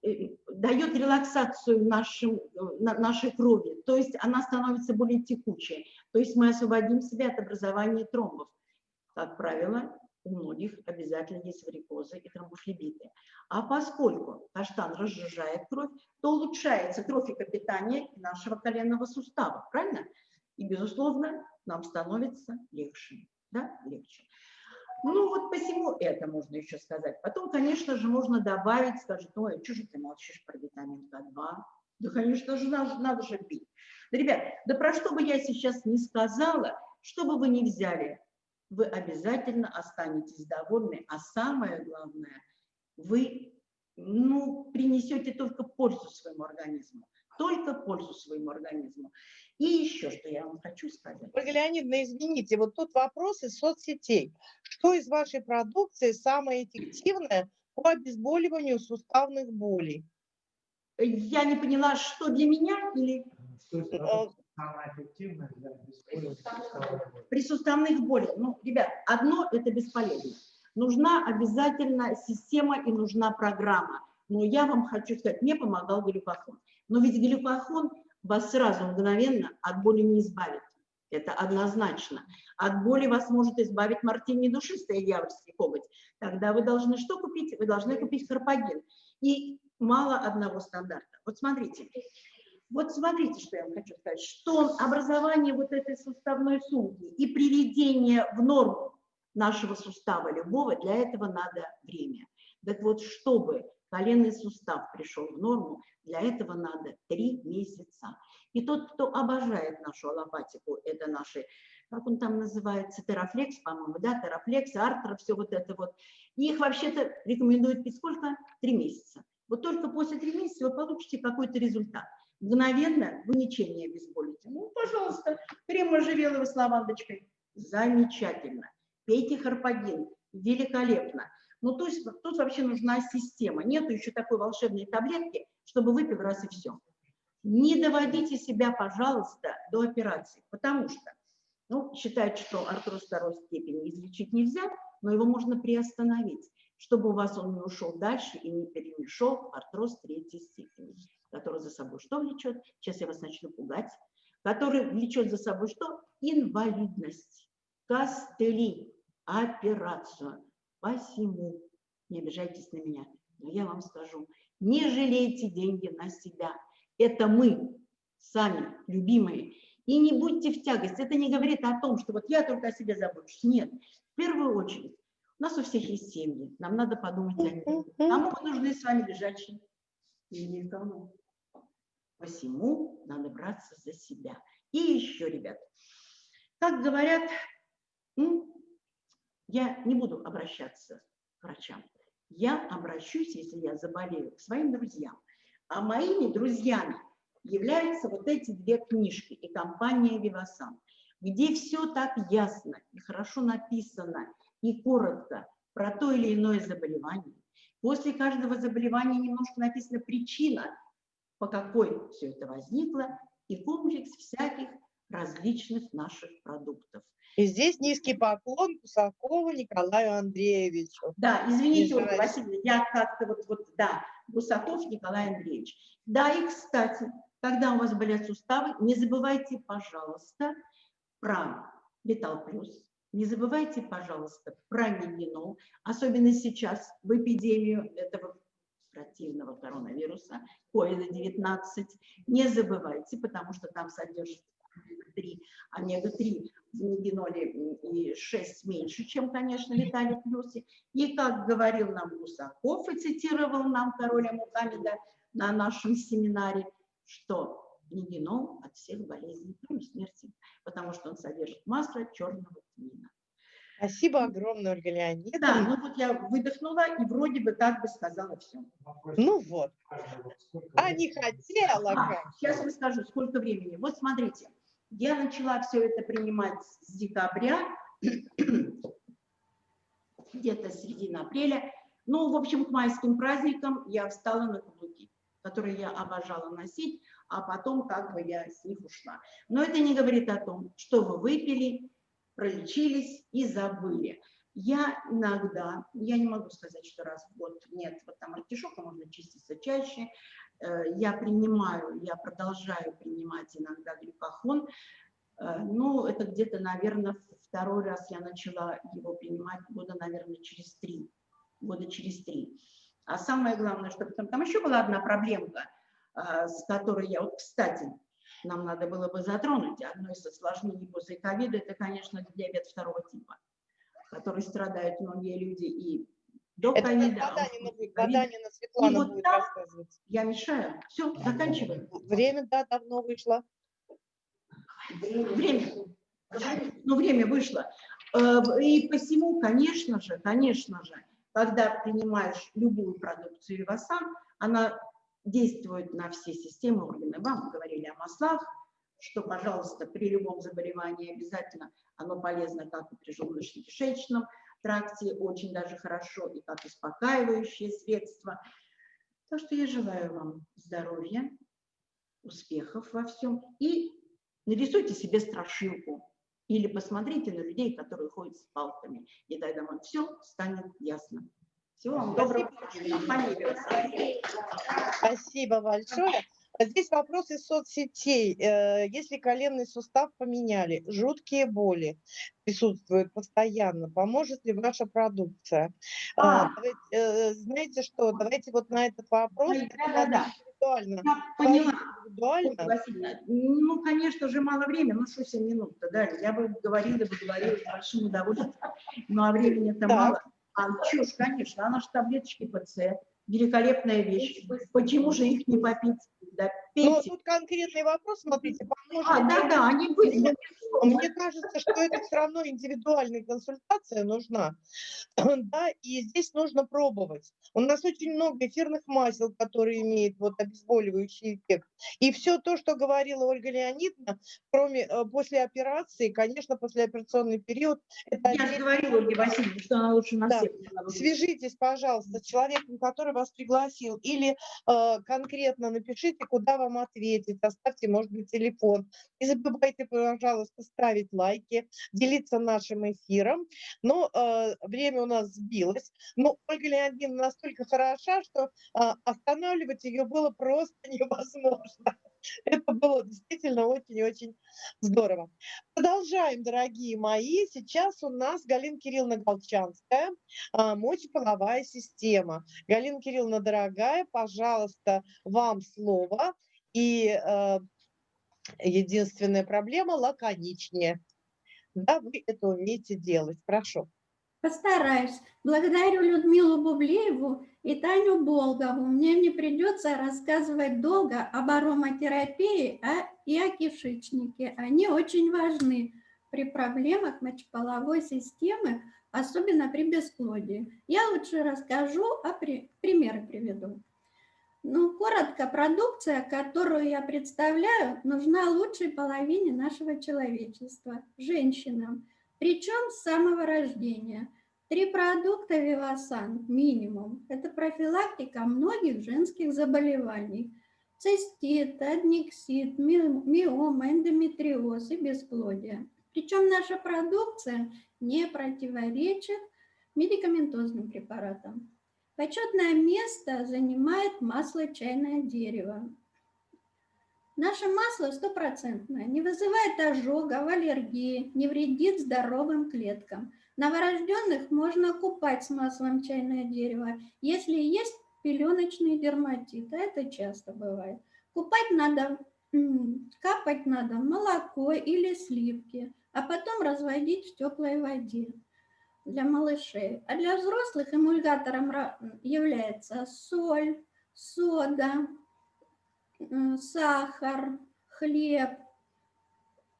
э, дает релаксацию нашим, нашей крови, то есть она становится более текучей, то есть мы освободим себя от образования тромбов. Как правило, у многих обязательно есть варикозы и тромбофлебиты. А поскольку каштан разжижает кровь, то улучшается трофикопитание нашего коленного сустава, правильно? И, безусловно, нам становится легче. Да? легче. Ну вот посему это можно еще сказать. Потом, конечно же, можно добавить, скажет, ой, что же ты молчишь про витамин К2? Да, конечно же, надо, надо же пить. Да, ребят, да про что бы я сейчас не сказала, что бы вы ни взяли, вы обязательно останетесь довольны, а самое главное, вы ну, принесете только пользу своему организму, только пользу своему организму. И еще, что я вам хочу сказать. Ольга Леонидовна, извините, вот тут вопрос из соцсетей. Что из вашей продукции самое эффективное по обезболиванию суставных болей? Я не поняла, что для меня или... Э, самое эффективное для обезболивания При суставных болях. Ну, ребят, одно это бесполезно. Нужна обязательно система и нужна программа. Но я вам хочу сказать, мне помогал глюкохон. Но ведь глюкохон вас сразу мгновенно от боли не избавит. Это однозначно. От боли вас может избавить мартини душистая дьявольский коготь. Тогда вы должны что купить? Вы должны купить харпагин. И мало одного стандарта. Вот смотрите. Вот смотрите, что я вам хочу сказать. Что образование вот этой суставной сумки и приведение в норму нашего сустава любого, для этого надо время. Так вот, чтобы коленный сустав пришел в норму, для этого надо три месяца. И тот, кто обожает нашу аллопатику, это наши, как он там называется, терафлекс, по-моему, да, терафлекс, артро, все вот это вот. Их вообще-то рекомендуют пить сколько? Три месяца. Вот только после трех месяцев вы получите какой-то результат. Мгновенно вы ничем обезболите. Ну, пожалуйста, крем можжевеловый с лавандочкой. Замечательно. Пейте харпагин. Великолепно. Ну, то есть тут вообще нужна система. Нету еще такой волшебной таблетки, чтобы выпил раз и все. Не доводите себя, пожалуйста, до операции, потому что ну, считают, что артроз второй степени излечить нельзя, но его можно приостановить, чтобы у вас он не ушел дальше и не перемешал в артроз третьей степени, который за собой что влечет? Сейчас я вас начну пугать. Который влечет за собой что? Инвалидность, костыли, операцию. Посему, не обижайтесь на меня, но я вам скажу, не жалейте деньги на себя. Это мы, сами, любимые. И не будьте в тягость. Это не говорит о том, что вот я только о себе забочусь. Нет. В первую очередь, у нас у всех есть семьи. Нам надо подумать о них. Кому мы нужны с вами лежачие? И никому. Посему надо браться за себя. И еще, ребят, как говорят, я не буду обращаться к врачам. Я обращусь, если я заболею, к своим друзьям. А моими друзьями являются вот эти две книжки и компания «Вивасан», где все так ясно и хорошо написано и коротко про то или иное заболевание. После каждого заболевания немножко написана причина, по какой все это возникло, и комплекс всяких различных наших продуктов. И здесь низкий поклон Гусакову Николаю Андреевичу. Да, извините, Ольга Васильевна, я как-то вот, вот, да, Гусаков Николай Андреевич. Да, и, кстати, когда у вас болят суставы, не забывайте, пожалуйста, про Витал Плюс, не забывайте, пожалуйста, про мигенол, особенно сейчас, в эпидемию этого противного коронавируса, COVID-19. Не забывайте, потому что там содержится омега-3. Омега-3 в нигеноле и 6 меньше, чем, конечно, Виталий Плюсе. И, как говорил нам Гусаков и цитировал нам короля Мухаммеда на нашем семинаре, что нигенол от всех болезней, кроме смерти, потому что он содержит масло черного тмина. Спасибо огромное, Ольга Леонидовна. Да, ну вот я выдохнула и вроде бы как бы сказала все. Ну вот. А не хотела. А, сейчас расскажу, сколько времени. Вот смотрите, я начала все это принимать с декабря, (clears throat) где-то середина апреля. Ну, в общем, к майским праздникам я встала на каблуки, которые я обожала носить, а потом как бы я с них ушла. Но это не говорит о том, что вы выпили, пролечились и забыли. Я иногда, я не могу сказать, что раз в год нет, вот там артишока можно чиститься чаще, я принимаю, я продолжаю принимать иногда глюкохон. Э, ну, это где-то, наверное, второй раз я начала его принимать года, наверное, через три. Года через три. А самое главное, что там, там еще была одна проблемка, э, с которой я, вот, кстати, нам надо было бы затронуть. Одно из осложнений после ковида – это, конечно, диабет второго типа, который страдают многие люди и до Это ковида. Воданина Светлана вот будет там- рассказывать. Я мешаю. Все, заканчиваем. Время, да, давно вышло. Время. Ну, время вышло. Э, И посему, конечно же, конечно же, когда принимаешь любую продукцию Вивасан, она действует на все системы органы. Вам говорили о маслах, что, пожалуйста, при любом заболевании обязательно оно полезно как и при желудочно-кишечном тракте, очень даже хорошо, и как успокаивающее средство. Так что я желаю вам здоровья, успехов во всем и нарисуйте себе страшилку или посмотрите на людей, которые ходят с палками, и тогда вам все станет ясно. Всего вам доброго. Компания «Вивасан». Спасибо большое. А Здесь вопрос из соцсетей. Э, Если коленный сустав поменяли, жуткие боли присутствуют постоянно, поможет ли ваша продукция? А, давайте, э, Знаете что, давайте вот на этот вопрос это да-да-да. надо индивидуально. Я поняла. Индивидуально. Васильевна, ну, конечно же, мало времени, ну, что 7 минут-то дали. Я бы говорила, бы говорила с большим удовольствием, ну, а времени-то мало. А чушь, конечно, она же таблеточки ПЦ, великолепная вещь. Почему же их не попить? Да Ну, пейте. тут конкретный вопрос, смотрите, поможет А, ли да-да, они были. Мне- кажется, что это все равно индивидуальная консультация нужна. (clears throat) Да, и здесь нужно пробовать. У нас очень много эфирных масел, которые имеют вот обезболивающий эффект. И все то, что говорила Ольга Леонидовна, кроме э, после операции, конечно, послеоперационный период, это Я же говорила Ольге Васильевне, что она лучше на Да. всех. Свяжитесь, пожалуйста, с человеком, который вас пригласил, или э, конкретно напишите, куда вам ответить, оставьте, может быть, телефон. Не забывайте, пожалуйста, ставить лайки, делиться нашим эфиром. Но э, время у нас сбилось. Но Ольга Леонидовна настолько хороша, что э, останавливать ее было просто (laughs) невозможно. Это было действительно очень-очень здорово. Продолжаем, дорогие мои. Сейчас у нас Галина Кирилловна Голчанская, а, мочеполовая система. Галина Кирилловна, дорогая, пожалуйста, вам слово. И э, единственная проблема – лаконичнее. Да, вы это умеете делать. Прошу. Постараюсь. Благодарю Людмилу Бублееву и Таню Болгову. Мне не придется рассказывать долго об ароматерапии а- и о кишечнике. Они очень важны при проблемах мочеполовой системы, особенно при бесплодии. Я лучше расскажу, а при... примеры приведу. Ну, коротко, продукция, которую я представляю, нужна лучшей половине нашего человечества, женщинам, причем с самого рождения. Три продукта Вивасан минимум. Это профилактика многих женских заболеваний. Цистит, аднексит, ми- миома, эндометриоз и бесплодие. Причем наша продукция не противоречит медикаментозным препаратам. Почетное место занимает масло чайное дерево. Наше масло стопроцентное, не вызывает ожогов, аллергии, не вредит здоровым клеткам. Новорожденных можно купать с маслом чайное дерево, если есть пеленочный дерматит, а это часто бывает. Купать надо, капать надо молоко или сливки, а потом разводить в теплой воде для малышей. А для взрослых эмульгатором является соль, сода, сахар, хлеб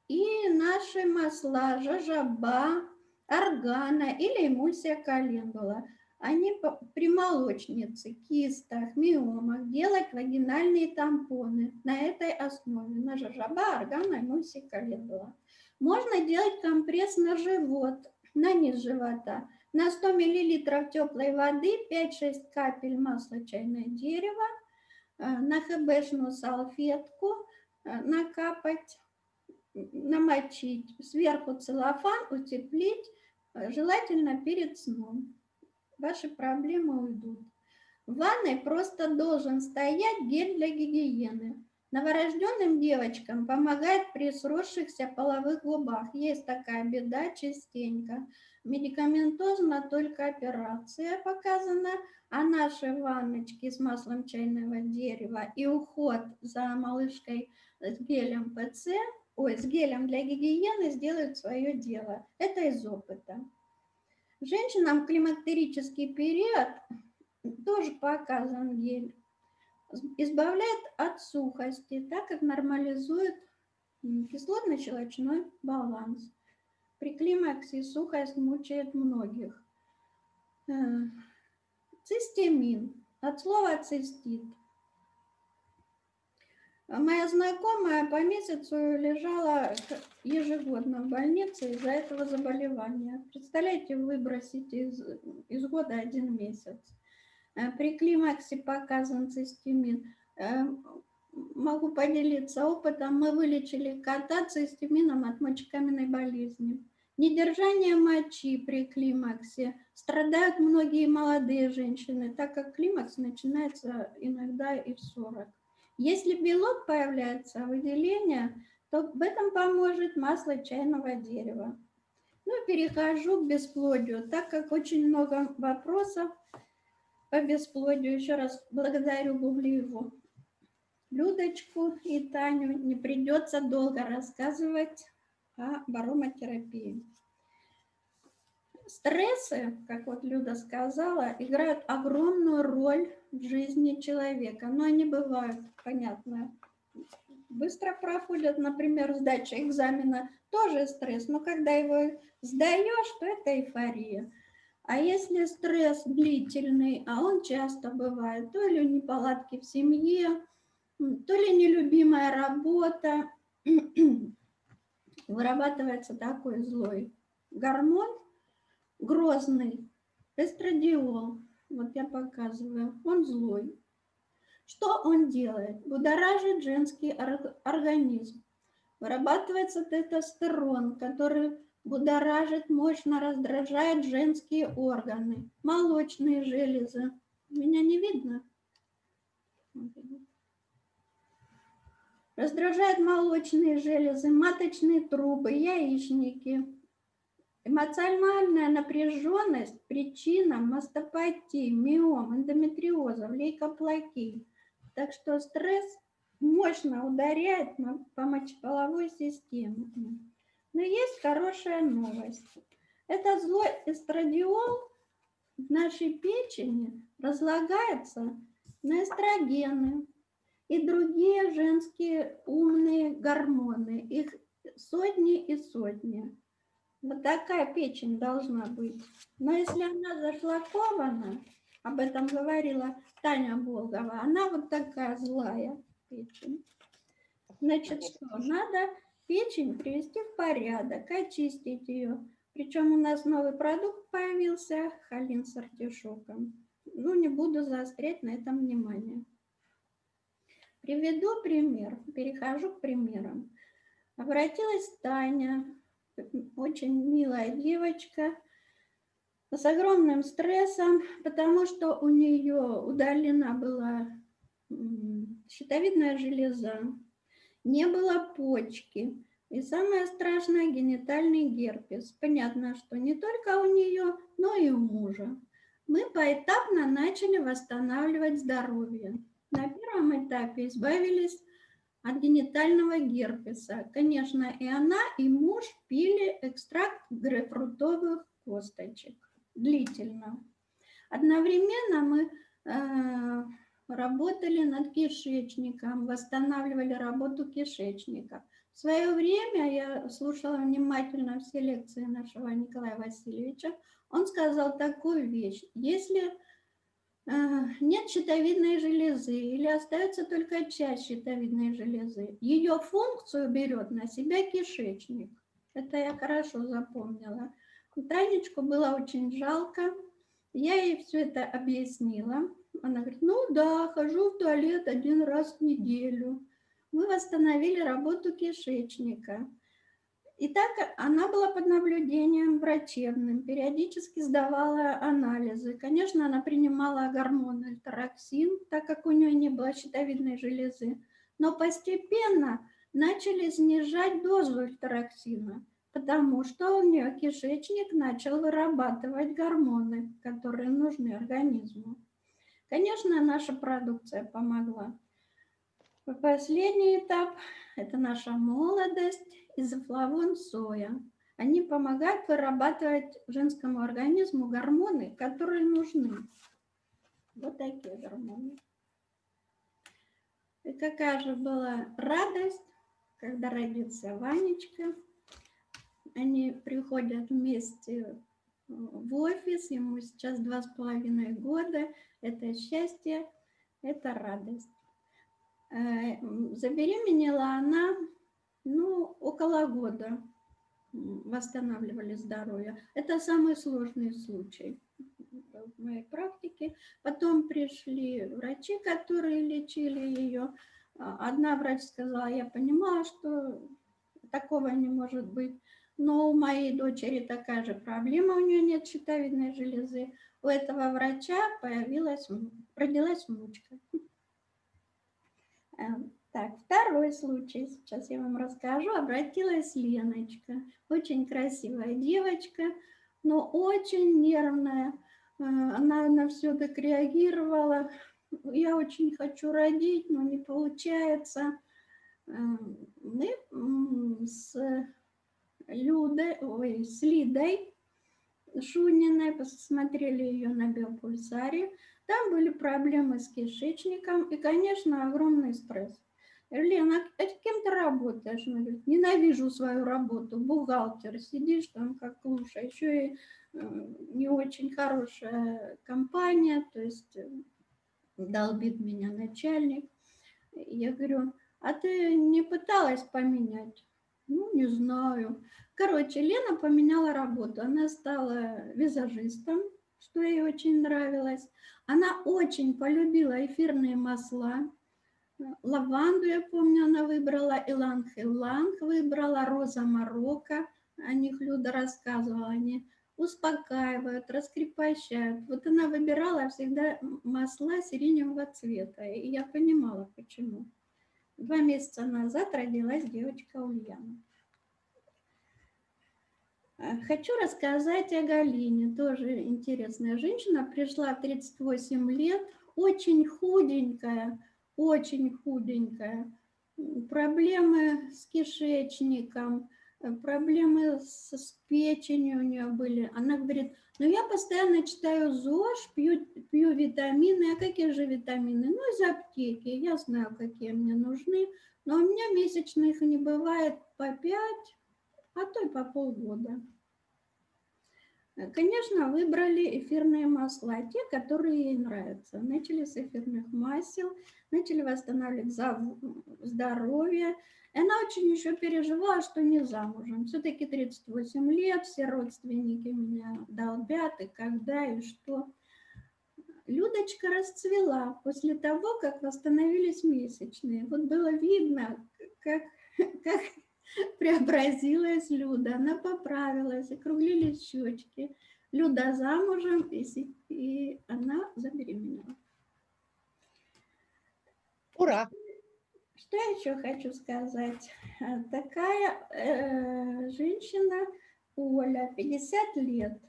и наши масла жажаба, органа или эмульсия календула. Они при молочнице, кистах, миомах делать вагинальные тампоны на этой основе, на жажаба, органа, эмульсия календула. Можно делать компресс на живот, на низ живота. На 100 мл теплой воды 5-6 капель масла чайное дерево, э, на хбшную салфетку э, накапать, намочить, сверху целлофан, утеплить, э, желательно перед сном. Ваши проблемы уйдут. В ванной просто должен стоять гель для гигиены. Новорожденным девочкам помогает при сросшихся половых губах. Есть такая беда частенько. Медикаментозно только операция показана, а наши ванночки с маслом чайного дерева и уход за малышкой с гелем ПЦ, ой, с гелем для гигиены сделают свое дело. Это из опыта. Женщинам климактерический период тоже показан гель. Избавляет от сухости, так как нормализует кислотно-щелочной баланс. При климаксе сухость мучает многих. Э, цистемин. От слова цистит. Моя знакомая по месяцу лежала ежегодно в больнице из-за этого заболевания. Представляете, выбросить из, из года один месяц. Э, при климаксе показан цистемин. Э, могу поделиться опытом. Мы вылечили кота цистемином от мочекаменной болезни. Недержание мочи при климаксе страдают многие молодые женщины, так как климакс начинается иногда и в 40. Если белок появляется, выделение, то в этом поможет масло чайного дерева. Ну, перехожу к бесплодию, так как очень много вопросов по бесплодию. Еще раз благодарю Гублиеву Людочку и Таню. Не придется долго рассказывать о баромотерапии. Стрессы, как вот Люда сказала, играют огромную роль в жизни человека. Но они бывают, понятно, быстро проходят, например, сдача экзамена, тоже стресс, но когда его сдаешь, то это эйфория. А если стресс длительный, а он часто бывает, то ли неполадки в семье, то ли нелюбимая работа, (clears throat) вырабатывается такой злой гормон, грозный, эстрадиол. Вот я показываю, он злой. Что он делает? Будоражит женский организм. Вырабатывается тестостерон, который будоражит, мощно раздражает женские органы, молочные железы. Меня не видно? Раздражает молочные железы, маточные трубы, яичники. Эмоциональная напряженность – причина мастопатии, миом, эндометриоза, лейкоплакии. Так что стресс мощно ударяет по мочеполовой системе. Но есть хорошая новость. Это злой эстрадиол в нашей печени разлагается на эстрогены, и другие женские умные гормоны. Их сотни и сотни. Вот такая печень должна быть. Но если она зашлакована, об этом говорила Таня Болгова, она вот такая злая печень. Значит, что? Надо печень привести в порядок, очистить ее. Причем у нас новый продукт появился, холин с артишоком. Ну, не буду заострять на этом внимание. Приведу пример, перехожу к примерам. Обратилась Таня, очень милая девочка, с огромным стрессом, потому что у нее удалена была щитовидная железа, не было почки, и самое страшное – генитальный герпес. Понятно, что не только у нее, но и у мужа. Мы поэтапно начали восстанавливать здоровье. На первом этапе избавились от генитального герпеса. Конечно, и она, и муж пили экстракт грейпфрутовых косточек длительно. Одновременно мы э, работали над кишечником, восстанавливали работу кишечника. В свое время я слушала внимательно все лекции нашего Николая Васильевича. Он сказал такую вещь. Если нет щитовидной железы или остается только часть щитовидной железы. Ее функцию берет на себя кишечник. Это я хорошо запомнила. Танечку было очень жалко. Я ей все это объяснила. Она говорит, ну да, хожу в туалет один раз в неделю. Мы восстановили работу кишечника. И так она была под наблюдением врачебным, периодически сдавала анализы. Конечно, она принимала гормон альтероксин, так как у нее не было щитовидной железы. Но постепенно начали снижать дозу эльтероксина, потому что у нее кишечник начал вырабатывать гормоны, которые нужны организму. Конечно, наша продукция помогла. Последний этап – это наша молодость, изофлавон соя. Они помогают вырабатывать женскому организму гормоны, которые нужны. Вот такие гормоны. И какая же была радость, когда родился Ванечка. Они приходят вместе в офис, ему сейчас два с половиной года. Это счастье, это радость. Э, забеременела она, ну, около года восстанавливали здоровье. Это самый сложный случай в моей практике. Потом пришли врачи, которые лечили ее. А, одна врач сказала, я понимала, что такого не может быть. Но у моей дочери такая же проблема, у нее нет щитовидной железы. У этого врача появилась, родилась внучка. Эм, так, второй случай, сейчас я вам расскажу. Обратилась Леночка, очень красивая девочка, но очень нервная. Э, она на все так реагировала. Я очень хочу родить, но не получается. Эм, мы с Людой, ой, с Лидой Шуниной посмотрели ее на биопульсаре. Там были проблемы с кишечником и, конечно, огромный стресс. Лена, а кем ты работаешь? Она говорит, ненавижу свою работу, бухгалтер, сидишь там как лучше, еще и э, не очень хорошая компания, то есть э, долбит меня начальник. Я говорю, а ты не пыталась поменять? Ну, не знаю. Короче, Лена поменяла работу. Она стала визажистом, что ей очень нравилось. Она очень полюбила эфирные масла. Лаванду, я помню, она выбрала, иланг-иланг выбрала, роза Марокко. О них Люда рассказывала. Они успокаивают, раскрепощают. Вот она выбирала всегда масла сиреневого цвета. И я понимала, почему. Два месяца назад родилась девочка Ульяна. Э, хочу рассказать о Галине, тоже интересная женщина, пришла в 38 лет, очень худенькая, очень худенькая, проблемы с кишечником, э, проблемы с, с печенью у нее были. Она говорит, ну я постоянно читаю ЗОЖ, пью, пью витамины. А какие же витамины? Ну из аптеки, я знаю, какие мне нужны. Но у меня месячных не бывает по 5, а то и по полгода. Конечно, выбрали эфирные масла, те, которые ей нравятся. Начали с эфирных масел, начали восстанавливать здоровье. Она очень еще переживала, что не замужем. Все-таки 38 лет, все родственники меня долбят, и когда, и что. Людочка расцвела после того, как восстановились месячные. Вот было видно, как, (laughs) как (laughs) преобразилась Люда, она поправилась, округлились щечки. Люда замужем, и, и она забеременела. Ура! Что еще хочу сказать? Такая э, женщина, Оля, 50 лет,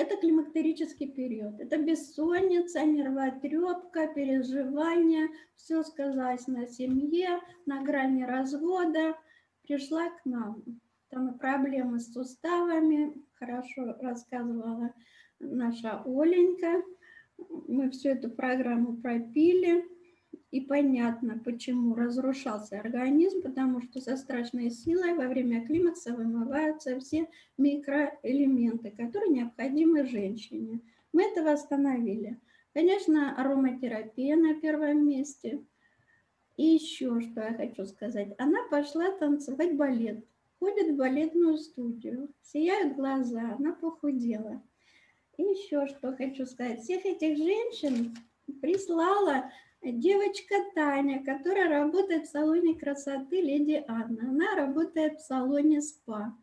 это климактерический период. Это бессонница, нервотрепка, переживания. Все сказалось на семье, на грани развода. Пришла к нам. Там и проблемы с суставами. Хорошо рассказывала наша Оленька. Мы всю эту программу пропили. И понятно, почему разрушался организм, потому что со страшной силой во время климакса вымываются все микроэлементы, которые необходимы женщине. Мы это восстановили. Конечно, ароматерапия на первом месте. И еще что я хочу сказать. Она пошла танцевать балет. Ходит в балетную студию. Сияют глаза, она похудела. И еще что хочу сказать. Всех этих женщин прислала девочка Таня, которая работает в салоне красоты Леди Анна. Она работает в салоне СПА.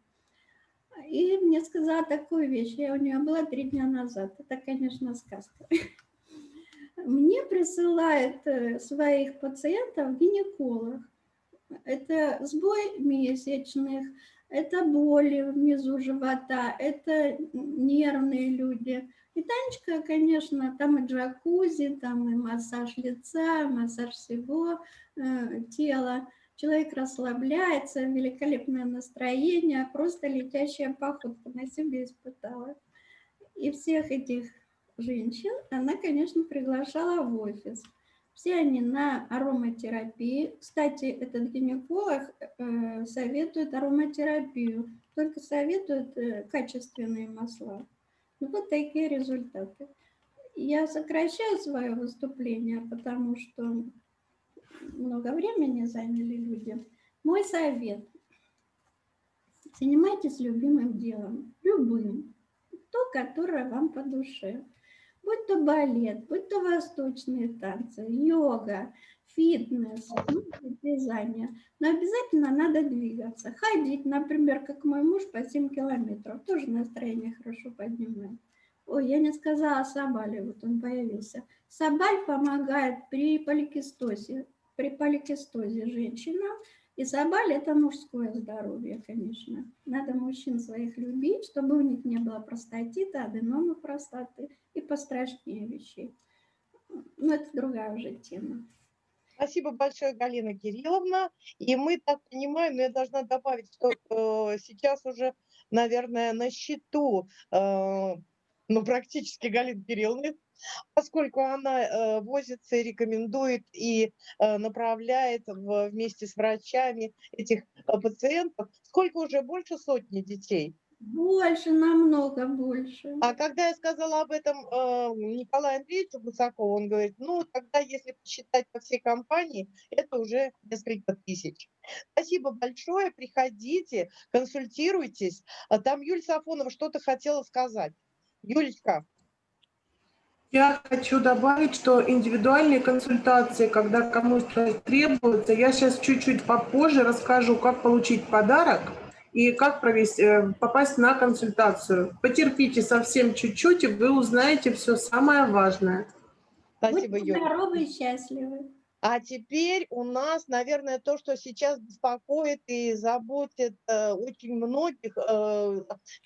И мне сказала такую вещь, я у нее была три дня назад. Это, конечно, сказка. (laughs) мне присылает э, своих пациентов гинеколог. Это сбой месячных, это боли внизу живота, это нервные люди. И Танечка, конечно, там и джакузи, там и массаж лица, массаж всего э, тела. Человек расслабляется, великолепное настроение, просто летящая походка на себе испытала. И всех этих женщин она, конечно, приглашала в офис. Все они на ароматерапии. Кстати, этот гинеколог э, советует ароматерапию, только советует э, качественные масла. Ну, вот такие результаты. Я сокращаю свое выступление, потому что много времени заняли люди. Мой совет. Занимайтесь любимым делом, любым, то, которое вам по душе будь то балет, будь то восточные танцы, йога, фитнес, ну, вязание. Но обязательно надо двигаться. Ходить, например, как мой муж по 7 километров. Тоже настроение хорошо поднимает. Ой, я не сказала Сабале, вот он появился. Сабаль помогает при поликистозе, при поликистозе женщинам и собаль – это мужское здоровье, конечно. Надо мужчин своих любить, чтобы у них не было простатита, аденомы простаты и пострашнее вещей. Но это другая уже тема. Спасибо большое, Галина Кирилловна. И мы так понимаем, но я должна добавить, что э, сейчас уже, наверное, на счету, э, ну, практически Галина Кирилловна, поскольку она э, возится и рекомендует и э, направляет в, вместе с врачами этих э, пациентов. Сколько уже? Больше сотни детей? Больше, намного больше. А когда я сказала об этом э, Николаю Андреевичу Гусакову, он говорит, ну, тогда, если посчитать по всей компании, это уже несколько тысяч. Спасибо большое, приходите, консультируйтесь. А там Юлия Сафонова что-то хотела сказать. Юлечка. Я хочу добавить, что индивидуальные консультации, когда кому-то требуется, я сейчас чуть-чуть попозже расскажу, как получить подарок и как провести, э, попасть на консультацию. Потерпите совсем чуть-чуть, и вы узнаете все самое важное. Спасибо, Будьте здоровы и счастливы. А теперь у нас, наверное, то, что сейчас беспокоит и заботит э, очень многих, э,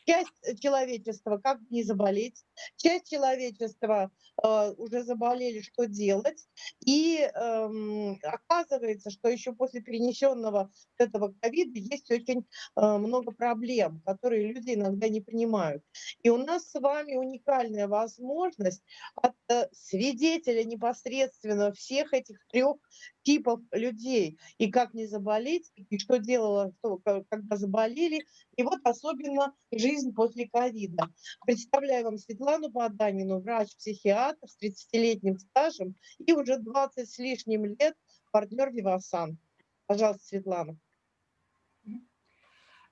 часть человечества, как не заболеть, часть человечества э, уже заболели, что делать. И э, оказывается, что еще после перенесенного этого ковида есть очень э, много проблем, которые люди иногда не понимают. И у нас с вами уникальная возможность от э, свидетеля непосредственно всех этих трех типов людей, и как не заболеть, и что делала, что, когда заболели, и вот особенно жизнь после ковида. Представляю вам Светлану Поданину, врач-психиатр с 30-летним стажем и уже 20 с лишним лет партнер Вивасан. Пожалуйста, Светлана.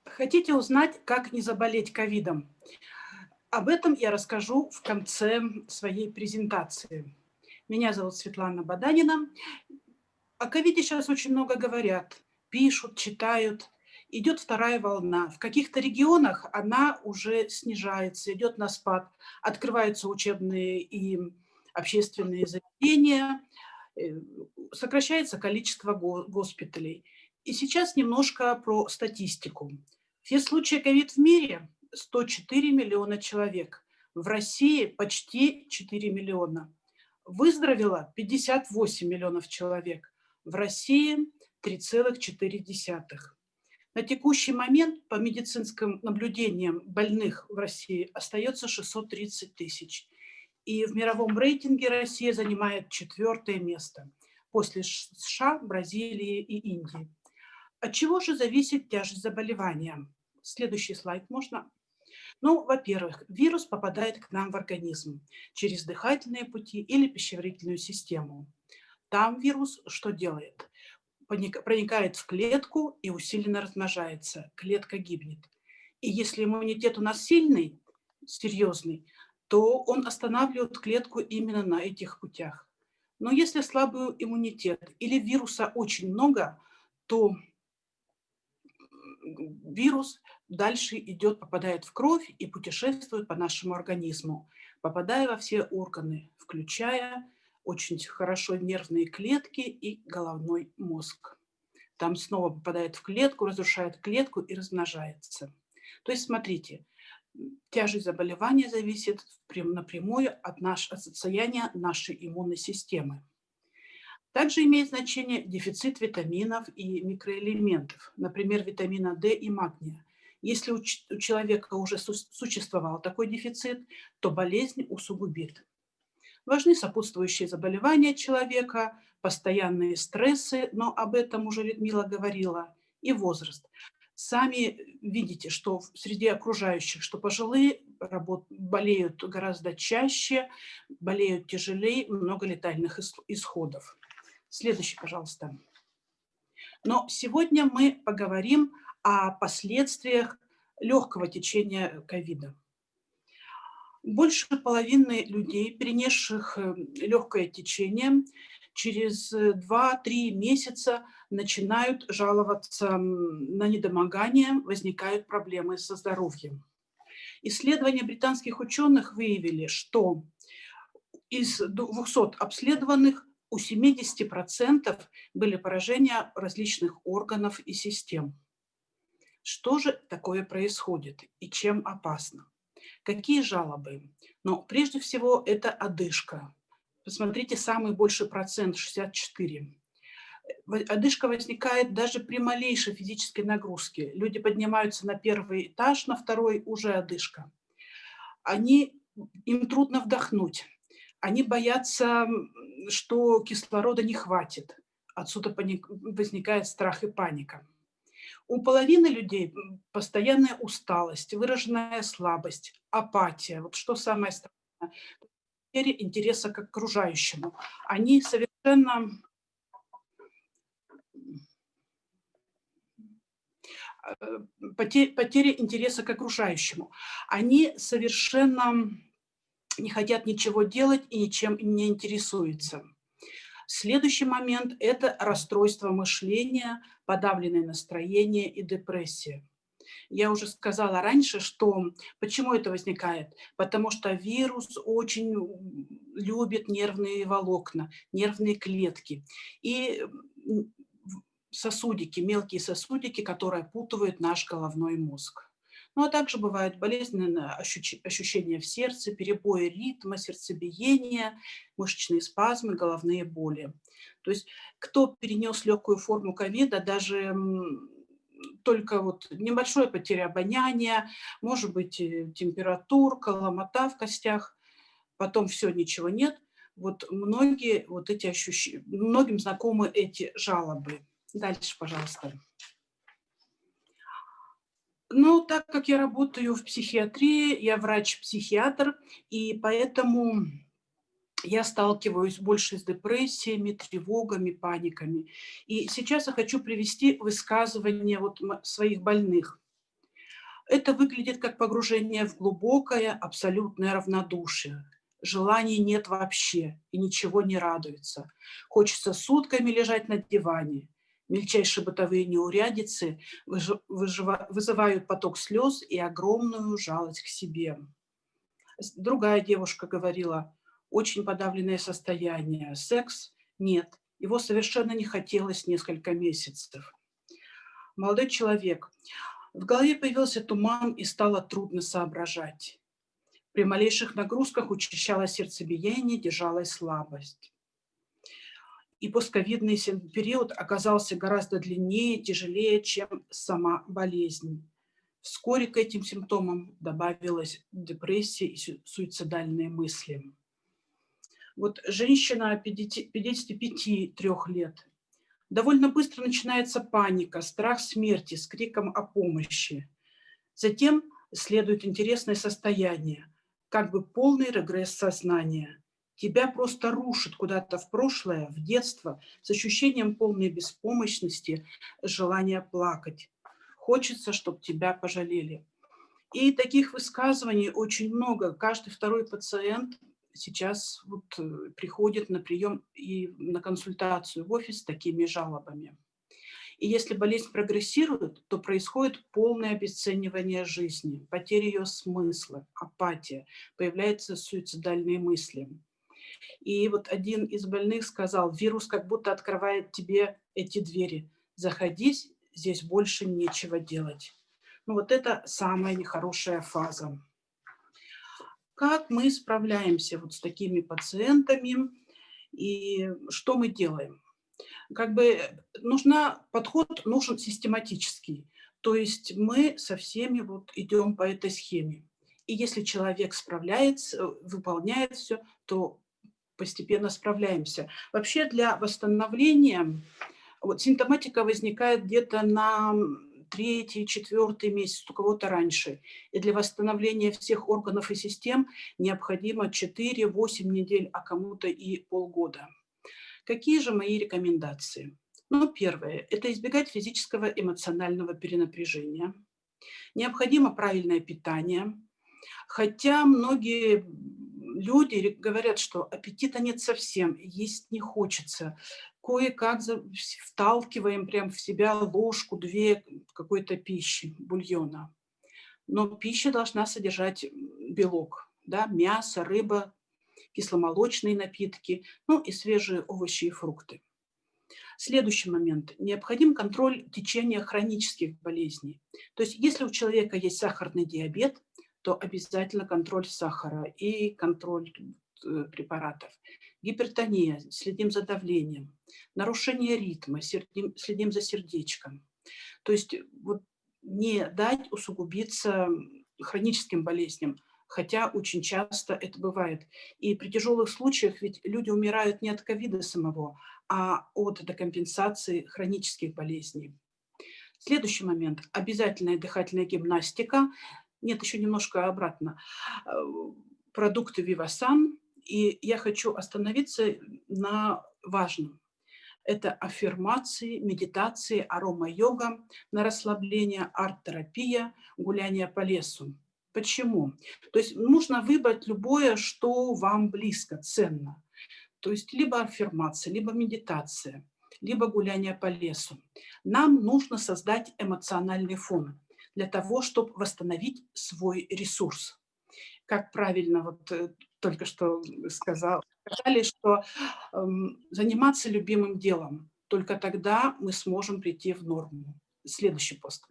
Хотите узнать, как не заболеть ковидом? Об этом я расскажу в конце своей презентации. Меня зовут Светлана Баданина. О ковиде сейчас очень много говорят, пишут, читают. Идет вторая волна. В каких-то регионах она уже снижается, идет на спад. Открываются учебные и общественные заведения, э, сокращается количество госпиталей. И сейчас немножко про статистику. Все случаи ковид в мире 104 миллиона человек. В России почти 4 миллиона. Выздоровело 58 миллионов человек, в России 3,4. На текущий момент по медицинским наблюдениям больных в России остается 630 тысяч. И в мировом рейтинге Россия занимает четвертое место после США, Бразилии и Индии. От чего же зависит тяжесть заболевания? Следующий слайд можно? Ну, во-первых, вирус попадает к нам в организм через дыхательные пути или пищеварительную систему. Там вирус что делает? Проникает в клетку и усиленно размножается. Клетка гибнет. И если иммунитет у нас сильный, серьезный, то он останавливает клетку именно на этих путях. Но если слабый иммунитет или вируса очень много, то вирус дальше идет, попадает в кровь и путешествует по нашему организму, попадая во все органы, включая очень хорошо нервные клетки и головной мозг. Там снова попадает в клетку, разрушает клетку и размножается. То есть, смотрите, тяжесть заболевания зависит напрямую от, наш, от состояния нашей иммунной системы. Также имеет значение дефицит витаминов и микроэлементов, например, витамина D и магния. Если у человека уже существовал такой дефицит, то болезнь усугубит. Важны сопутствующие заболевания человека, постоянные стрессы, но об этом уже Людмила говорила, и возраст. Сами видите, что среди окружающих, что пожилые болеют гораздо чаще, болеют тяжелее, много летальных исходов. Следующий, пожалуйста. Но сегодня мы поговорим о последствиях легкого течения ковида. Больше половины людей, перенесших э, легкое течение, через 2-3 месяца начинают жаловаться на недомогание, возникают проблемы со здоровьем. Исследования британских ученых выявили, что из 200 обследованных у 70% были поражения различных органов и систем. Что же такое происходит и чем опасно? Какие жалобы? Но прежде всего это одышка. Посмотрите, самый большой процент, 64. Одышка возникает даже при малейшей физической нагрузке. Люди поднимаются на первый этаж, на второй уже одышка. Они, им трудно вдохнуть. Они боятся, что кислорода не хватит. Отсюда возникает страх и паника. У половины людей постоянная усталость, выраженная слабость, апатия. Вот что самое страшное. Потеря интереса к окружающему. Они совершенно э, потеря интереса к окружающему. Они совершенно не хотят ничего делать и ничем не интересуются. Следующий момент – это расстройство мышления, подавленное настроение и депрессия. Я уже сказала раньше, что почему это возникает? Потому что вирус очень любит нервные волокна, нервные клетки и сосудики, мелкие сосудики, которые опутывают наш головной мозг. Ну а также бывают болезненные ощущения в сердце, перебои ритма, сердцебиения, мышечные спазмы, головные боли. То есть кто перенес легкую форму ковида, даже только вот небольшое потеря обоняния, может быть э, температурка, ломота в костях, потом все, ничего нет. Вот многие вот эти ощущения, многим знакомы эти жалобы. Дальше, пожалуйста. Ну, так как я работаю в психиатрии, я врач-психиатр, и поэтому я сталкиваюсь больше с депрессиями, тревогами, паниками. И сейчас я хочу привести высказывание вот своих больных. Это выглядит как погружение в глубокое, абсолютное равнодушие. Желаний нет вообще, и ничего не радуется. Хочется сутками лежать на диване, Мельчайшие бытовые неурядицы вызывают поток слез и огромную жалость к себе. Другая девушка говорила, очень подавленное состояние, секс нет, его совершенно не хотелось несколько месяцев. Молодой человек, в голове появился туман и стало трудно соображать. При малейших нагрузках учащалось сердцебиение, держалась слабость и постковидный период оказался гораздо длиннее, тяжелее, чем сама болезнь. Вскоре к этим симптомам добавилась депрессия и суицидальные мысли. Вот женщина 55-3 лет. Довольно быстро начинается паника, страх смерти с криком о помощи. Затем следует интересное состояние, как бы полный регресс сознания. Тебя просто рушит куда-то в прошлое, в детство, с ощущением полной беспомощности, желания плакать. Хочется, чтобы тебя пожалели. И таких высказываний очень много. Каждый второй пациент сейчас вот э, приходит на прием и на консультацию в офис с такими жалобами. И если болезнь прогрессирует, то происходит полное обесценивание жизни, потеря ее смысла, апатия, появляются суицидальные мысли. И вот один из больных сказал, вирус как будто открывает тебе эти двери. Заходи, здесь больше нечего делать. Ну вот это самая нехорошая фаза. Как мы справляемся вот с такими пациентами и что мы делаем? Как бы нужна, подход нужен систематический. То есть мы со всеми вот идем по этой схеме. И если человек справляется, выполняет все, то постепенно справляемся. Вообще для восстановления вот симптоматика возникает где-то на третий, четвертый месяц, у кого-то раньше. И для восстановления всех органов и систем необходимо 4-8 недель, а кому-то и полгода. Какие же мои рекомендации? Ну, первое – это избегать физического эмоционального перенапряжения. Необходимо правильное питание, хотя многие люди говорят, что аппетита нет совсем, есть не хочется. Кое-как вталкиваем прям в себя ложку-две какой-то пищи, бульона. Но пища должна содержать белок, да, мясо, рыба, кисломолочные напитки, ну и свежие овощи и фрукты. Следующий момент. Необходим контроль течения хронических болезней. То есть если у человека есть сахарный диабет, то обязательно контроль сахара и контроль э, препаратов. Гипертония, следим за давлением. Нарушение ритма, следим, следим за сердечком. То есть вот не дать усугубиться хроническим болезням, хотя очень часто это бывает. И при тяжелых случаях ведь люди умирают не от ковида самого, а от декомпенсации хронических болезней. Следующий момент. Обязательная дыхательная гимнастика. Нет, еще немножко обратно. Э, продукты Вивасан. И я хочу остановиться на важном. Это аффирмации, медитации, арома-йога, на расслабление, арт-терапия, гуляние по лесу. Почему? То есть нужно выбрать любое, что вам близко, ценно. То есть либо аффирмация, либо медитация, либо гуляние по лесу. Нам нужно создать эмоциональный фон для того, чтобы восстановить свой ресурс. Как правильно вот э, только что сказал, сказали, что э, заниматься любимым делом, только тогда мы сможем прийти в норму. Следующий пост.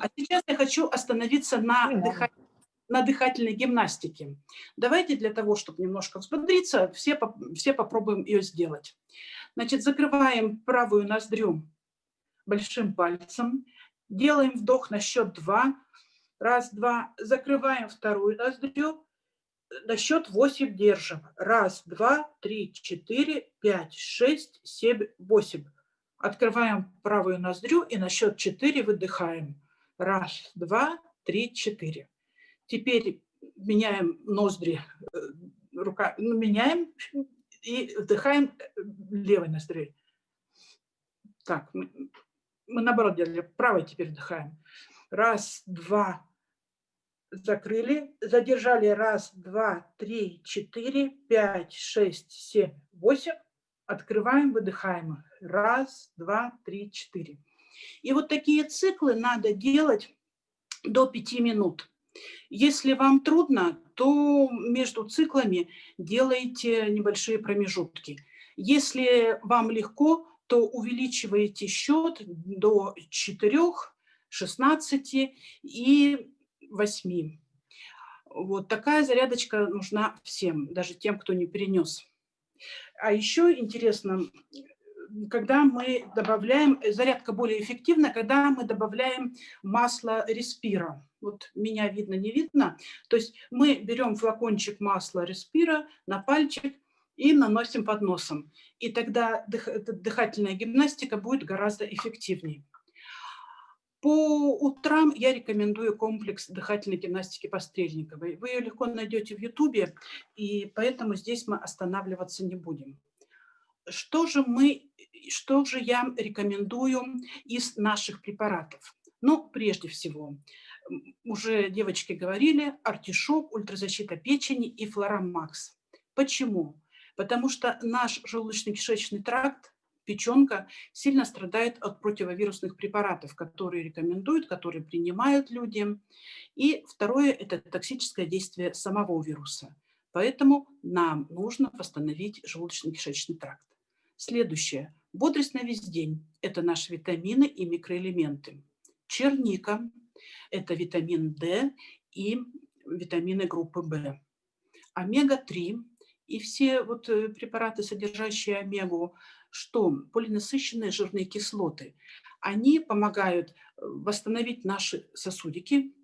А сейчас я хочу остановиться на дыхании на дыхательной гимнастике. Давайте для того, чтобы немножко взбодриться, все, все попробуем ее сделать. Значит, закрываем правую ноздрю большим пальцем, делаем вдох на счет два, раз, два, закрываем вторую ноздрю, на счет 8 держим. Раз, два, три, четыре, пять, шесть, семь, восемь. Открываем правую ноздрю и на счет 4 выдыхаем. Раз, два, три, четыре. Теперь меняем ноздри, э, рука, ну, меняем и вдыхаем э, левой ноздрей. Так, мы, наоборот делали, правой теперь вдыхаем. Раз, два, закрыли, задержали. Раз, два, три, четыре, пять, шесть, семь, восемь. Открываем, выдыхаем. Раз, два, три, четыре. И вот такие циклы надо делать до пяти минут. Если вам трудно, то между циклами делайте небольшие промежутки. Если вам легко, то увеличиваете счет до 4, 16 и 8. Вот такая зарядочка нужна всем, даже тем, кто не перенес. А еще интересно, когда мы добавляем, зарядка более эффективна, когда мы добавляем масло респира. Вот меня видно, не видно. То есть мы берем флакончик масла респира на пальчик и наносим под носом. И тогда дыхательная гимнастика будет гораздо эффективнее. По утрам я рекомендую комплекс дыхательной гимнастики Пострельниковой. Вы ее легко найдете в Ютубе, и поэтому здесь мы останавливаться не будем. Что же, мы, что же я рекомендую из наших препаратов? Ну, прежде всего, уже девочки говорили, артишок, ультразащита печени и флорамакс. Почему? Потому что наш желудочно-кишечный тракт, печенка, сильно страдает от противовирусных препаратов, которые рекомендуют, которые принимают люди. И второе – это токсическое действие самого вируса. Поэтому нам нужно восстановить желудочно-кишечный тракт. Следующее. Бодрость на весь день – это наши витамины и микроэлементы. Черника – это витамин D и витамины группы В. Омега-3 и все вот э, препараты, содержащие омегу, что полинасыщенные жирные кислоты, они помогают э, восстановить наши сосудики,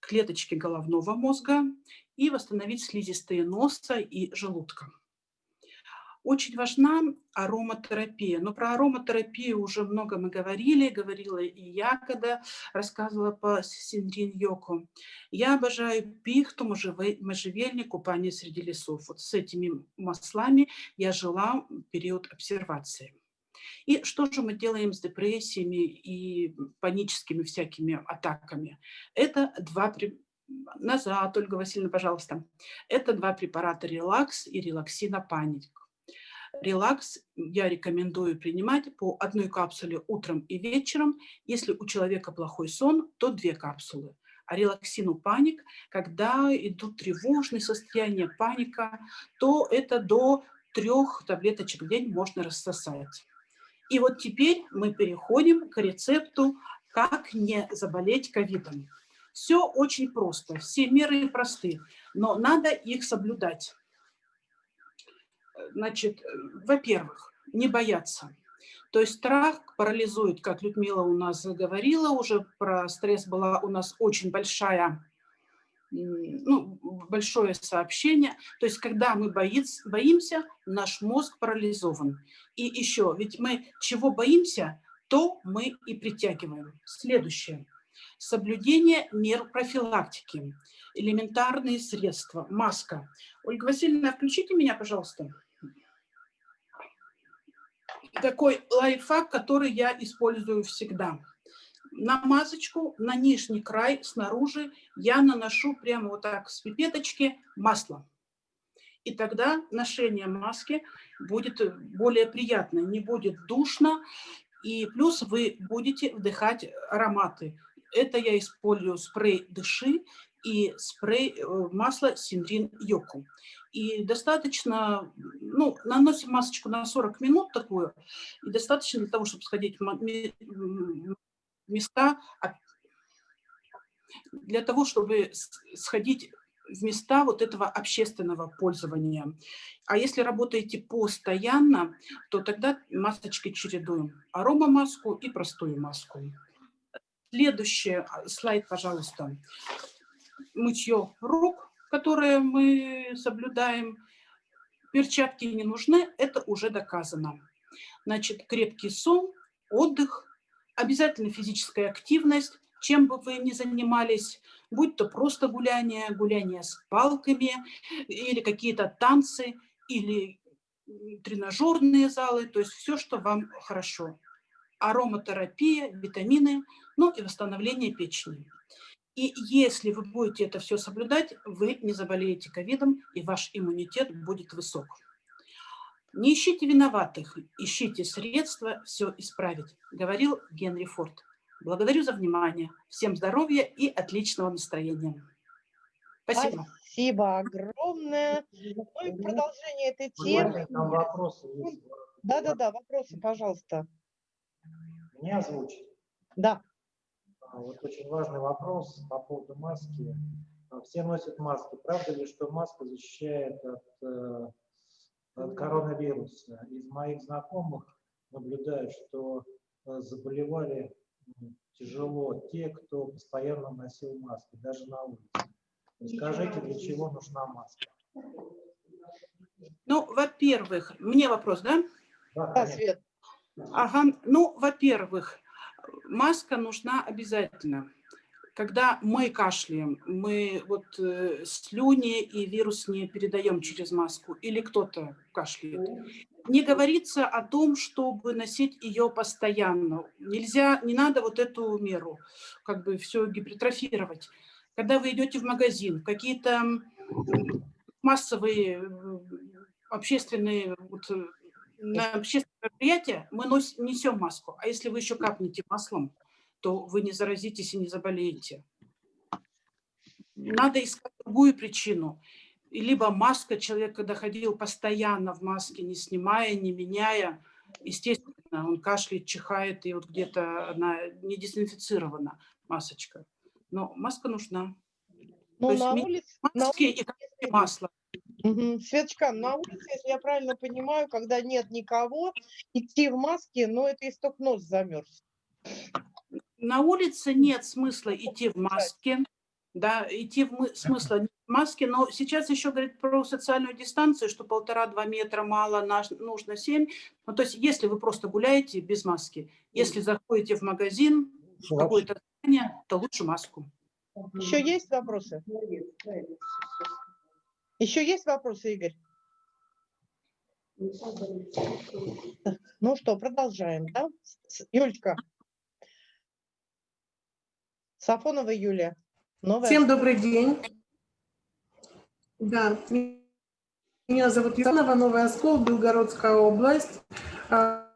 клеточки головного мозга и восстановить слизистые носа и желудка. Очень важна ароматерапия. Но про ароматерапию уже много мы говорили, говорила и я, когда рассказывала по Синдрин-йоку. Я обожаю пихту, можжевельник, купание среди лесов. Вот с этими маслами я жила период обсервации. И что же мы делаем с депрессиями и паническими всякими атаками? Это два назад, Ольга Васильевна, пожалуйста. Это два препарата релакс и релаксина паник. Релакс я рекомендую принимать по одной капсуле утром и вечером. Если у человека плохой сон, то две капсулы. А релаксину паник, когда идут тревожные состояния, паника, то это до трех таблеточек в день можно рассосать. И вот теперь мы переходим к рецепту «Как не заболеть ковидом». Все очень просто, все меры просты, но надо их соблюдать. Значит, во-первых, не бояться. То есть страх парализует, как Людмила у нас говорила, уже про стресс была у нас очень большая ну, большое сообщение. То есть, когда мы боимся, наш мозг парализован. И еще, ведь мы чего боимся, то мы и притягиваем. Следующее. Соблюдение мер профилактики. Элементарные средства. Маска. Ольга Васильевна, включите меня, пожалуйста. Такой лайфхак, который я использую всегда на масочку, на нижний край снаружи я наношу прямо вот так с пипеточки масло. И тогда ношение маски будет более приятно, не будет душно, и плюс вы будете вдыхать ароматы. Это я использую спрей «Дыши» и спрей э, масло «Синдрин Йоку». И достаточно, ну, наносим масочку на 40 минут такую, и достаточно для того, чтобы сходить места для того, чтобы сходить в места вот этого общественного пользования. А если работаете постоянно, то тогда масочки чередуем. Аромамаску и простую маску. Следующий а, слайд, пожалуйста. Мытье рук, которое мы соблюдаем. Перчатки не нужны, это уже доказано. Значит, крепкий сон, отдых, обязательно физическая активность, чем бы вы ни занимались, будь то просто гуляние, гуляние с палками, или какие-то танцы, или тренажерные залы, то есть все, что вам хорошо. Ароматерапия, витамины, ну и восстановление печени. И если вы будете это все соблюдать, вы не заболеете ковидом, и ваш иммунитет будет высок. Не ищите виноватых, ищите средства все исправить, говорил Генри Форд. Благодарю за внимание. Всем здоровья и отличного настроения. Спасибо. Спасибо огромное. Ну и продолжение этой темы. Там вопросы есть. Да-да-да, вопросы, пожалуйста. Меня озвучить? Да. А, вот очень важный вопрос по поводу маски. Все носят маски. Правда ли, что маска защищает от э, коронавируса. Из моих знакомых наблюдаю, что э, заболевали тяжело те, кто постоянно носил маски, даже на улице. Скажите, для чего нужна маска? Ну, во-первых, мне вопрос, да? Да, Свет. Ага, ну, во-первых, маска нужна обязательно когда мы кашляем, мы вот э, слюни и вирус не передаем через маску, или кто-то кашляет, не говорится о том, чтобы носить ее постоянно. Нельзя, не надо вот эту меру, как бы все гипертрофировать. Когда вы идете в магазин, какие-то массовые э, общественные вот, э, на общественные мероприятия, мы носим, несем маску. А если вы еще капнете маслом, то вы не заразитесь и не заболеете. Надо искать другую причину. либо маска, человек, когда ходил постоянно в маске, не снимая, не меняя, естественно, он кашляет, чихает, и вот где-то она не дезинфицирована, масочка. Но маска нужна. Ну, на улице, маски на и улице, капли масла. Мгм. Светочка, на улице, если я правильно понимаю, когда нет никого, идти в маске, но это если только нос замерз. На улице нет смысла идти в маске, да, идти в мы- смысла нет в маске, но сейчас еще говорит про социальную дистанцию, что полтора-два метра мало, наш- нужно семь. Ну, то есть если вы просто гуляете без маски, если заходите в магазин, в какое-то здание, то лучше маску. Еще есть вопросы? Еще есть вопросы, Игорь? Ну что, продолжаем, да? Юлечка. Сафонова Юлия. Новая. Всем добрый день. Да, меня зовут Юлианова, Новый Оскол, Белгородская область. А,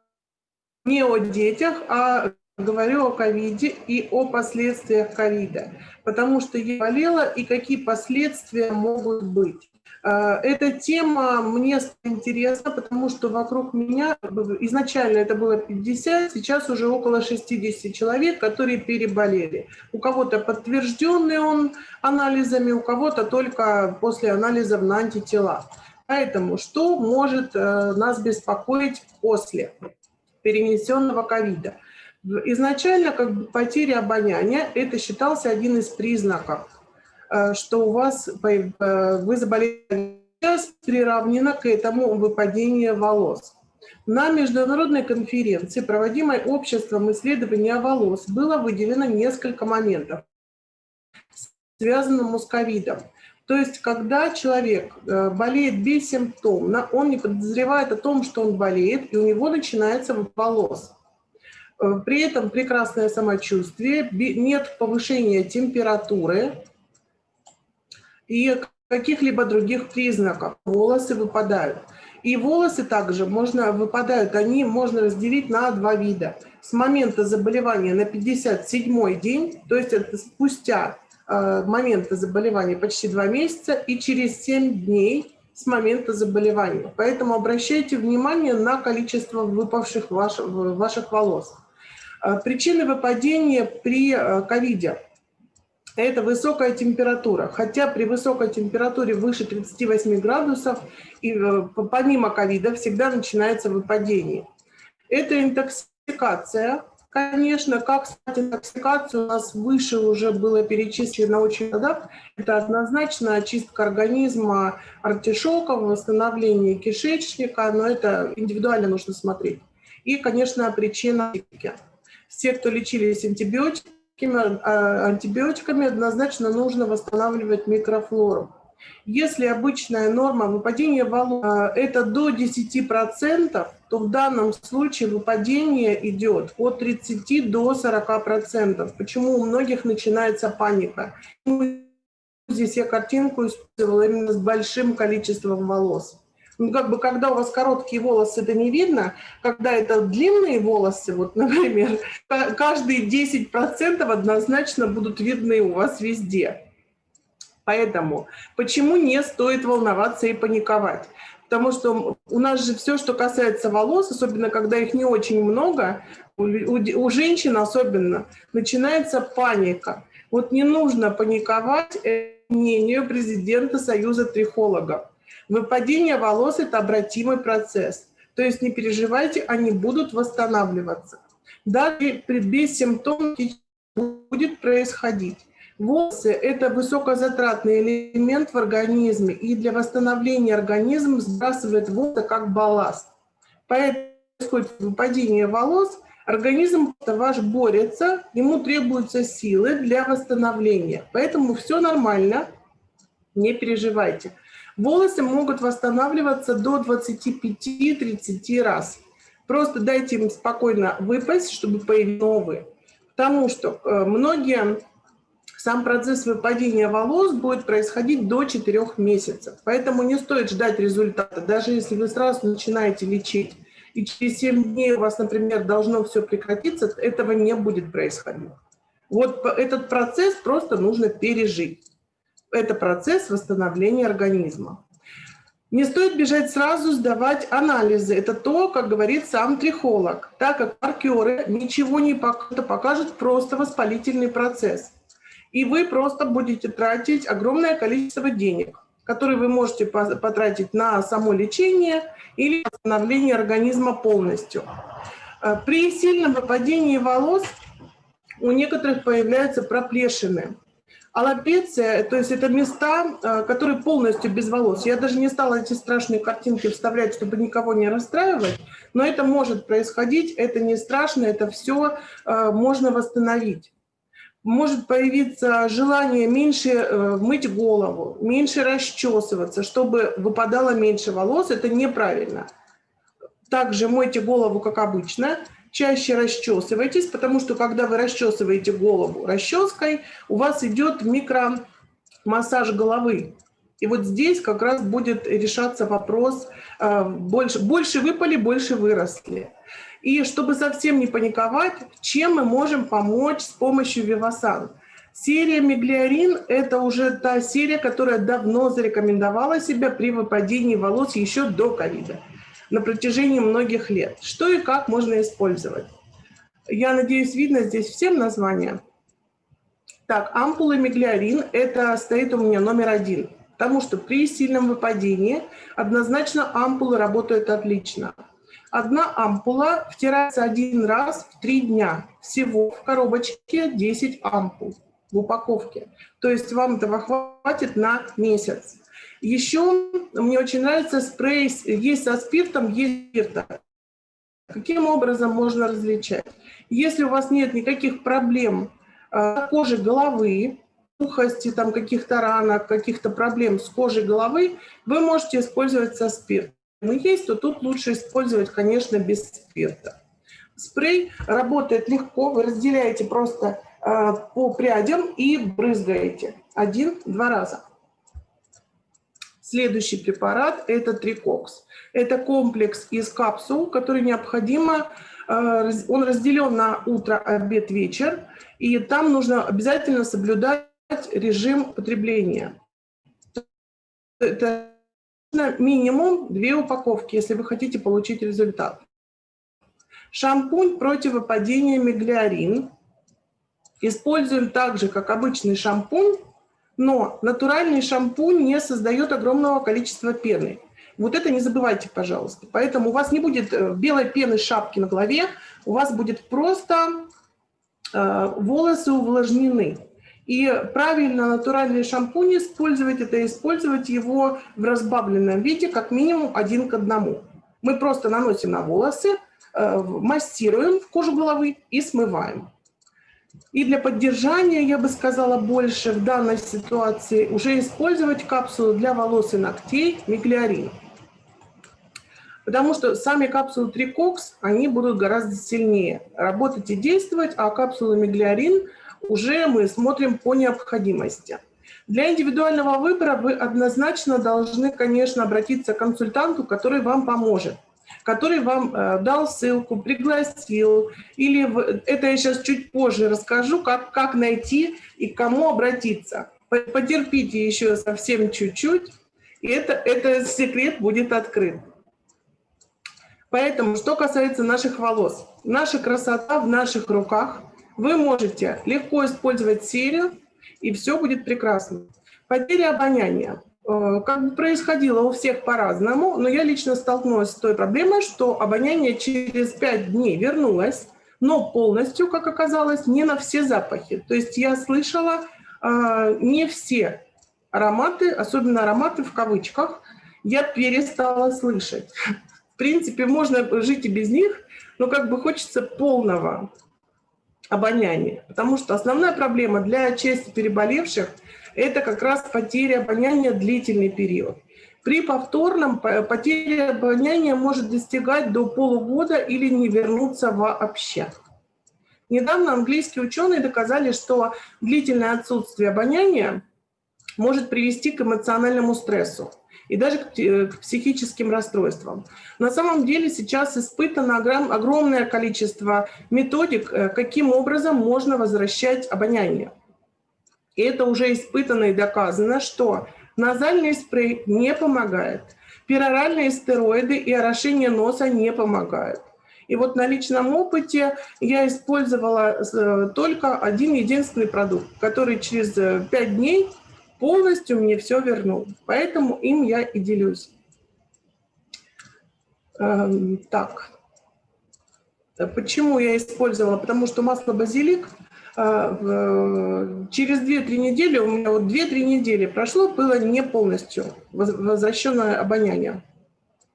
Не о детях, а говорю о ковиде и о последствиях ковида, потому что я болела и какие последствия могут быть. А, Эта тема мне интересна, потому что вокруг меня изначально это было 50, сейчас уже около 60 человек, которые переболели. У кого-то подтвержденный он анализами, у кого-то только после анализов на антитела. Поэтому что может э, нас беспокоить после перенесенного ковида? Изначально как бы потеря обоняния – это считался один из признаков, э, что у вас э, вы заболели сейчас приравнено к этому выпадение волос. На международной конференции, проводимой обществом исследования волос, было выделено несколько моментов, связанных с ковидом. То есть, когда человек э, болеет бессимптомно, он не подозревает о том, что он болеет, и у него начинается волос. Э, При этом прекрасное самочувствие, нет повышения температуры и каких-либо других признаков. Волосы выпадают. И волосы также можно, выпадают, они можно разделить на два вида. С момента заболевания на 57 день, то есть это спустя э, момента заболевания почти два месяца, и через 7 дней с момента заболевания. Поэтому обращайте внимание на количество выпавших ваш- ваших волос. Э, Причины выпадения при э, ковиде – это высокая температура. Хотя при высокой температуре выше 38 градусов, и э, помимо ковида всегда начинается выпадение. Это интоксикация. Конечно, как снять интоксикацию, у нас выше уже было перечислено очень много. Это однозначно очистка организма артишоков, восстановление кишечника, но это индивидуально нужно смотреть. И, конечно, причина. Все, кто лечились антибиотиками, антибиотиками, однозначно нужно восстанавливать микрофлору. Если обычная норма выпадения волос а, это до 10%, то в данном случае выпадение идет от 30 до 40%. Почему у многих начинается паника? Здесь я картинку использовала именно с большим количеством волос. Ну, как бы, когда у вас короткие волосы, это не видно. Когда это длинные волосы, вот, (laughs) например, ка- каждые 10% однозначно будут видны у вас везде. Поэтому почему не стоит волноваться и паниковать? Потому что у нас же все, что касается волос, особенно когда их не очень много, у, у женщин особенно, начинается паника. Вот не нужно паниковать, это мнение президента Союза трихологов. Выпадение волос – это обратимый процесс. То есть не переживайте, они будут восстанавливаться. Даже при бессимптомном будет происходить. Волосы – это высокозатратный элемент в организме, и для восстановления организм сбрасывает волосы как балласт. Поэтому происходит выпадение волос, организм ваш борется, ему требуются силы для восстановления. Поэтому все нормально, не переживайте. Волосы могут восстанавливаться до 25-30 раз. Просто дайте им спокойно выпасть, чтобы появились новые. Потому что э, многие сам процесс выпадения волос будет происходить до 4 месяцев. Поэтому не стоит ждать результата. Даже если вы сразу начинаете лечить, и через 7 дней у вас, например, должно все прекратиться, этого не будет происходить. Вот этот процесс просто нужно пережить. Это процесс восстановления организма. Не стоит бежать сразу сдавать анализы. Это то, как говорит сам трихолог, так как маркеры ничего не покажут, просто воспалительный процесс. И вы просто будете тратить огромное количество денег, которые вы можете потратить на само лечение или восстановление организма полностью. Э, при сильном выпадении волос у некоторых появляются проплешины. Аллопеция, то есть это места, э, которые полностью без волос. Я даже не стала эти страшные картинки вставлять, чтобы никого не расстраивать, но это может происходить, это не страшно, это все э, можно восстановить. Может появиться желание меньше э, мыть голову, меньше расчесываться, чтобы выпадало меньше волос, это неправильно. Также мойте голову, как обычно, чаще расчесывайтесь, потому что когда вы расчесываете голову расческой, у вас идет микромассаж головы. И вот здесь как раз будет решаться вопрос, э, больше, больше выпали, больше выросли. И чтобы совсем не паниковать, чем мы можем помочь с помощью Вивасан? Серия Миглиарин – это уже та серия, которая давно зарекомендовала себя при выпадении волос еще до ковида на протяжении многих лет. Что и как можно использовать? Я надеюсь, видно здесь всем названия. Так, ампулы миглиарин – это стоит у меня номер один, потому что при сильном выпадении однозначно ампулы работают отлично. Одна ампула втирается один раз в три дня. Всего в коробочке 10 ампул в упаковке. То есть вам этого хватит на месяц. Еще мне очень нравится спрей, есть со спиртом, есть спирта. Каким образом можно различать? Если у вас нет никаких проблем э, кожи головы, сухости, там каких-то ранок, каких-то проблем с кожей головы, вы можете использовать со спиртом. Но есть, то тут лучше использовать, конечно, без спирта. Спрей работает легко, вы разделяете просто э, по прядям и брызгаете один-два раза. Следующий препарат – это трикокс. Это комплекс из капсул, который необходимо, э, он разделен на утро, обед, вечер, и там нужно обязательно соблюдать режим потребления. Это минимум две упаковки, если вы хотите получить результат. Шампунь против выпадения миглиарин. Используем так же, как обычный шампунь, но натуральный шампунь не создает огромного количества пены. Вот это не забывайте, пожалуйста. Поэтому у вас не будет э, белой пены шапки на голове, у вас будет просто э, волосы увлажнены. И правильно натуральный шампунь использовать, это использовать его в разбавленном виде как минимум один к одному. Мы просто наносим на волосы, э, массируем кожу головы и смываем. И для поддержания, я бы сказала, больше в данной ситуации уже использовать капсулу для волос и ногтей миглиарин. Потому что сами капсулы Трикокс, они будут гораздо сильнее работать и действовать, а капсулы миглиарин уже мы смотрим по необходимости. Для индивидуального выбора вы однозначно должны, конечно, обратиться к консультанту, который вам поможет который вам э, дал ссылку, пригласил, или это я сейчас чуть позже расскажу, как, как найти и к кому обратиться. Потерпите еще совсем чуть-чуть, и это, этот секрет будет открыт. Поэтому, что касается наших волос, наша красота в наших руках. Вы можете легко использовать серию, и все будет прекрасно. Потеря обоняния. Э, как происходило у всех по-разному, но я лично столкнулась с той проблемой, что обоняние через 5 дней вернулось, но полностью, как оказалось, не на все запахи. То есть я слышала э, не все ароматы, особенно ароматы в кавычках, я перестала слышать. В принципе, можно жить и без них, но как бы хочется полного обоняния. Потому что основная проблема для части переболевших – это как раз потеря обоняния длительный период. При повторном потеря обоняния может достигать до полугода или не вернуться вообще. Недавно английские ученые доказали, что длительное отсутствие обоняния может привести к эмоциональному стрессу и даже к психическим расстройствам. На самом деле сейчас испытано огромное количество методик, э, каким образом можно возвращать обоняние. И это уже испытано и доказано, что назальный спрей не помогает, пероральные стероиды и орошение носа не помогают. И вот на личном опыте я использовала э, только один единственный продукт, который через 5 э, дней полностью мне все вернул. Поэтому им я и делюсь. Эм, так. Почему я использовала? Потому что масло базилик э, через 2-3 недели, у меня вот 2-3 недели прошло, было не полностью возвращенное обоняние.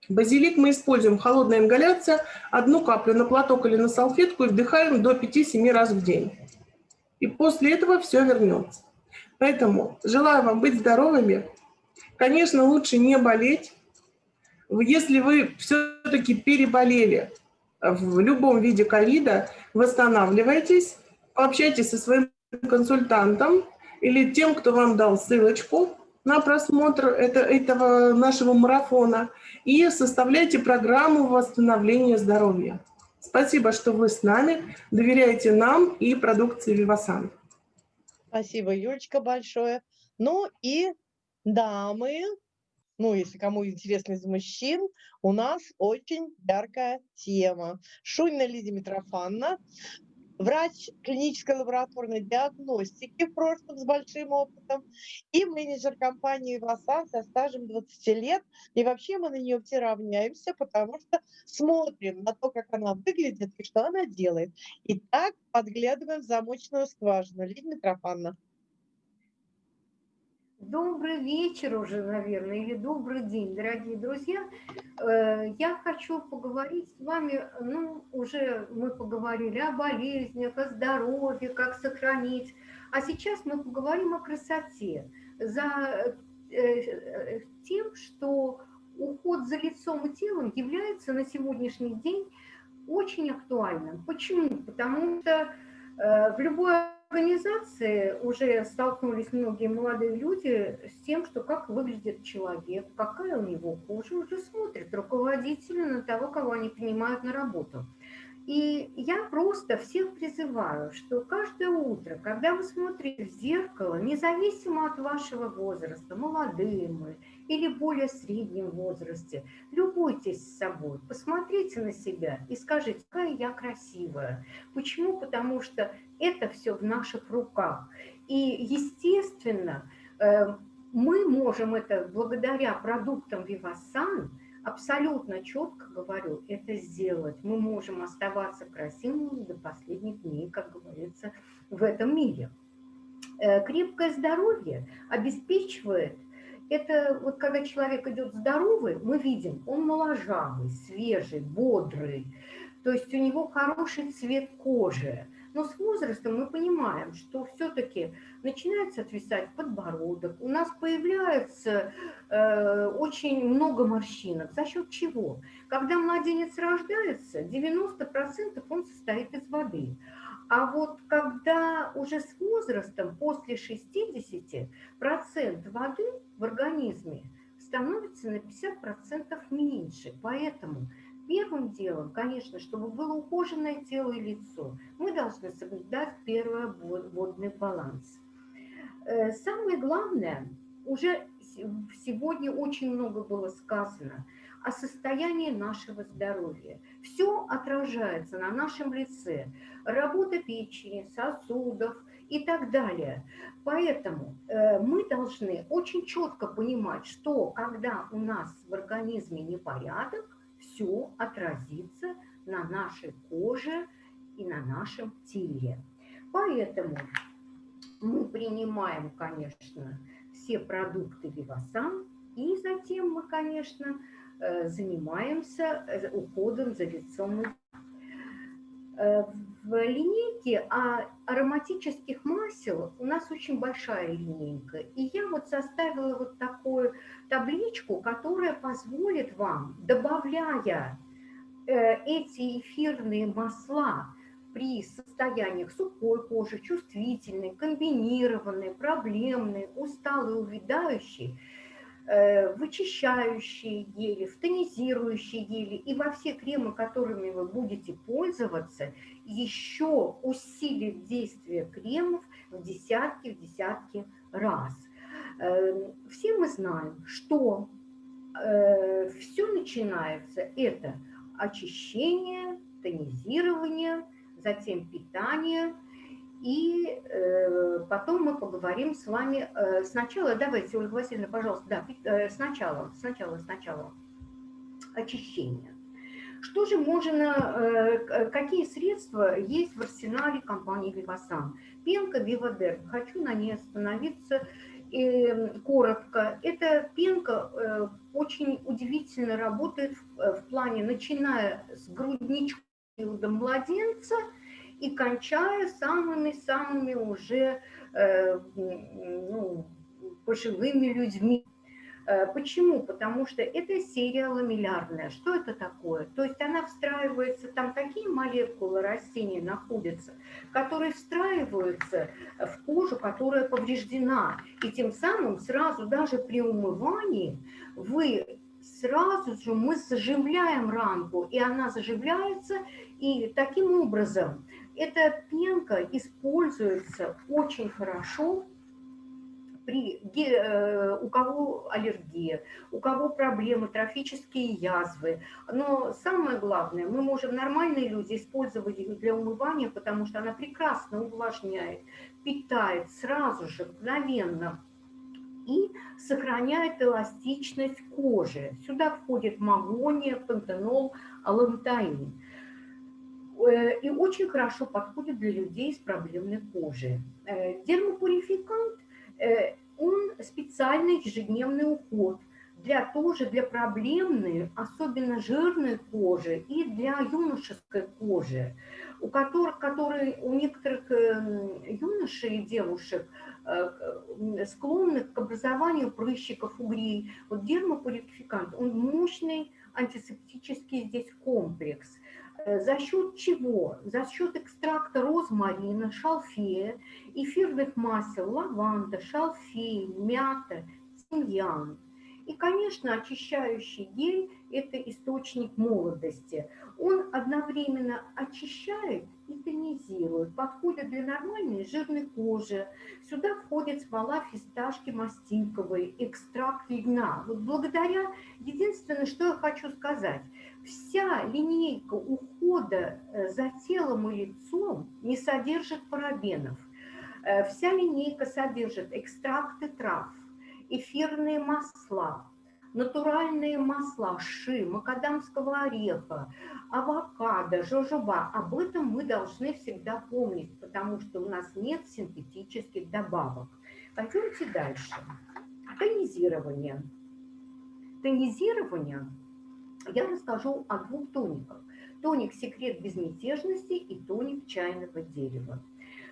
Базилик мы используем, холодная ингаляция, одну каплю на платок или на салфетку и вдыхаем до 5-7 раз в день. И после этого все вернется. Поэтому желаю вам быть здоровыми. Конечно, лучше не болеть. Если вы все-таки переболели в любом виде ковида, восстанавливайтесь, пообщайтесь со своим консультантом или тем, кто вам дал ссылочку на просмотр это, этого нашего марафона и составляйте программу восстановления здоровья. Спасибо, что вы с нами, доверяете нам и продукции Вивасан. Спасибо, Юлечка, большое. Ну и дамы, ну, если кому интересно из мужчин, у нас очень яркая тема. Шунина Лидия Митрофановна, врач клинической лабораторной диагностики в прошлом с большим опытом и менеджер компании «Васан» со стажем 20 лет. И вообще мы на нее все равняемся, потому что смотрим на то, как она выглядит и что она делает. И так подглядываем в замочную скважину. Лидия Митрофановна. Добрый вечер уже, наверное, или добрый день, дорогие друзья. Э, я хочу поговорить с вами, ну, уже мы поговорили о болезнях, о здоровье, как сохранить. А сейчас мы поговорим о красоте. За э, тем, что уход за лицом и телом является на сегодняшний день очень актуальным. Почему? Потому что э, в любой организации уже столкнулись многие молодые люди с тем, что как выглядит человек, какая у него кожа, уже смотрят руководители на того, кого они принимают на работу. И я просто всех призываю, что каждое утро, когда вы смотрите в зеркало, независимо от вашего возраста, молодые мы или более среднем возрасте, любуйтесь собой, посмотрите на себя и скажите, какая я красивая. Почему? Потому что это все в наших руках. И, естественно, э, мы можем это благодаря продуктам Vivasan абсолютно четко говорю, это сделать. Мы можем оставаться красивыми до последних дней, как говорится, в этом мире. Э, крепкое здоровье обеспечивает это вот когда человек идет здоровый, мы видим, он моложавый, свежий, бодрый, то есть у него хороший цвет кожи, но с возрастом мы понимаем, что все-таки начинается отвисать подбородок, у нас появляется э, очень много морщинок. За счет чего? Когда младенец рождается, 90% он состоит из воды. А вот когда уже с возрастом, после 60, процент воды в организме становится на 50% меньше. Поэтому Первым делом, конечно, чтобы было ухоженное тело и лицо, мы должны соблюдать первое водный баланс. Э, самое главное, уже сегодня очень много было сказано о состоянии нашего здоровья. Все отражается на нашем лице. Работа печени, сосудов и так далее. Поэтому э, мы должны очень четко понимать, что когда у нас в организме непорядок, все отразится на нашей коже и на нашем теле. Поэтому мы принимаем, конечно, все продукты Вивасан, и затем мы, конечно, занимаемся э, уходом за лицом э, в линейке ароматических масел у нас очень большая линейка. И я вот составила вот такую табличку, которая позволит вам, добавляя э, эти эфирные масла при состояниях сухой кожи, чувствительной, комбинированной, проблемной, усталой, увядающей, э, вычищающие гели, в тонизирующие гели и во все кремы, которыми вы будете пользоваться, еще усилит действие кремов в десятки, в десятки раз. Э, все мы знаем, что э, все начинается это очищение, тонизирование, затем питание – и э, потом мы поговорим с вами э, сначала, давайте, Ольга Васильевна, пожалуйста, да, э, сначала, сначала, сначала очищение. Что же можно, э, какие средства есть в арсенале компании Вивасан? Пенка Вивадер, хочу на ней остановиться э, коротко. Эта пенка э, очень удивительно работает э, в плане, начиная с грудничка младенца – и кончая самыми-самыми уже э, ну, пожилыми людьми. Э, почему? Потому что это серия ламеллярная. Что это такое? То есть она встраивается, там такие молекулы растения находятся, которые встраиваются в кожу, которая повреждена. И тем самым сразу даже при умывании вы сразу же мы заживляем ранку, и она заживляется, и таким образом эта пенка используется очень хорошо при, э, у кого аллергия, у кого проблемы, трофические язвы. Но самое главное, мы можем, нормальные люди, использовать ее для умывания, потому что она прекрасно увлажняет, питает сразу же, мгновенно и сохраняет эластичность кожи. Сюда входит магония, пантенол, алантаин. Э, и очень хорошо подходит для людей с проблемной кожей. Э, дермопурификант, э, он специальный ежедневный уход для тоже для проблемной, особенно жирной кожи и для юношеской кожи, у которых, которые у некоторых юношей и девушек склонны к образованию прыщиков, угрей. Вот дермопурификант, он мощный антисептический здесь комплекс – за счет чего? За счет экстракта розмарина, шалфея, эфирных масел, лаванда, шалфей, мята, тимьян. И, конечно, очищающий гель – это источник молодости. Он одновременно очищает и тонизирует, подходит для нормальной жирной кожи. Сюда входит смола фисташки мастинковой, экстракт льна. Вот благодаря, единственное, что я хочу сказать, вся линейка ухода э, за телом и лицом не содержит парабенов. Э, вся линейка содержит экстракты трав, эфирные масла, натуральные масла, ши, макадамского ореха, авокадо, жожоба. Об этом мы должны всегда помнить, потому что у нас нет синтетических добавок. Пойдемте дальше. Тонизирование. Тонизирование я расскажу о двух тониках. Тоник «Секрет безмятежности» и тоник «Чайного дерева».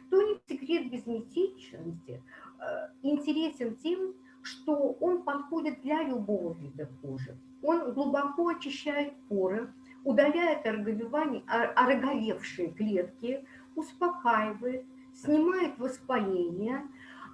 Тоник «Секрет безмятежности» э, интересен тем, что он подходит для любого вида кожи. Он глубоко очищает поры, удаляет ороговевшие клетки, успокаивает, снимает воспаление.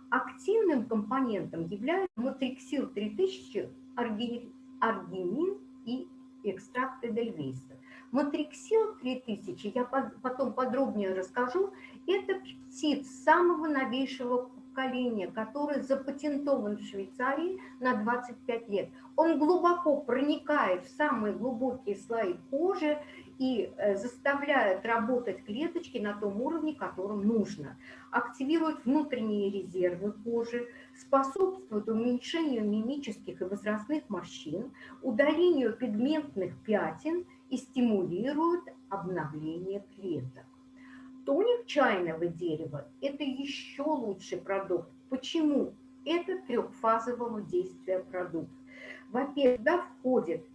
Активным компонентом является матриксил 3000, аргинин и экстракты Дельвейса. Матриксил 3000, я потом подробнее расскажу, это пептид самого новейшего поколения, который запатентован в Швейцарии на 25 лет. Он глубоко проникает в самые глубокие слои кожи и э, заставляет работать клеточки на том уровне, которым нужно. Активирует внутренние резервы кожи, способствует уменьшению мимических и возрастных морщин, удалению пигментных пятен и стимулирует обновление клеток. Тоник чайного дерева – это еще лучший продукт. Почему? Это трехфазового действия продукт. Во-первых, туда входит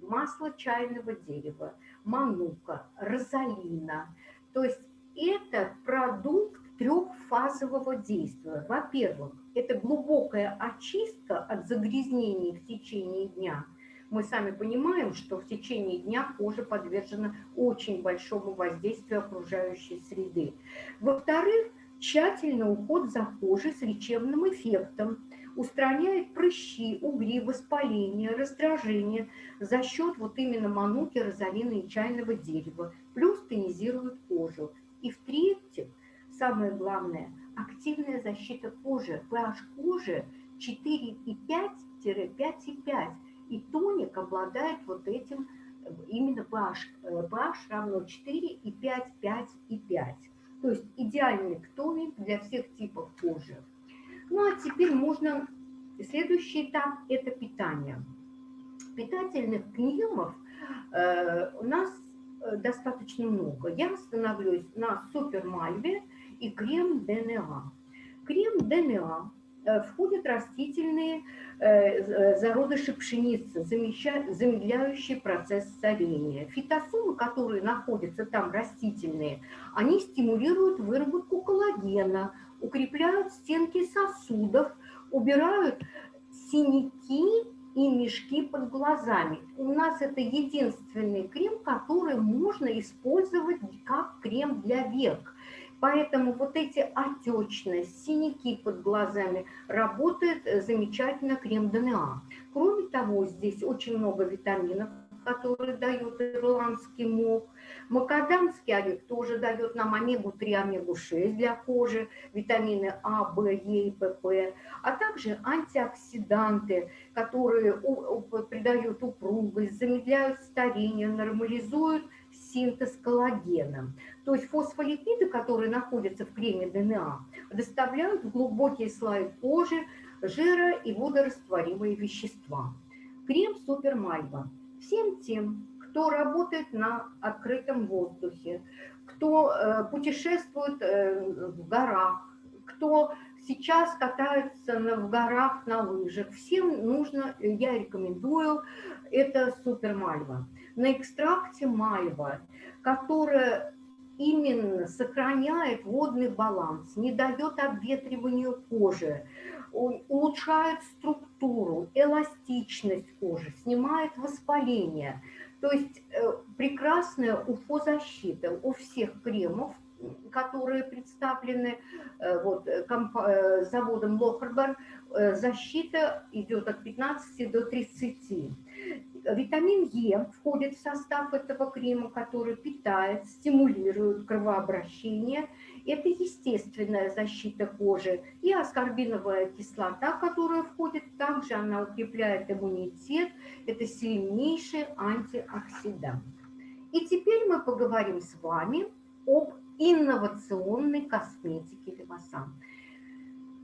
масло чайного дерева, манука, розалина. То есть это продукт трехфазового действия. Во-первых, это глубокая очистка от загрязнений в течение дня – мы сами понимаем, что в течение дня кожа подвержена очень большому воздействию окружающей среды. Во-вторых, тщательный уход за кожей с лечебным эффектом. устраняет прыщи, угри, воспаление, раздражение за счет вот именно мануки, розалины и чайного дерева, плюс тонизирует кожу. И в-третьих, самое главное, активная защита кожи. pH кожи 4,5-5,5. И тоник обладает вот этим именно pH, pH равно 4 и 5, 5 и 5. То есть идеальный тоник для всех типов кожи. Ну а теперь можно... Следующий этап – это питание. Питательных кремов э, у нас э, достаточно много. Я остановлюсь на супермальве и крем ДНА. Крем ДНА Э, входят растительные э, э, зародыши пшеницы, замедляющие процесс старения. Фитосолы, которые находятся там, растительные, они стимулируют выработку коллагена, укрепляют стенки сосудов, убирают синяки и мешки под глазами. У нас это единственный крем, который можно использовать как крем для век. Поэтому вот эти отечность, синяки под глазами работает э, замечательно крем ДНА. Кроме того, здесь очень много витаминов, которые дает ирландский мох. Макадамский орех тоже дает нам омегу-3, омегу-6 для кожи, витамины А, В, Е и ПП, а также антиоксиданты, которые придают упругость, замедляют старение, нормализуют синтез коллагена. То есть фосфолипиды, которые находятся в креме ДНА, доставляют в глубокие слои кожи жира и водорастворимые вещества. Крем Супермальва. Всем тем, кто работает на открытом воздухе, кто э, путешествует э, в горах, кто сейчас катается на, в горах на лыжах, всем нужно, я рекомендую, это Супермальва. На экстракте мальва, которая именно сохраняет водный баланс, не дает обветриванию кожи, улучшает структуру, эластичность кожи, снимает воспаление. То есть э, прекрасная уфозащита у всех кремов, которые представлены э, вот, э, заводом Лохербер, защита идет от 15 до 30. Витамин Е входит в состав этого крема, который питает, стимулирует кровообращение. Это естественная защита кожи. И аскорбиновая кислота, которая входит, также она укрепляет иммунитет. Это сильнейший антиоксидант. И теперь мы поговорим с вами об инновационной косметике Левасан.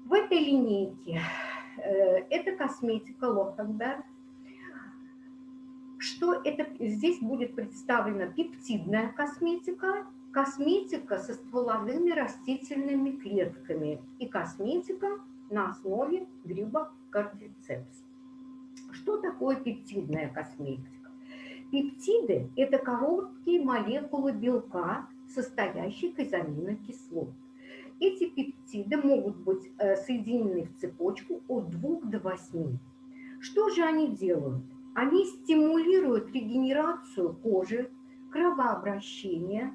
В этой линейке э, это косметика Лохенберг, что это здесь будет представлена пептидная косметика, косметика со стволовыми растительными клетками и косметика на основе гриба кардицепс. Что такое пептидная косметика? Пептиды – это короткие молекулы белка, состоящих из аминокислот. Эти пептиды могут быть э, соединены в цепочку от 2 до 8. Что же они делают? Они стимулируют регенерацию кожи, кровообращение,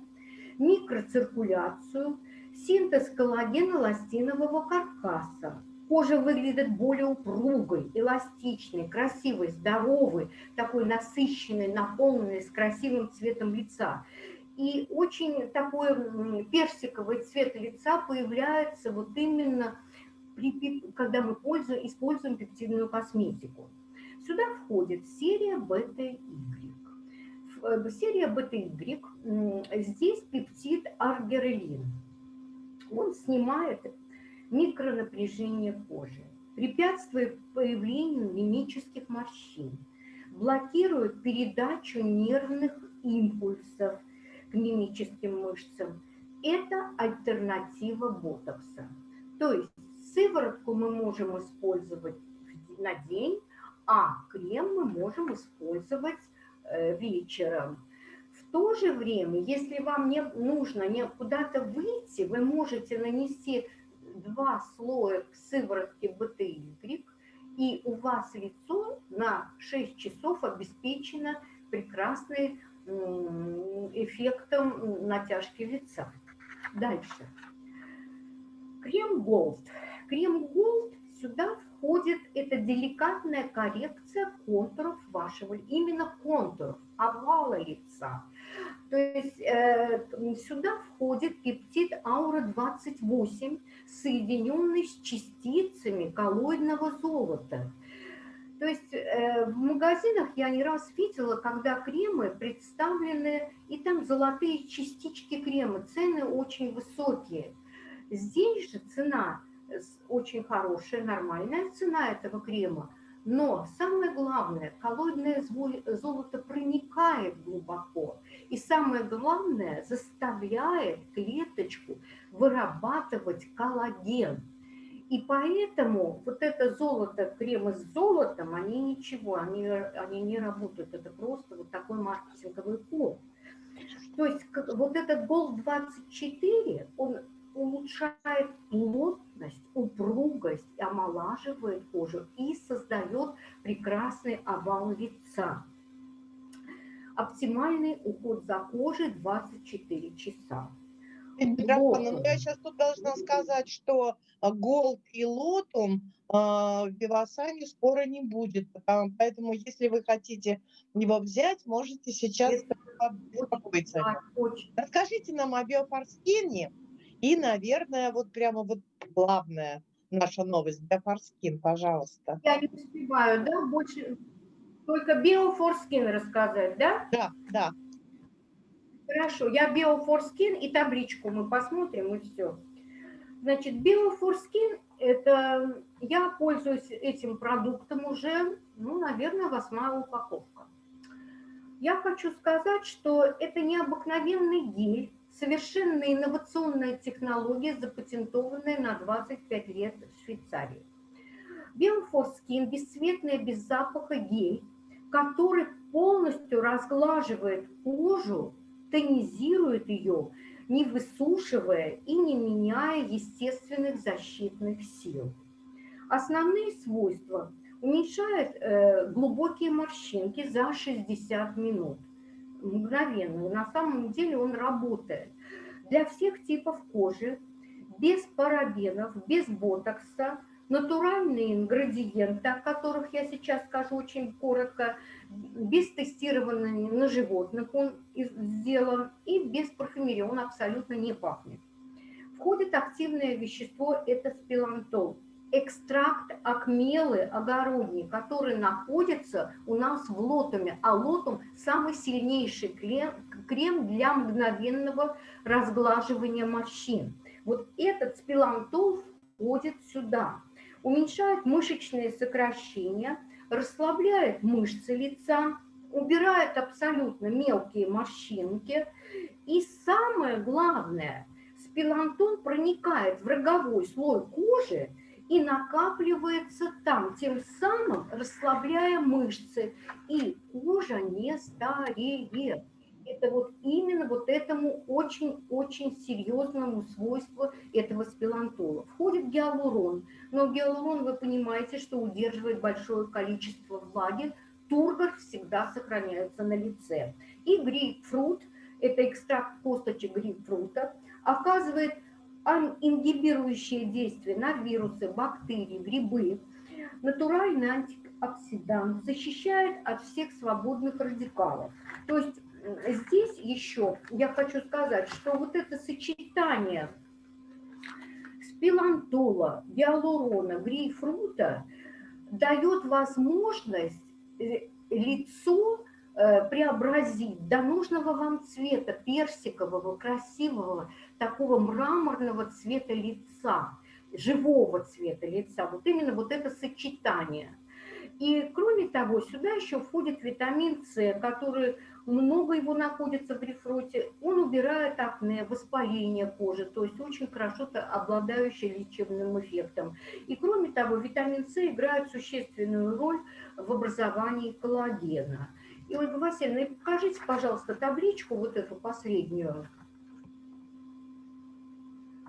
микроциркуляцию, синтез коллагена эластинового каркаса. Кожа выглядит более упругой, эластичной, красивой, здоровой, такой насыщенной, наполненной, с красивым цветом лица. И очень такой персиковый цвет лица появляется вот именно, при, когда мы пользуем, используем пептидную косметику. Сюда входит серия бета-Y. Э, серия бета-Y, здесь пептид аргирелин. Он снимает микронапряжение кожи, препятствует появлению мимических морщин, блокирует передачу нервных импульсов к мимическим мышцам. Это альтернатива ботокса. То есть сыворотку мы можем использовать на день, а крем мы можем использовать э, вечером. В то же время, если вам не нужно не куда-то выйти, вы можете нанести два слоя сыворотки БТY, и у вас лицо на 6 часов обеспечено прекрасным эффектом натяжки лица. Дальше. Крем Gold. Крем Gold сюда входит эта деликатная коррекция контуров вашего, именно контуров, овала лица. То есть э, сюда входит пептид аура-28, соединенный с частицами коллоидного золота. То есть э, в магазинах я не раз видела, когда кремы представлены, и там золотые частички крема, цены очень высокие. Здесь же цена очень хорошая, нормальная цена этого крема, но самое главное, коллоидное золото проникает глубоко. И самое главное, заставляет клеточку вырабатывать коллаген. И поэтому вот это золото, кремы с золотом, они ничего, они, они не работают. Это просто вот такой маркетинговый ход. То есть вот этот Gold 24, он улучшает плотность, упругость, омолаживает кожу и создает прекрасный овал лица. Оптимальный уход за кожей 24 часа. Дракона, ну я сейчас тут должна сказать, что Голд и Лотум в Вивасане скоро не будет, поэтому если вы хотите его взять, можете сейчас беспокоиться. Расскажите нам о биофорскине, и, наверное, вот прямо вот главная наша новость для Форскин, пожалуйста. Я не успеваю, да, больше только биофорскин рассказать, да? Да, да. Хорошо, я биофорскин и табличку мы посмотрим и все. Значит, биофорскин, это я пользуюсь этим продуктом уже, ну, наверное, восьмая упаковка. Я хочу сказать, что это необыкновенный гель, совершенно инновационная технология, запатентованная на 25 лет в Швейцарии. Биофорскин – бесцветная, без запаха гель, который полностью разглаживает кожу, тонизирует ее, не высушивая и не меняя естественных защитных сил. Основные свойства – уменьшает э, глубокие морщинки за 60 минут – мгновенно. На самом деле он работает. Для всех типов кожи, без парабенов, без ботокса, натуральные ингредиенты, о которых я сейчас скажу очень коротко, без тестирования на животных он сделан и без парфюмерии, он абсолютно не пахнет. Входит активное вещество, это спилантол экстракт акмелы огородней, который находится у нас в лотуме, а лотум – самый сильнейший крем, крем для мгновенного разглаживания морщин. Вот этот спилантол входит сюда, уменьшает мышечные сокращения, расслабляет мышцы лица, убирает абсолютно мелкие морщинки. И самое главное, спилантон проникает в роговой слой кожи и накапливается там, тем самым расслабляя мышцы, и кожа не стареет. Это вот именно вот этому очень-очень серьезному свойству этого спилантола. Входит гиалурон, но гиалурон, вы понимаете, что удерживает большое количество влаги, тургор всегда сохраняется на лице. И грейпфрут, это экстракт косточек грейпфрута, оказывает ингибирующие действия на вирусы, бактерии, грибы. Натуральный антиоксидант защищает от всех свободных радикалов. То есть здесь еще я хочу сказать, что вот это сочетание спилантола, гиалурона, грейпфрута дает возможность э, лицо Э, преобразить до нужного вам цвета, персикового, красивого, такого мраморного цвета лица, живого цвета лица. Вот именно вот это сочетание. И кроме того, сюда еще входит витамин С, который много его находится в рефруте. Он убирает акне, воспаление кожи, то есть очень хорошо обладающий лечебным эффектом. И кроме того, витамин С играет существенную роль в образовании коллагена. И, Ольга Васильевна, покажите, пожалуйста, табличку, вот эту последнюю.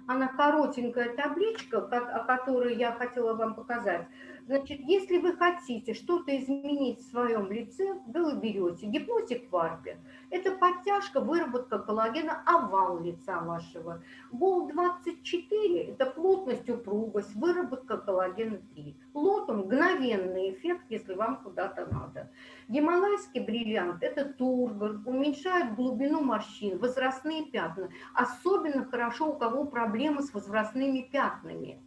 Она коротенькая табличка, о которой я хотела вам показать. Значит, если вы хотите что-то изменить в своем лице, вы берете гипнотик варпе. Это подтяжка, выработка коллагена, овал лица вашего. Бол-24 – это плотность, упругость, выработка коллагена-3. Лото – мгновенный эффект, если вам куда-то надо. Гималайский бриллиант – это тургор, уменьшает глубину морщин, возрастные пятна. Особенно хорошо, у кого проблемы с возрастными пятнами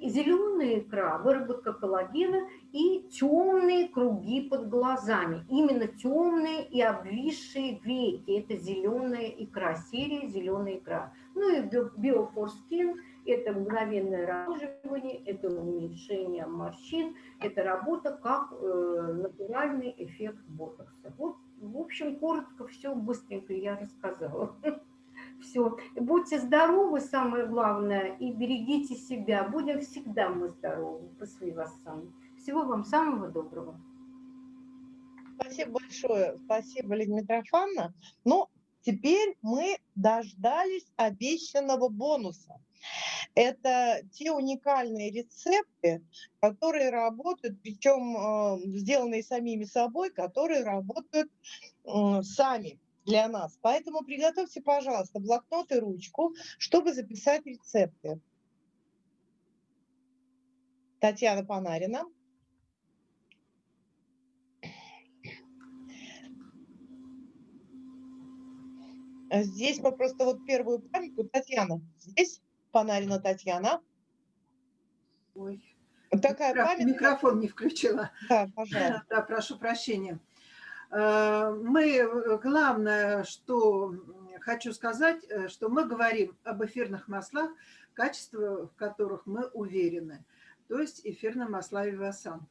зеленая икра, выработка коллагена и темные круги под глазами. Именно темные и обвисшие веки. Это зеленая икра, серия зеленая икра. Ну и биофорскин – это мгновенное разживание, это уменьшение морщин, это работа как э, натуральный эффект ботокса. Вот, в общем, коротко все, быстренько я рассказала. (laughs) Все. Будьте здоровы, самое главное, и берегите себя. Будем всегда мы здоровы. Посмотри вас сам. Всего вам самого доброго. Спасибо большое. Спасибо, Лидия Митрофановна. Ну, теперь мы дождались обещанного бонуса. Это те уникальные рецепты, которые работают, причем э, сделанные самими собой, которые работают сами для нас. Поэтому приготовьте, пожалуйста, блокнот и ручку, чтобы записать рецепты. Татьяна Панарина. Здесь мы просто вот первую памятку. Татьяна, здесь Панарина Татьяна. Ой. Такая Микро... памятка. Микрофон не включила. Да, пожалуйста. Да, прошу прощения. Э, мы, э, главное, что хочу сказать, э, что мы говорим об эфирных маслах, качество в которых мы уверены, то есть эфирные масла Вивасан.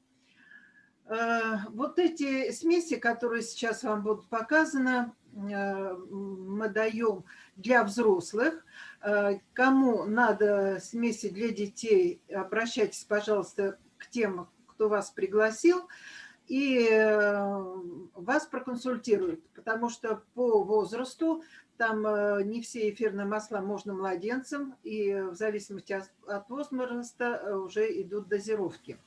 Вот эти смеси, которые сейчас вам будут показаны, мы даем для взрослых. Кому надо смеси для детей, обращайтесь, пожалуйста, к тем, кто вас пригласил и э, вас проконсультируют, потому что по возрасту там э, не все эфирные масла можно младенцам, и в зависимости от возраста э, уже идут дозировки.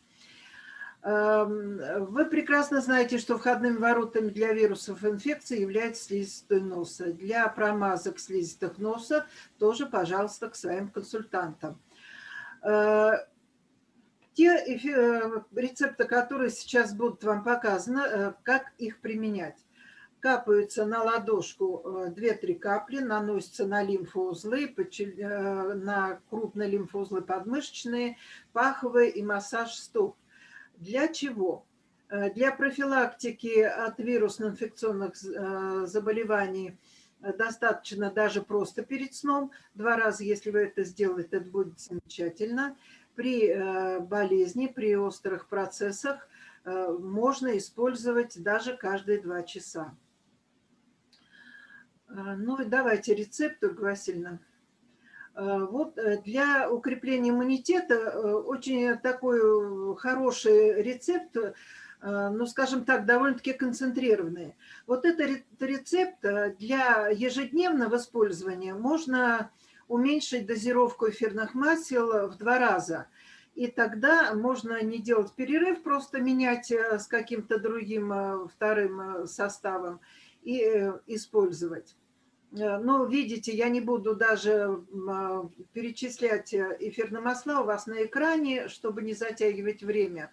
Эм, вы прекрасно знаете, что входными воротами для вирусов инфекции является слизистый носа. Для промазок слизистых носа тоже, пожалуйста, к своим консультантам те э, рецепты, которые сейчас будут вам показаны, э, как их применять. Капаются на ладошку 2-3 э, капли, наносятся на лимфоузлы, на крупные лимфоузлы подмышечные, паховые и массаж стоп. Для чего? Для профилактики от вирусно-инфекционных заболеваний достаточно даже просто перед сном. Два раза, если вы это сделаете, это будет замечательно при э, болезни, при острых процессах э, можно использовать даже каждые два часа. Э, ну и давайте рецепт, Ольга Васильевна. Вот для укрепления иммунитета очень такой хороший рецепт, ну, скажем так, довольно-таки концентрированный. Вот этот рецепт для ежедневного использования можно уменьшить дозировку эфирных масел в два раза. И тогда можно не делать перерыв, просто менять э, с каким-то другим э, вторым э, составом и использовать. Но видите, я не буду даже перечислять эфирные масла у вас на экране, чтобы не затягивать время.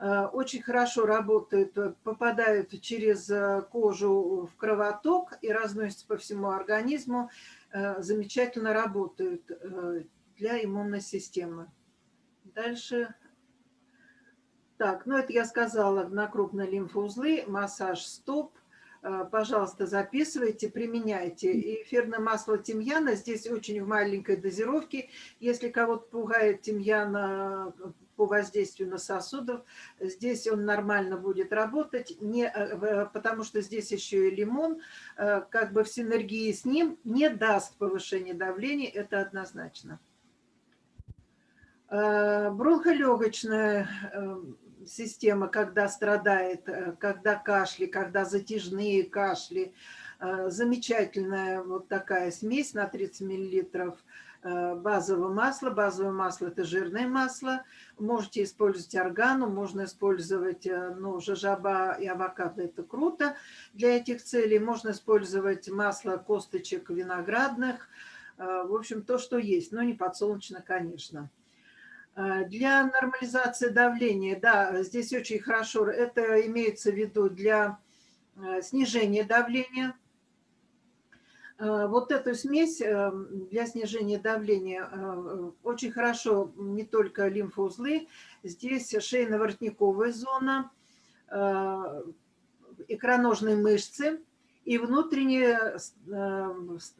Очень хорошо работают, попадают через кожу в кровоток и разносятся по всему организму. Э, замечательно работают э, для иммунной системы. Дальше. Так, ну это я сказала на крупные лимфоузлы, массаж стоп. Э, пожалуйста, записывайте, применяйте. Эфирное масло тимьяна здесь очень в маленькой дозировке. Если кого-то пугает тимьяна по воздействию на сосудов. Здесь он нормально будет работать, не, э, потому что здесь еще и лимон, э, как бы в синергии с ним не даст повышения давления, это однозначно. Э, бронхолегочная система, когда страдает, когда кашли, когда затяжные кашли, замечательная вот такая смесь на 30 миллилитров – базового масла. Базовое масло – это жирное масло. Можете использовать органу, можно использовать э, ну, жажаба и авокадо – это круто для этих целей. Можно использовать масло косточек виноградных. В общем, то, что есть, но не подсолнечное, конечно. Для нормализации давления, да, здесь очень хорошо, это имеется в виду для снижения давления – Э, вот эту смесь э, для снижения давления э, очень хорошо не только лимфоузлы, здесь шейно-воротниковая зона, икроножные мышцы и внутренняя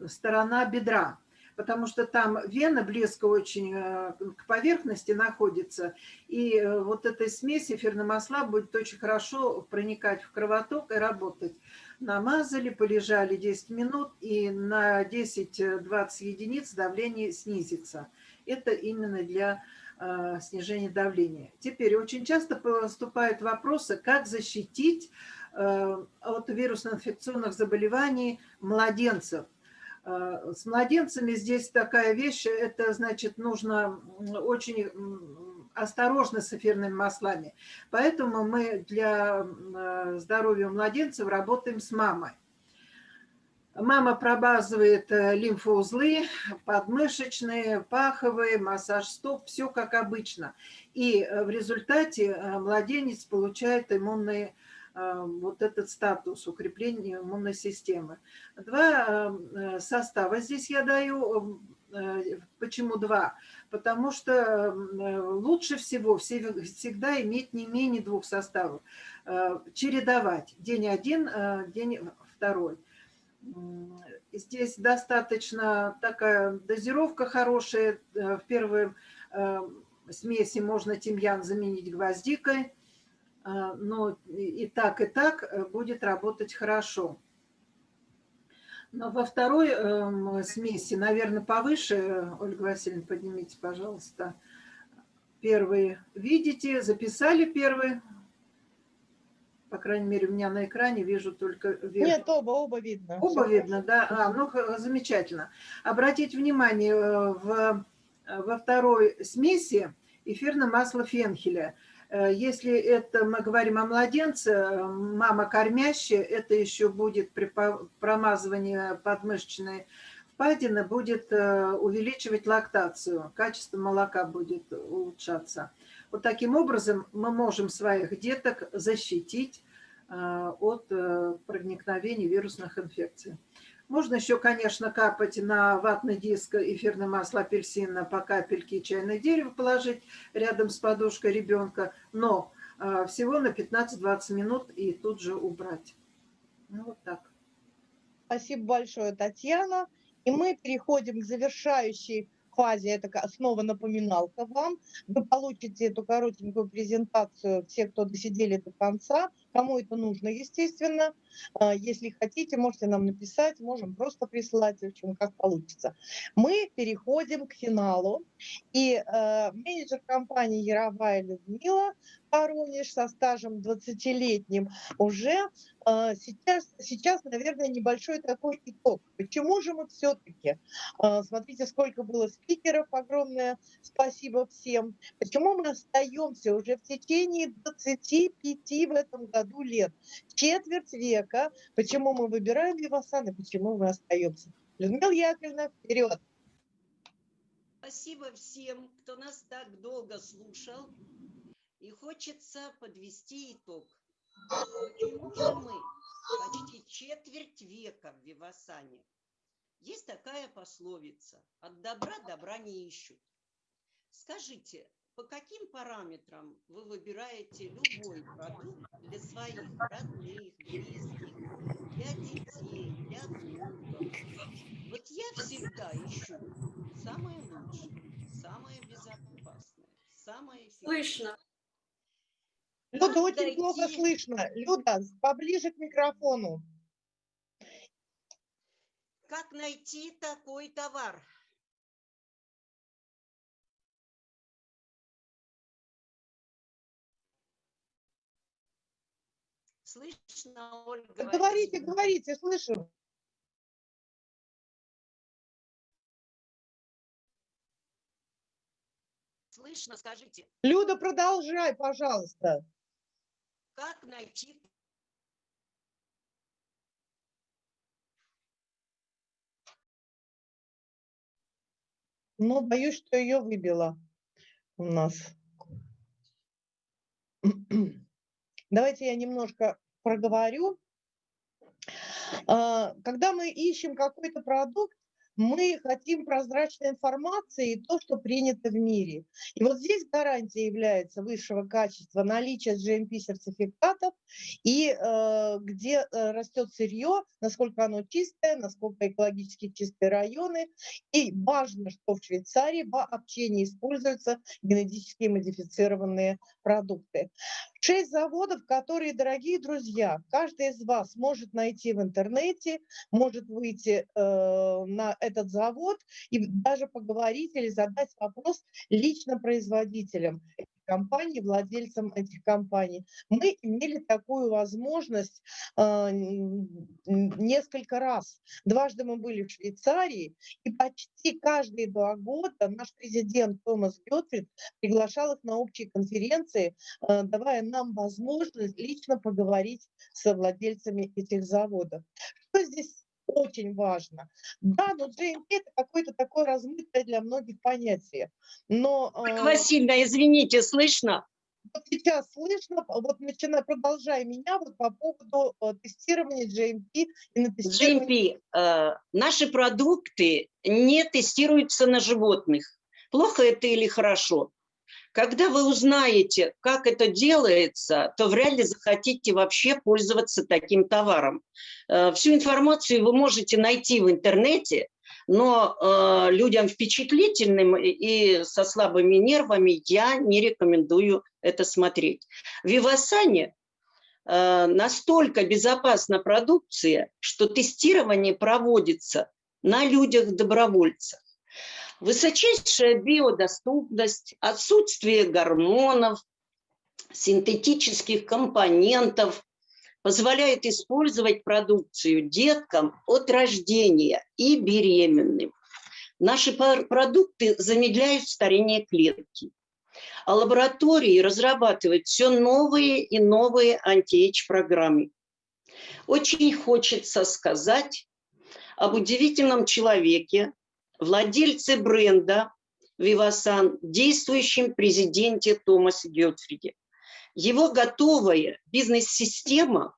сторона бедра потому что там вена близко очень к поверхности находится, и вот эта смесь эфирного масла будет очень хорошо проникать в кровоток и работать намазали, полежали 10 минут, и на 10-20 единиц давление снизится. Это именно для э, снижения давления. Теперь очень часто поступают вопросы, как защитить э, от вирусно-инфекционных заболеваний младенцев. Э, с младенцами здесь такая вещь, это значит нужно очень осторожны с эфирными маслами. Поэтому мы для э, здоровья младенцев работаем с мамой. Мама пробазывает э, лимфоузлы, подмышечные, паховые, массаж стоп, все как обычно. И э, в результате младенец получает иммунный вот этот статус укрепления иммунной системы. Два состава здесь я даю. Почему два? потому что э, лучше всего всегда иметь не менее двух составов, э, чередовать день один, э, день второй. Здесь достаточно такая дозировка хорошая. В первой смеси можно тимьян заменить гвоздикой, но и так, и так будет работать хорошо. Но во второй э, смеси, наверное, повыше, Ольга Васильевна, поднимите, пожалуйста, первые. Видите, записали первый? По крайней мере, у меня на экране вижу только верх. Нет, оба, оба видно. Оба Все видно, да. А, ну, замечательно. Обратите внимание, э, в, во второй смеси эфирное масло фенхеля – Э, если это мы говорим о младенце, мама кормящая, это еще будет при промазывании подмышечной впадины, будет э, увеличивать лактацию, качество молока будет улучшаться. Вот таким образом мы можем своих деток защитить э, от проникновения вирусных инфекций. Можно еще, конечно, капать на ватный диск эфирное масло апельсина по капельке чайное дерево положить рядом с подушкой ребенка, но а, всего на 15-20 минут и тут же убрать. Ну, вот так. Спасибо большое, Татьяна. И мы переходим к завершающей фазе, это снова напоминалка вам. Вы получите эту коротенькую презентацию, все, кто досидели до конца, кому это нужно, естественно. А, если хотите, можете нам написать, можем просто прислать, в общем, как получится. Мы переходим к финалу. И э, менеджер компании Яровая Людмила Воронеж со стажем 20-летним уже э, сейчас, сейчас, наверное, небольшой такой итог. Почему же мы все-таки, э, смотрите, сколько было спикеров, огромное спасибо всем, почему мы остаемся уже в течение 25 в этом году лет, четверть века, почему мы выбираем Вивасан и почему мы остаемся. Людмила Яковлевна, вперед! Спасибо всем, кто нас так долго слушал. И хочется подвести итог. Почему же мы почти четверть века в Вивасане? Есть такая пословица «От добра добра не ищут». Скажите, по каким параметрам вы выбираете любой продукт для своих родных, близких, для детей, для внуков? Вот я всегда ищу самое лучшее, самое безопасное, самое эффективное. Слышно. Люда, очень дойти... плохо слышно. Люда, поближе к микрофону. Как найти такой товар? Слышно, Ольга? Говорите, говорите, слышу. слышно, скажите. Люда, продолжай, пожалуйста. Как найти Но боюсь, что ее выбило у нас. (clears throat) Давайте я немножко проговорю. А, когда мы ищем какой-то продукт, мы хотим прозрачной информации и то, что принято в мире. И вот здесь гарантия является высшего качества наличия GMP-сертификатов и э, где э, растет сырье, насколько оно чистое, насколько экологически чистые районы. И важно, что в Швейцарии вообще не используются генетически модифицированные продукты. Шесть заводов, которые, дорогие друзья, каждый из вас может найти в интернете, может выйти э, на этот завод и даже поговорить или задать вопрос лично производителям компаний, владельцам этих компаний. Мы имели такую возможность э, несколько раз. Дважды мы были в Швейцарии, и почти каждые два года наш президент Томас Гетфрид приглашал их на общие конференции, э, давая нам возможность лично поговорить с владельцами этих заводов. Что здесь очень важно. Да, но GMP – это какое-то такое размытое для многих понятие. Но, э, Васильевна, извините, слышно? Вот сейчас слышно, вот начиная, продолжая меня вот по поводу э, тестирования GMP и на тестирование... GMP. Э, наши продукты не тестируются на животных. Плохо это или хорошо? Когда вы узнаете, как это делается, то вряд ли захотите вообще пользоваться таким товаром. Э, всю информацию вы можете найти в интернете, но э, людям впечатлительным и со слабыми нервами я не рекомендую это смотреть. В Вивасане э, настолько безопасна продукция, что тестирование проводится на людях-добровольцах высочайшая биодоступность, отсутствие гормонов, синтетических компонентов позволяет использовать продукцию деткам от рождения и беременным. Наши продукты замедляют старение клетки, а лаборатории разрабатывают все новые и новые анти-эйдж-программы. Очень хочется сказать об удивительном человеке, владельце бренда Вивасан, действующем президенте Томасе Гетфриде. Его готовая бизнес-система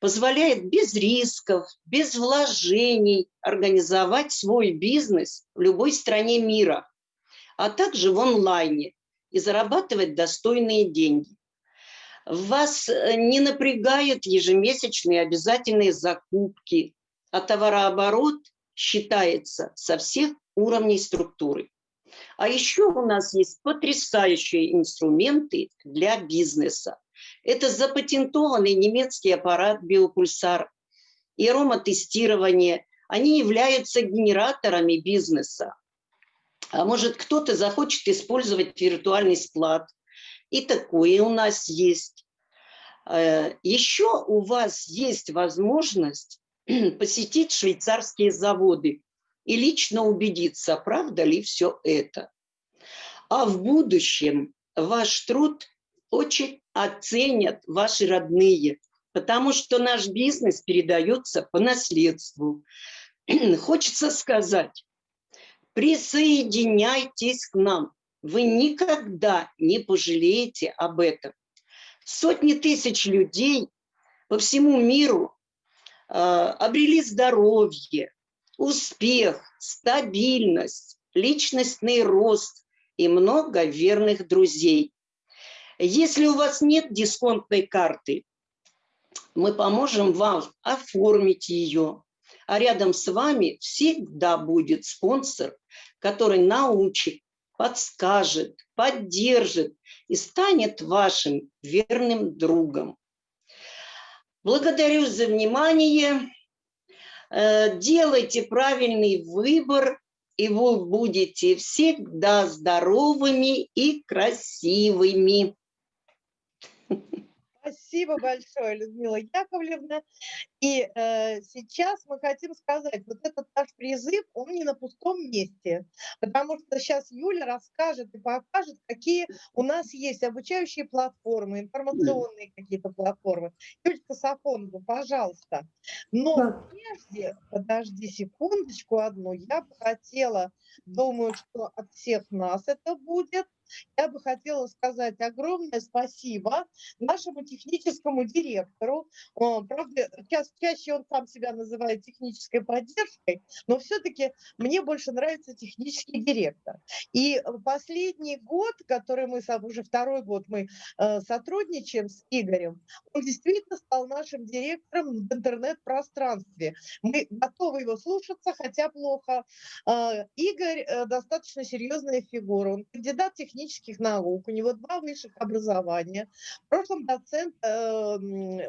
позволяет без рисков, без вложений организовать свой бизнес в любой стране мира, а также в онлайне и зарабатывать достойные деньги. Вас э, не напрягают ежемесячные обязательные закупки, а товарооборот считается со всех уровней структуры. А еще у нас есть потрясающие инструменты для бизнеса. Это запатентованный немецкий аппарат биопульсар и ароматестирование. Они являются генераторами бизнеса. А может, кто-то захочет использовать виртуальный склад. И такое у нас есть. Э, еще у вас есть возможность (clears throat) посетить швейцарские заводы и лично убедиться, правда ли все это. А в будущем ваш труд очень оценят ваши родные, потому что наш бизнес передается по наследству. (clears throat) Хочется сказать, присоединяйтесь к нам, вы никогда не пожалеете об этом. Сотни тысяч людей по всему миру обрели здоровье, успех, стабильность, личностный рост и много верных друзей. Если у вас нет дисконтной карты, мы поможем вам оформить ее. А рядом с вами всегда будет спонсор, который научит, подскажет, поддержит и станет вашим верным другом. Благодарю за внимание. Э, делайте правильный выбор, и вы будете всегда здоровыми и красивыми. Спасибо. Спасибо большое, Людмила Яковлевна. И э, сейчас мы хотим сказать, вот этот наш призыв, он не на пустом месте, потому что сейчас Юля расскажет и покажет, какие у нас есть обучающие платформы, информационные какие-то платформы. Юлька Сафонова, пожалуйста. Но прежде, подожди секундочку одну, я бы хотела, думаю, что от всех нас это будет, я бы хотела сказать огромное спасибо нашему техническому директору. Правда, ча чаще он сам себя называет технической поддержкой, но все-таки мне больше нравится технический директор. И последний год, который мы, уже второй год мы э, сотрудничаем с Игорем, он действительно стал нашим директором в интернет-пространстве. Мы готовы его слушаться, хотя плохо. Э, Игорь э, достаточно серьезная фигура. Он кандидат технических наук, у него два высших образования, в прошлом доцент э,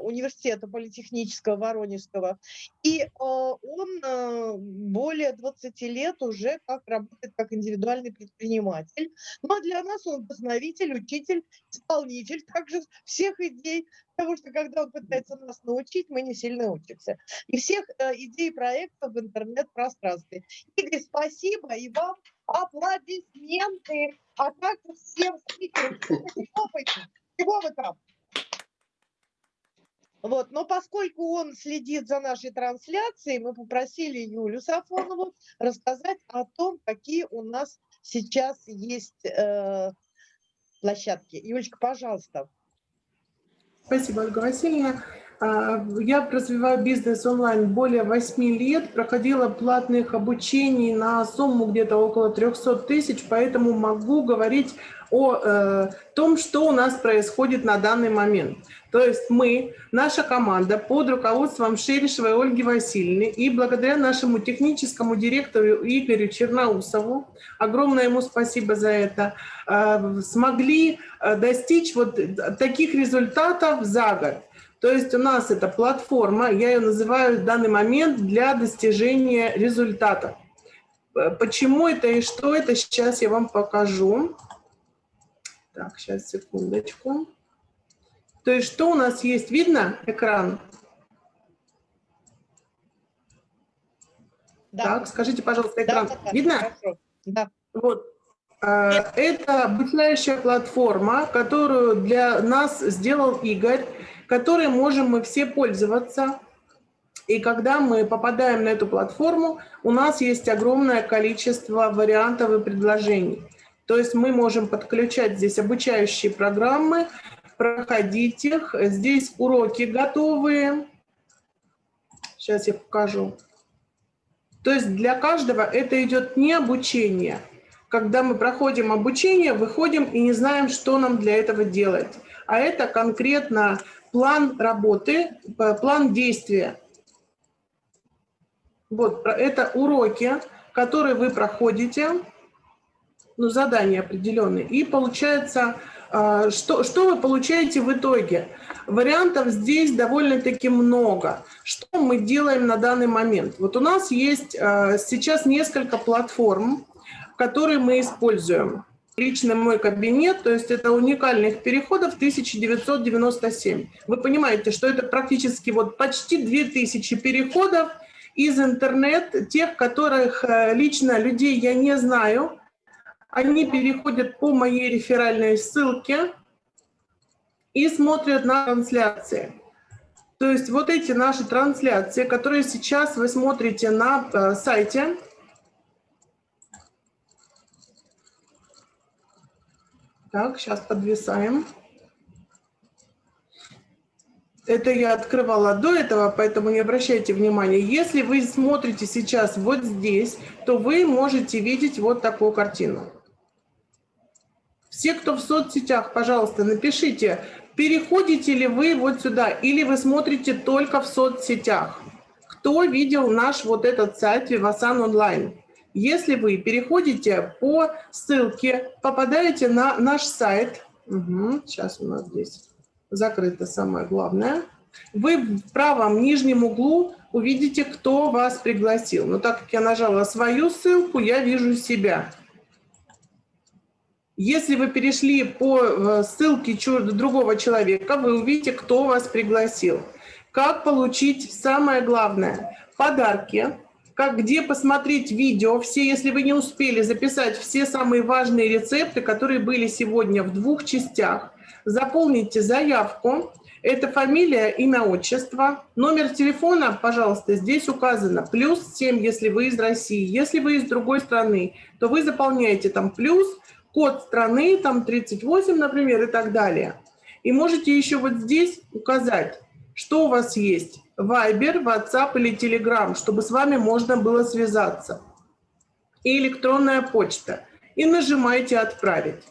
университета политехнического Воронежского, и э, он э, более 20 лет уже как работает как индивидуальный предприниматель. Ну а для нас он вдохновитель, учитель, исполнитель также всех идей, потому что когда он пытается нас научить, мы не сильно учимся. И всех э, идей проектов в интернет-пространстве. Игорь, спасибо, и вам аплодисменты. А как всем спикерам? Чего вы там? Вот, но поскольку он следит за нашей трансляцией, мы попросили Юлю Сафонову рассказать о том, какие у нас сейчас есть э, площадки. Юлечка, пожалуйста. Спасибо, Ольга Васильевна. А, я развиваю бизнес онлайн более 8 лет, проходила платных обучений на сумму где-то около 300 тысяч, поэтому могу говорить о э, том, что у нас происходит на данный момент. То есть мы, наша команда под руководством Шерешевой Ольги Васильевны и благодаря нашему техническому директору Игорю Черноусову, огромное ему спасибо за это, э, смогли э, достичь вот таких результатов за год. То есть у нас это платформа, я ее называю в данный момент для достижения результата. Почему это и что это, сейчас я вам покажу. Так, сейчас, секундочку. То есть что у нас есть? Видно экран? Да. Так, скажите, пожалуйста, экран. Да, да, Видно? Хорошо. Да. Вот. А, это обучающая платформа, которую для нас сделал Игорь, которой можем мы все пользоваться. И когда мы попадаем на эту платформу, у нас есть огромное количество вариантов и предложений. То есть мы можем подключать здесь обучающие программы, проходить их. Здесь уроки готовые. Сейчас я покажу. То есть для каждого это идет не обучение. Когда мы проходим обучение, выходим и не знаем, что нам для этого делать. А это конкретно план работы, план действия. Вот, это уроки, которые вы проходите ну, задания определенные. И получается, а, что, что вы получаете в итоге? Вариантов здесь довольно-таки много. Что мы делаем на данный момент? Вот у нас есть а, сейчас несколько платформ, которые мы используем. Лично мой кабинет, то есть это уникальных переходов 1997. Вы понимаете, что это практически вот почти 2000 переходов из интернет, тех, которых э, лично людей я не знаю, они переходят по моей реферальной ссылке и смотрят на трансляции. То есть вот эти наши трансляции, которые сейчас вы смотрите на э, сайте, Так, сейчас подвисаем. Это я открывала до этого, поэтому не обращайте внимания. Если вы смотрите сейчас вот здесь, то вы можете видеть вот такую картину. Все, кто в соцсетях, пожалуйста, напишите, переходите ли вы вот сюда или вы смотрите только в соцсетях. Кто видел наш вот этот сайт Vivasan онлайн? Если вы переходите по ссылке, попадаете на наш сайт, угу, сейчас у нас здесь закрыто самое главное, вы в правом нижнем углу увидите, кто вас пригласил. Но так как я нажала свою ссылку, я вижу себя. Если вы перешли по э, ссылке другого человека, вы увидите, кто вас пригласил. Как получить самое главное – подарки, как где посмотреть видео, все, если вы не успели записать все самые важные рецепты, которые были сегодня в двух частях, заполните заявку, это фамилия, имя, отчество. Номер телефона, пожалуйста, здесь указано. Плюс 7, если вы из России. Если вы из другой страны, то вы заполняете там плюс, код страны, там 38, например, и так далее. И можете еще вот здесь указать, что у вас есть. Viber, WhatsApp или Telegram, чтобы с вами можно было связаться. И электронная почта. И нажимаете «Отправить».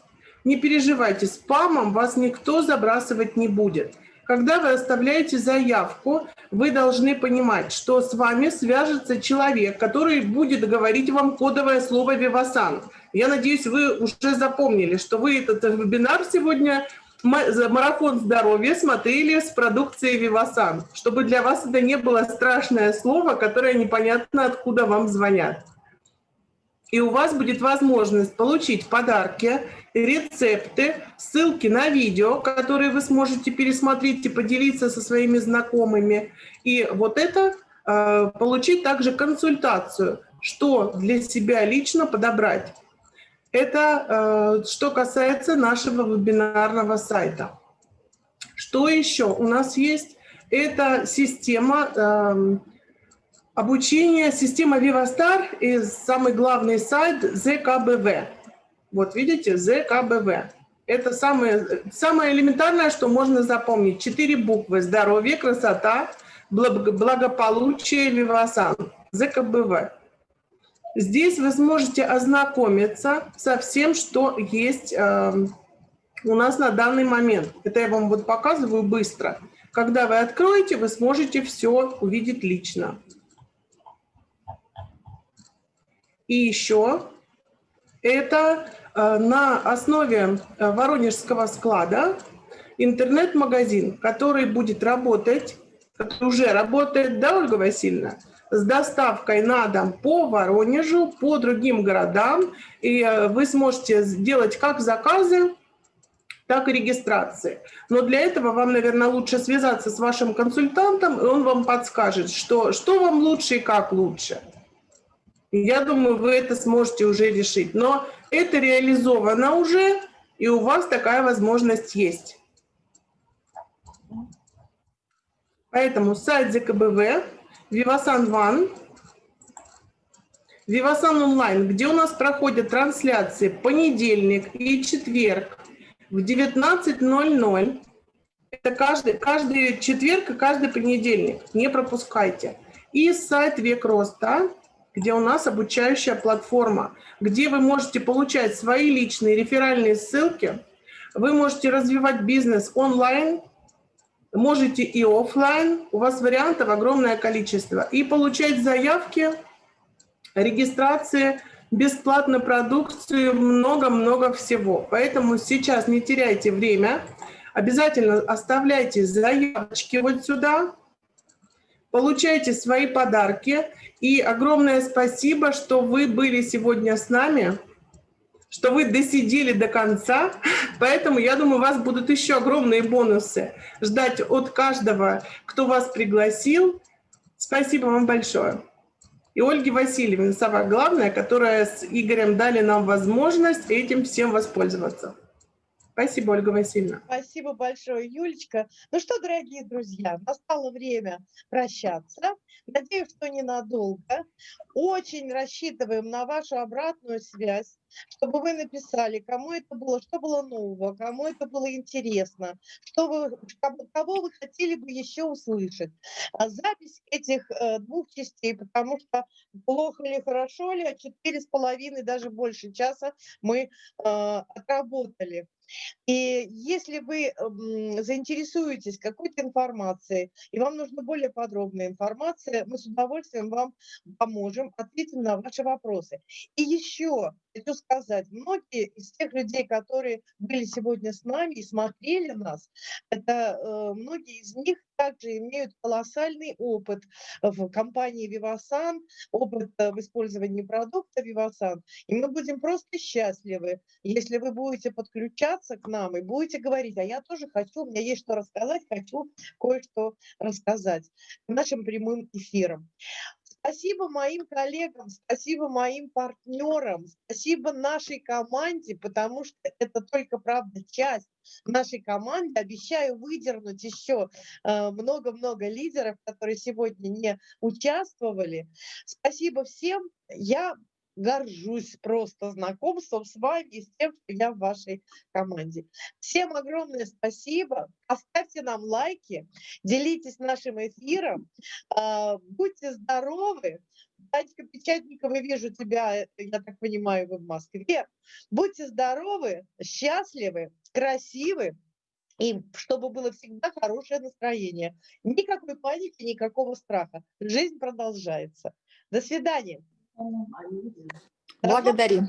Не переживайте, спамом вас никто забрасывать не будет. Когда вы оставляете заявку, вы должны понимать, что с вами свяжется человек, который будет говорить вам кодовое слово «Вивасан». Я надеюсь, вы уже запомнили, что вы этот вебинар сегодня марафон здоровья смотрели с продукцией Вивасан, чтобы для вас это не было страшное слово, которое непонятно откуда вам звонят. И у вас будет возможность получить подарки, рецепты, ссылки на видео, которые вы сможете пересмотреть и поделиться со своими знакомыми. И вот это э, получить также консультацию, что для себя лично подобрать. Это э, что касается нашего вебинарного сайта. Что еще у нас есть? Это система э, обучения, система Vivastar и самый главный сайт ЗКБВ. Вот видите, ЗКБВ. Это самое, самое элементарное, что можно запомнить. Четыре буквы. Здоровье, красота, благополучие, Вивасан. ЗКБВ. Здесь вы сможете ознакомиться со всем, что есть э, у нас на данный момент. Это я вам вот показываю быстро. Когда вы откроете, вы сможете все увидеть лично. И еще это Э, на основе э, Воронежского склада интернет-магазин, который будет работать, уже работает, да, Ольга Васильевна, с доставкой на дом по Воронежу, по другим городам. И э, вы сможете сделать как заказы, так и регистрации. Но для этого вам, наверное, лучше связаться с вашим консультантом, и он вам подскажет, что, что вам лучше и как лучше. Я думаю, вы это сможете уже решить. Но это реализовано уже, и у вас такая возможность есть. Поэтому сайт ЗКБВ, Vivasan One, Vivasan онлайн, где у нас проходят трансляции понедельник и четверг в 19.00. Это каждый, каждый четверг и каждый понедельник. Не пропускайте. И сайт Век Роста, где у нас обучающая платформа, где вы можете получать свои личные реферальные ссылки, вы можете развивать бизнес онлайн, можете и офлайн, у вас вариантов огромное количество, и получать заявки, регистрации, бесплатную продукцию, много-много всего. Поэтому сейчас не теряйте время, обязательно оставляйте заявочки вот сюда, получайте свои подарки, и огромное спасибо, что вы были сегодня с нами, что вы досидели до конца. Поэтому, я думаю, у вас будут еще огромные бонусы ждать от каждого, кто вас пригласил. Спасибо вам большое. И Ольге Васильевне, самое главное, которая с Игорем дали нам возможность этим всем воспользоваться. Спасибо, Ольга Васильевна. Спасибо большое, Юлечка. Ну что, дорогие друзья, настало время прощаться. Надеюсь, что ненадолго. Очень рассчитываем на вашу обратную связь, чтобы вы написали, кому это было, что было нового, кому это было интересно, что вы, кого вы хотели бы еще услышать. А запись этих э, двух частей, потому что плохо ли, хорошо ли, а четыре с половиной, даже больше часа мы э, отработали. И если вы заинтересуетесь какой-то информацией, и вам нужна более подробная информация, мы с удовольствием вам поможем, ответим на ваши вопросы. И еще хочу сказать, многие из тех людей, которые были сегодня с нами и смотрели нас, это э, многие из них также имеют колоссальный опыт в компании Vivasan, опыт э, в использовании продукта Vivasan. И мы будем просто счастливы, если вы будете подключаться к нам и будете говорить, а я тоже хочу, у меня есть что рассказать, хочу кое-что рассказать нашим прямым эфиром. Спасибо моим коллегам, спасибо моим партнерам, спасибо нашей команде, потому что это только, правда, часть нашей команды. Обещаю выдернуть еще э, много-много лидеров, которые сегодня не участвовали. Спасибо всем. Я горжусь просто знакомством с вами с тем, что я в вашей команде. Всем огромное спасибо. Оставьте нам лайки, делитесь нашим эфиром. А, будьте здоровы. Танечка Печатникова, вижу тебя, э, я так понимаю, вы в Москве. Будьте здоровы, счастливы, красивы, и чтобы было всегда хорошее настроение. Никакой паники, никакого страха. Жизнь продолжается. До свидания. Благодарим.